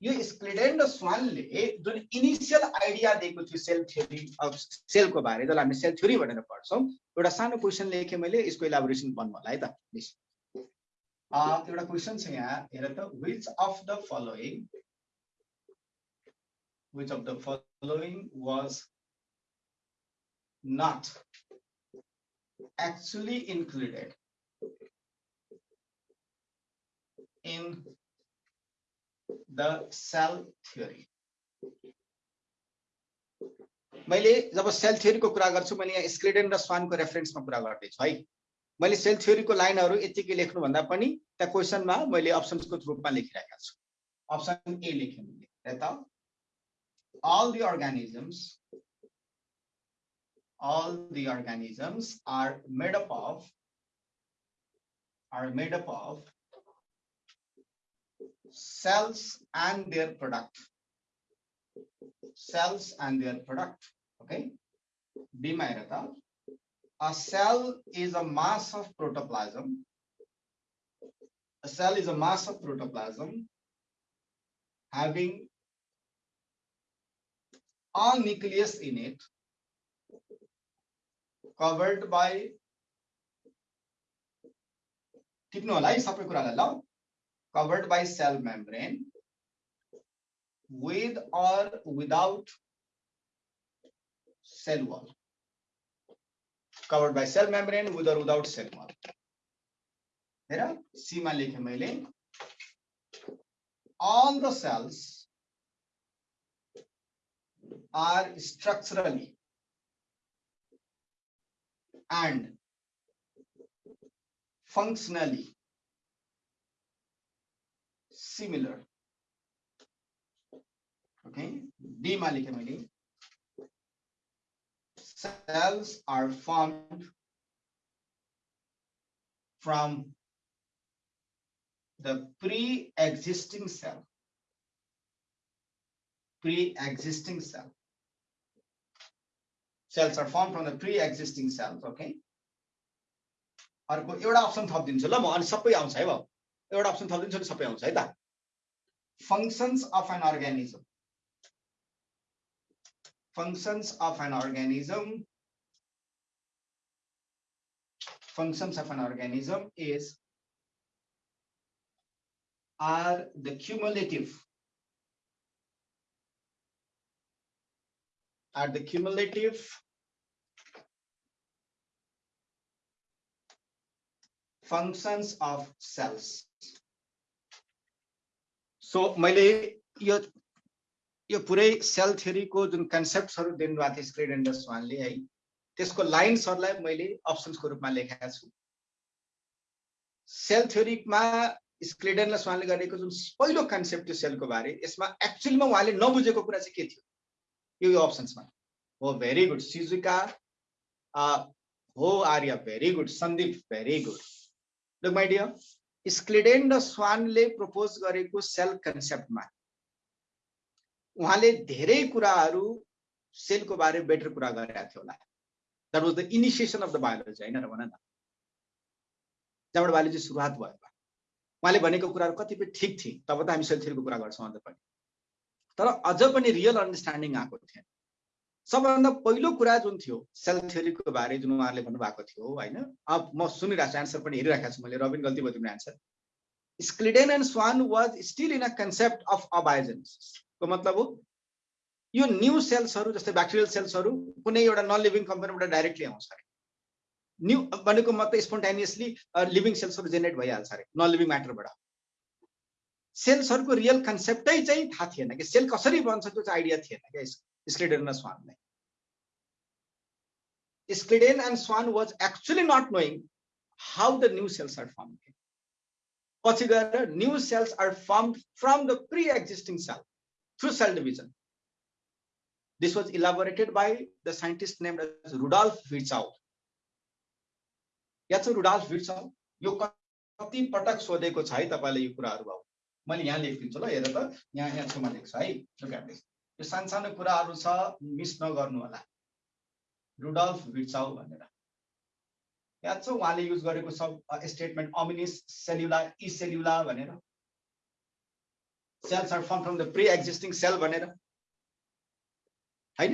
[SPEAKER 1] यो स्क्लिडेन र स्वानले जुन इनिसियल आइडिया दिएको थियो सेल थ्योरी अब सेलको बारे जसलाई हामी सेल थ्योरी भनेर पढ्छौँ एउटा सानो क्वेसन लेखेँ मैले यसको इलाबोरेसन भन्नु होला है त एउटा क्वेसन छ यहाँ हेर त which of the following which of the following was not actually included in the cell theory मैले जब सेल थ्योरीको कुरा गर्छु मैले यहाँ स्क्रिडेन र स्वानको रेफरेन्समा कुरा गर्दैछु है? मैले सेल थ्योरीको लाइनहरू यतिकै लेख्नुभन्दा पनि त्यहाँ क्वेसनमा मैले अप्सन्सको रूपमा लेखिरहेका छु अप्सन ए लेखेँ मैले त all the organisms all the organisms are made up of are made up of cells and their product cells and their product okay b my a cell is a mass of protoplasm a cell is a mass of protoplasm having a nucleus in it covered by टिप्नु होला है सबै कुरालाई ल covered by cell membrane with or without cell wall. Covered by cell membrane with or without cell wall. हेर सीमा लेखेँ मैले all the cells are structurally and functionally similar. Okay, D Malikamili. Cells are formed from the pre-existing cell. Pre-existing cell. Cells are formed from the pre-existing cells, okay? अर्को एउटा option थपिदिन्छु ल म अनि सबै आउँछ है भाउ एउटा अप्सन थपिदिन्छु नि सबै आउँछ है त functions of an organism functions of an organism functions of an organism is are the cumulative are the cumulative functions of cells so मैले यो यो पुरै सेल थ्योरीको जुन कन्सेप्टहरू दिनुभएको थियो स्क्रिड एन्ड वानले है त्यसको लाइन्सहरूलाई मैले अप्सन्सको रूपमा लेखेका छु। सेल थ्योरीमा स्क्रिडेन र स्वानले गरेको जुन पहिलो कन्सेप्ट थियो सेलको बारे यसमा एक्चुअलीमा उहाँले नबुझेको कुरा चाहिँ के थियो? यो अप्सन्समा हो भेरी गुड सिजुका हो Arya very good Sandeep very good look my dear Schleiden र स्वानले प्रपोज गरेको सेल कन्सेप्टमा उहाँले धेरै कुराहरू सेलको बारे बेटर कुरा गरेका थियो होला। That was the initiation of the biology होइन र भन न। जहाँबाट बायोलोजी सुरुवात भयो उहाँले भनेको कुराहरू कतिपय ठिक थिए तब त हामी सेल कुरा गर्छौँ अन्त पनि। तर अझ पनि रियल अन्डरस्ट्यान्डिङ आएको थिएन। सबभन्दा पहिलो कुरा जुन थियो सेल थ्योरीको बारे जुन उहाँहरूले भन्नुभएको थियो होइन? अब म सुनिरहेको छु एन्सर पनि हेरिरहेको छु मैले। रबिन गल्ती भयो तिम्रो answer Schleiden and Schwann was still in a concept of अबायोजेन्सको मतलब हो, यो न्यू ब्याक्टेरियल सेल्सहरू कुनै एउटा नन लिभिङ कम्पनीबाट डाइरेक्टली आउँछ अरे। न्यू भनेको मात्रै स्पोन्टानियसली लिभिङ सेल्सहरू जेनेरेट भइहाल्छ अरे नन लिभिङ म्याटरबाट सेल्सहरूको रियल कन्सेप्टै चाहिँ थाहा थिएन कि सेल कसरी बन्छ त्यो चाहिँ आइडिया थिएन स्क्लिडेन र स्वानलाई and Schwann was actually not knowing how the new cells are form पछि गएर new cells are form from the pre existing cell through cell division this was elaborated by the scientist named Rudolf Virchow या चाहिँ Rudolf भिड्छ यो कति पटक सोधेको छ है तपाईँले यो कुराहरू भयो मैले यहाँ लेखिदिन्छु ल हेर त। यहाँ यहाँ छेउमा लेख्छु है। यो सानसानो कुराहरू छ मिस नगर्नु होला। रुडल्फ भिड्छाउ भनेर। याद छ उहाँले युज गरेको छ स्टेटमेन्ट अमिनिस सेल्युला इ सेल्युला भनेर? Cells are form from the pre existing cell भनेर। होइन?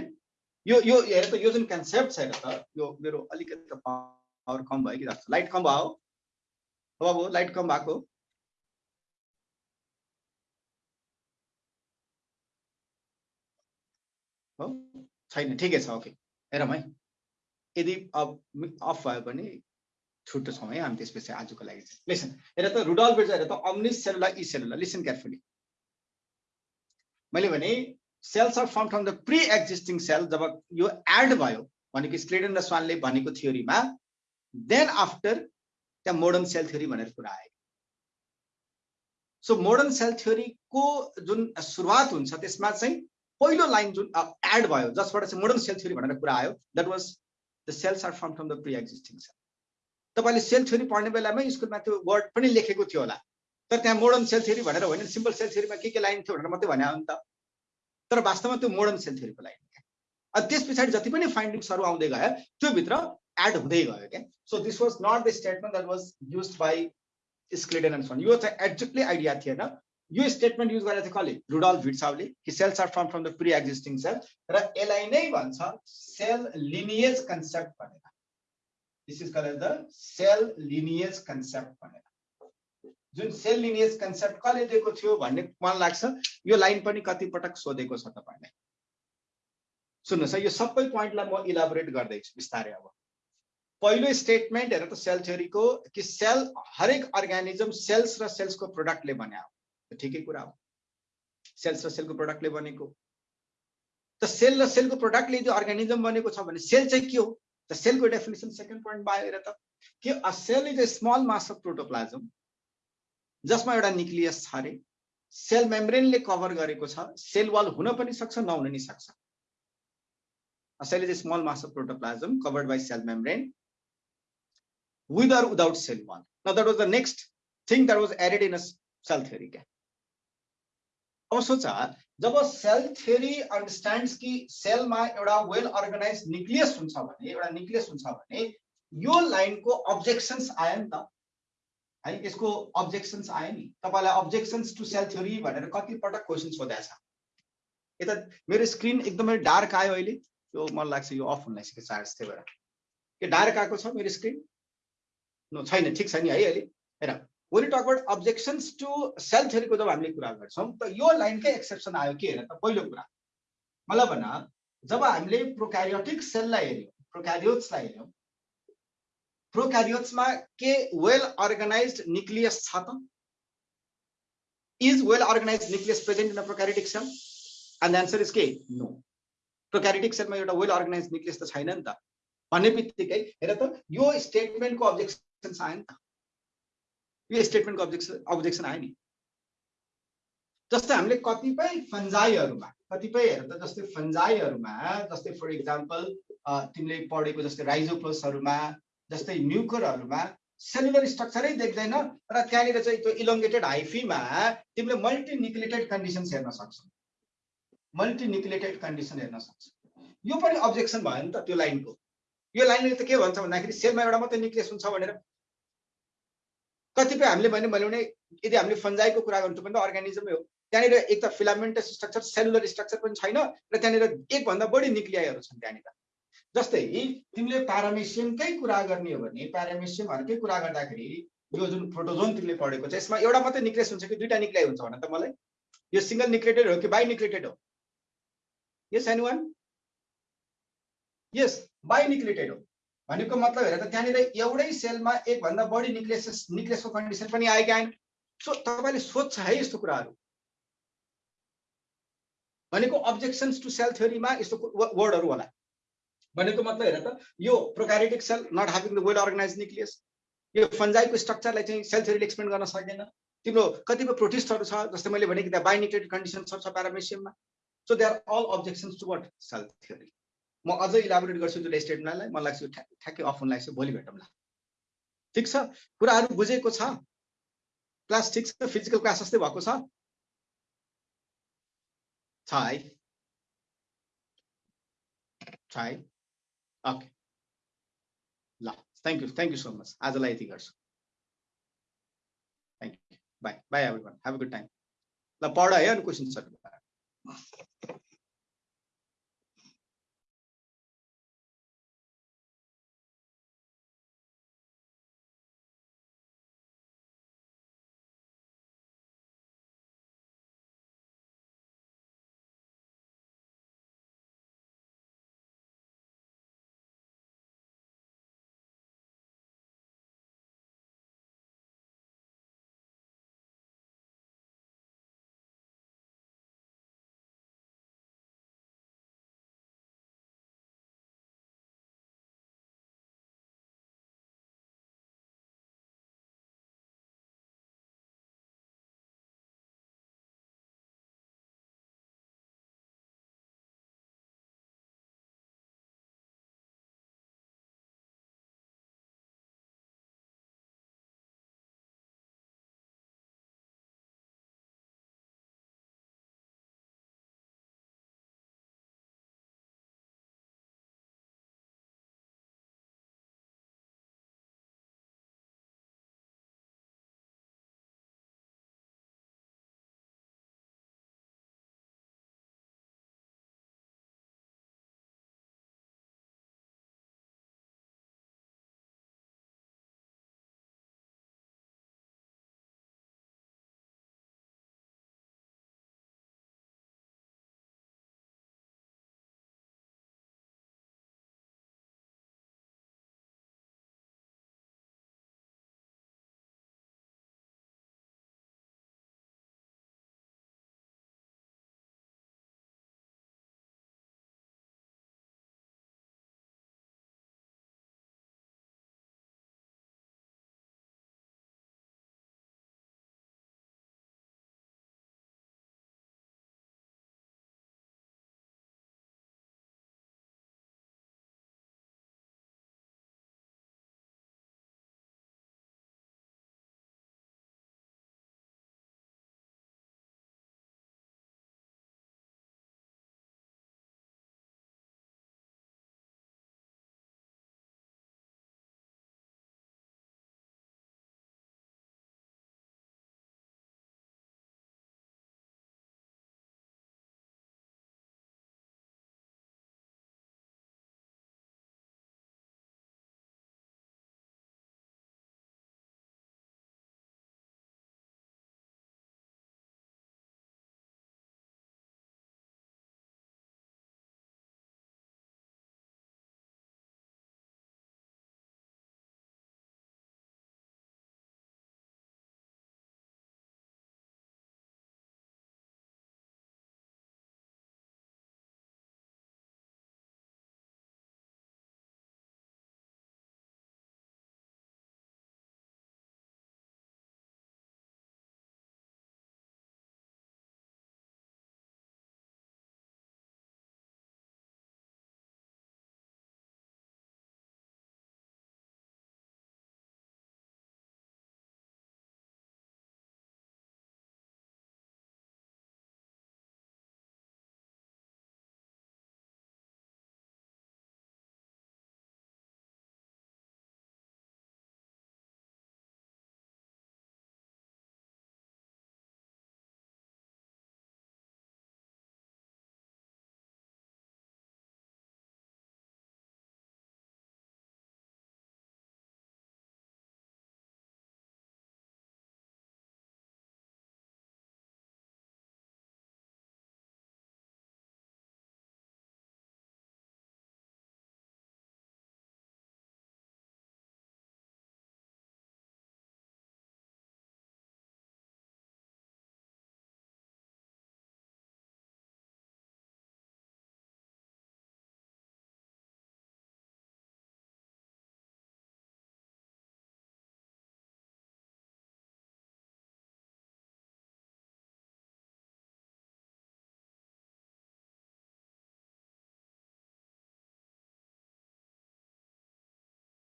[SPEAKER 1] यो यो हेर त यो जुन कन्सेप्ट छ हेर त यो मेरो अलिकति पावर कम भयो कि जस्तो। लाइट कम भयो हो। अब लाइट कम भएको हो। छैन ठिकै छ ओके हेरौँ है। यदि अब अफ भयो भने छुट्टो छौँ है हामी त्यसपछि आजको लागि। लिसन हेर त रुडल बेज हेर त अम्निस सेलुला इ सेलुला लिसन केयरफुली मैले भने cells are form from the pre existing cell जब यो एड भयो भनेको स्क्लेडन र स्वानले भनेको थियोरीमा देन आफ्टर त्यहाँ मोडर्न सेल थ्योरी भनेर कुरा आयो। सो मोडर्न सेल थ्योरीको जुन सुरुवात हुन्छ त्यसमा चाहिँ पहिलो लाइन जुन एड भयो जसबाट चाहिँ मोडर्न सेल थ्योरी भनेर कुरा आयो that was the cells are from from the pre existing cell तपाईँले सेल थ्योरी पढ्ने बेलामै स्कुलमा त्यो वर्ड पनि लेखेको थियो होला। तर त्यहाँ मोडर्न सेल थ्योरी भनेर होइन सिम्पल सेल थ्योरीमा के के लाइन थियो भनेर मात्रै भने नि त तर वास्तवमा त्यो मोडर्न सेल थ्योरीको लाइन अनि त्यस पछाडि जति पनि फाइन्डिङ्सहरू आउँदै गयो त्योभित्र एड हुँदै गयो क्या। So this was not the statement that was use by Schleiden and Schwann यो चाहिँ एक्ज्याक्टली आइडिया थिएन यो स्टेटमेन्ट युज गरेर चाहिँ कसले? रुडल भिट्साउले कि cells are from from the pre existing cell र यसलाई नै भन्छ सेल लिनिएज कन्सेप्ट भनेर। This is called the cell lineage concept भनेर। जुन सेल लिनिएज कन्सेप्ट कसले दिएको थियो भन्ने मन लाग्छ यो लाइन पनि कति पटक सोधेको छ तपाईँलाई। सुन्नुहोस् यो सबै पोइन्टलाई म इलाबोरेट गर्दैछु बिस्तारै अब। पहिलो स्टेटमेन्ट हेर त सेल थ्योरीको कि सेल हरेक अर्ग्यानिजम सेल्स र सेल्सको प्रोडक्टले बने हो ठिकै कुरा हो। सेल्स र सेलको प्रोडक्टले बनेको। त सेल र सेलको प्रोडक्टले यदि अर्ग्यानिजम बनेको छ भने सेल चाहिँ के हो? त सेलको डेफिनेसन सेकेन्ड पोइन्टमा आयो हेर त। कि cell is a small mass of protoplasm जसमा एउटा न्युक्लियस छ अरे सेल मेम्ब्रेनले कभर गरेको छ सेल वाल हुन पनि सक्छ नहुन नि सक्छ is a small mass of protoplasm covered by cell membrane with or without cell wall. Now that was the next thing that was added in a cell. अब सोचा जब सेल थ्योरी अन्डरस्ट्यान्ड्स कि सेलमा एउटा वेल अर्गनाइज न्युक्लियस हुन्छ भने एउटा nucleus हुन्छ भने यो लाइनको अब्जेक्सन्स आयो नि त है यसको अब्जेक्सन्स आयो नि। तपाईँलाई अब्जेक्सन्स टु सेल थ्योरी भनेर कतिपटक क्वेसन सोधेको छ। यता मेरो स्क्रिन एकदमै डार्क आयो अहिले यो मलाई लाग्छ यो अफ हुन लागिसक्यो चार्ज त्यही भएर। यो डार्क आएको छ मेरो स्क्रिन नो छैन ठिक छ नि है अहिले। हेर when talk about objections to cell थ्योरीको जब हामीले कुरा गर्छौँ त यो लाइनकै एक्सेप्सन आयो के हेर त पहिलो कुरा। मलाई भन जब हामीले प्रोक्यारियोटिक सेललाई हेऱ्यौँ प्रोक्यारियोट्सलाई हेऱ्यौँ प्रोक्यारियोट्समा के वेल अर्गनाइज न्युक्लियस छ त is well organise nucleus present in prokaryotic cell and answer is के नो प्रोक्यारियोटिक सेलमा एउटा वेल अर्गनाइज न्युक्लियस त छैन नि त। भन्ने बित्तिकै हेर त यो स्टेटमेन्टको अब्जेक्सन आयो नि त। यो स्टेटमेन्टको अब्जेक्सन अब्जेक्सन आयो नि। जस्तै हामीले कतिपय फन्जाईहरूमा कतिपय हेर त जस्तै फन्जाईहरूमा जस्तै फर इक्जाम्पल तिमीले पढेको जस्तै राइजोप्लोसहरूमा जस्तै म्युकरहरूमा सेलुलर स्ट्रक्चरै देख्दैन र त्यहाँनिर चाहिँ त्यो इलोङ्गेटेड हाइफीमा तिमीले मल्टिन्युक्लिएटेड कन्डिसन्स हेर्न सक्छौ। मल्टिन्युक्लिएटेड कन्डिसन हेर्न सक्छौ। यो पनि अब्जेक्सन भयो नि त त्यो लाइनको यो लाइनले त के भन्छ भन्दाखेरि सेलमा एउटा मात्रै निक्लेस हुन्छ भनेर। कतिपय हामीले भने मैले भने यदि हामीले फन्जाइको कुरा गर्नु पनि त हो। त्यहाँनिर एक त फिलामेन्टस स्ट्रक्चर सेलुलर स्ट्रक्चर पनि छैन र त्यहाँनिर एकभन्दा बढी निक्लियाहरू छन् त्यहाँनिर। जस्तै तिमीले प्यारामेसियमकै कुरा गर्ने हो भने प्यारामेसियमहरूकै कुरा गर्दाखेरि यो जुन प्रोटोजोन तिमीले पढेको छ यसमा एउटा मात्रै निक्लेस हुन्छ कि दुईवटा निक्लाइ हुन्छ भन त मलाई? यो सिङ्गल निक्लेटेड हो कि बाई निक्लेटेड हो? Yes any one yes binucleated हो। भनेको मतलब हेर त त्यहाँनिर एउटै सेलमा एकभन्दा बढी निक्लेसेस निक्लेसको कन्डिसन पनि आएका आएन सो तपाईँले सोध्छ है यस्तो कुराहरू। भनेको अब्जेक्सन्स टु सेल थ्योरीमा यस्तो वर्डहरू होला। भनेको मतलब हेर त? यो prokaryotic cell not having the well organise nucleus यो फन्जाइको स्ट्रक्चरलाई चाहिँ सेल थ्योरीले एक्सप्लेन गर्न सकेन। तिम्रो कतिपय प्रोटिस्टहरू छ जस्तै मैले भने कि त्यहाँ बाइनिक्लेटेड कन्डिसन छ प्यारामेसियममा so they are all objections to what cell theory म अझै इलाबोरेट गर्छु त्यो स्टेटमेन्टलाई मलाई लाग्छ ठ्याक्कै अफन लाग्छ भोलि भेटौँला। ठिक छ? कुराहरू बुझेको छ? क्लास ठिक छ? फिजिकल क्लास जस्तै भएको छ है। छ है। ओके ल thank you thank you so much आजलाई यति गर्छु। Thank you bye bye everyone have a good time ल पढ है अनि क्वेसन्सहरू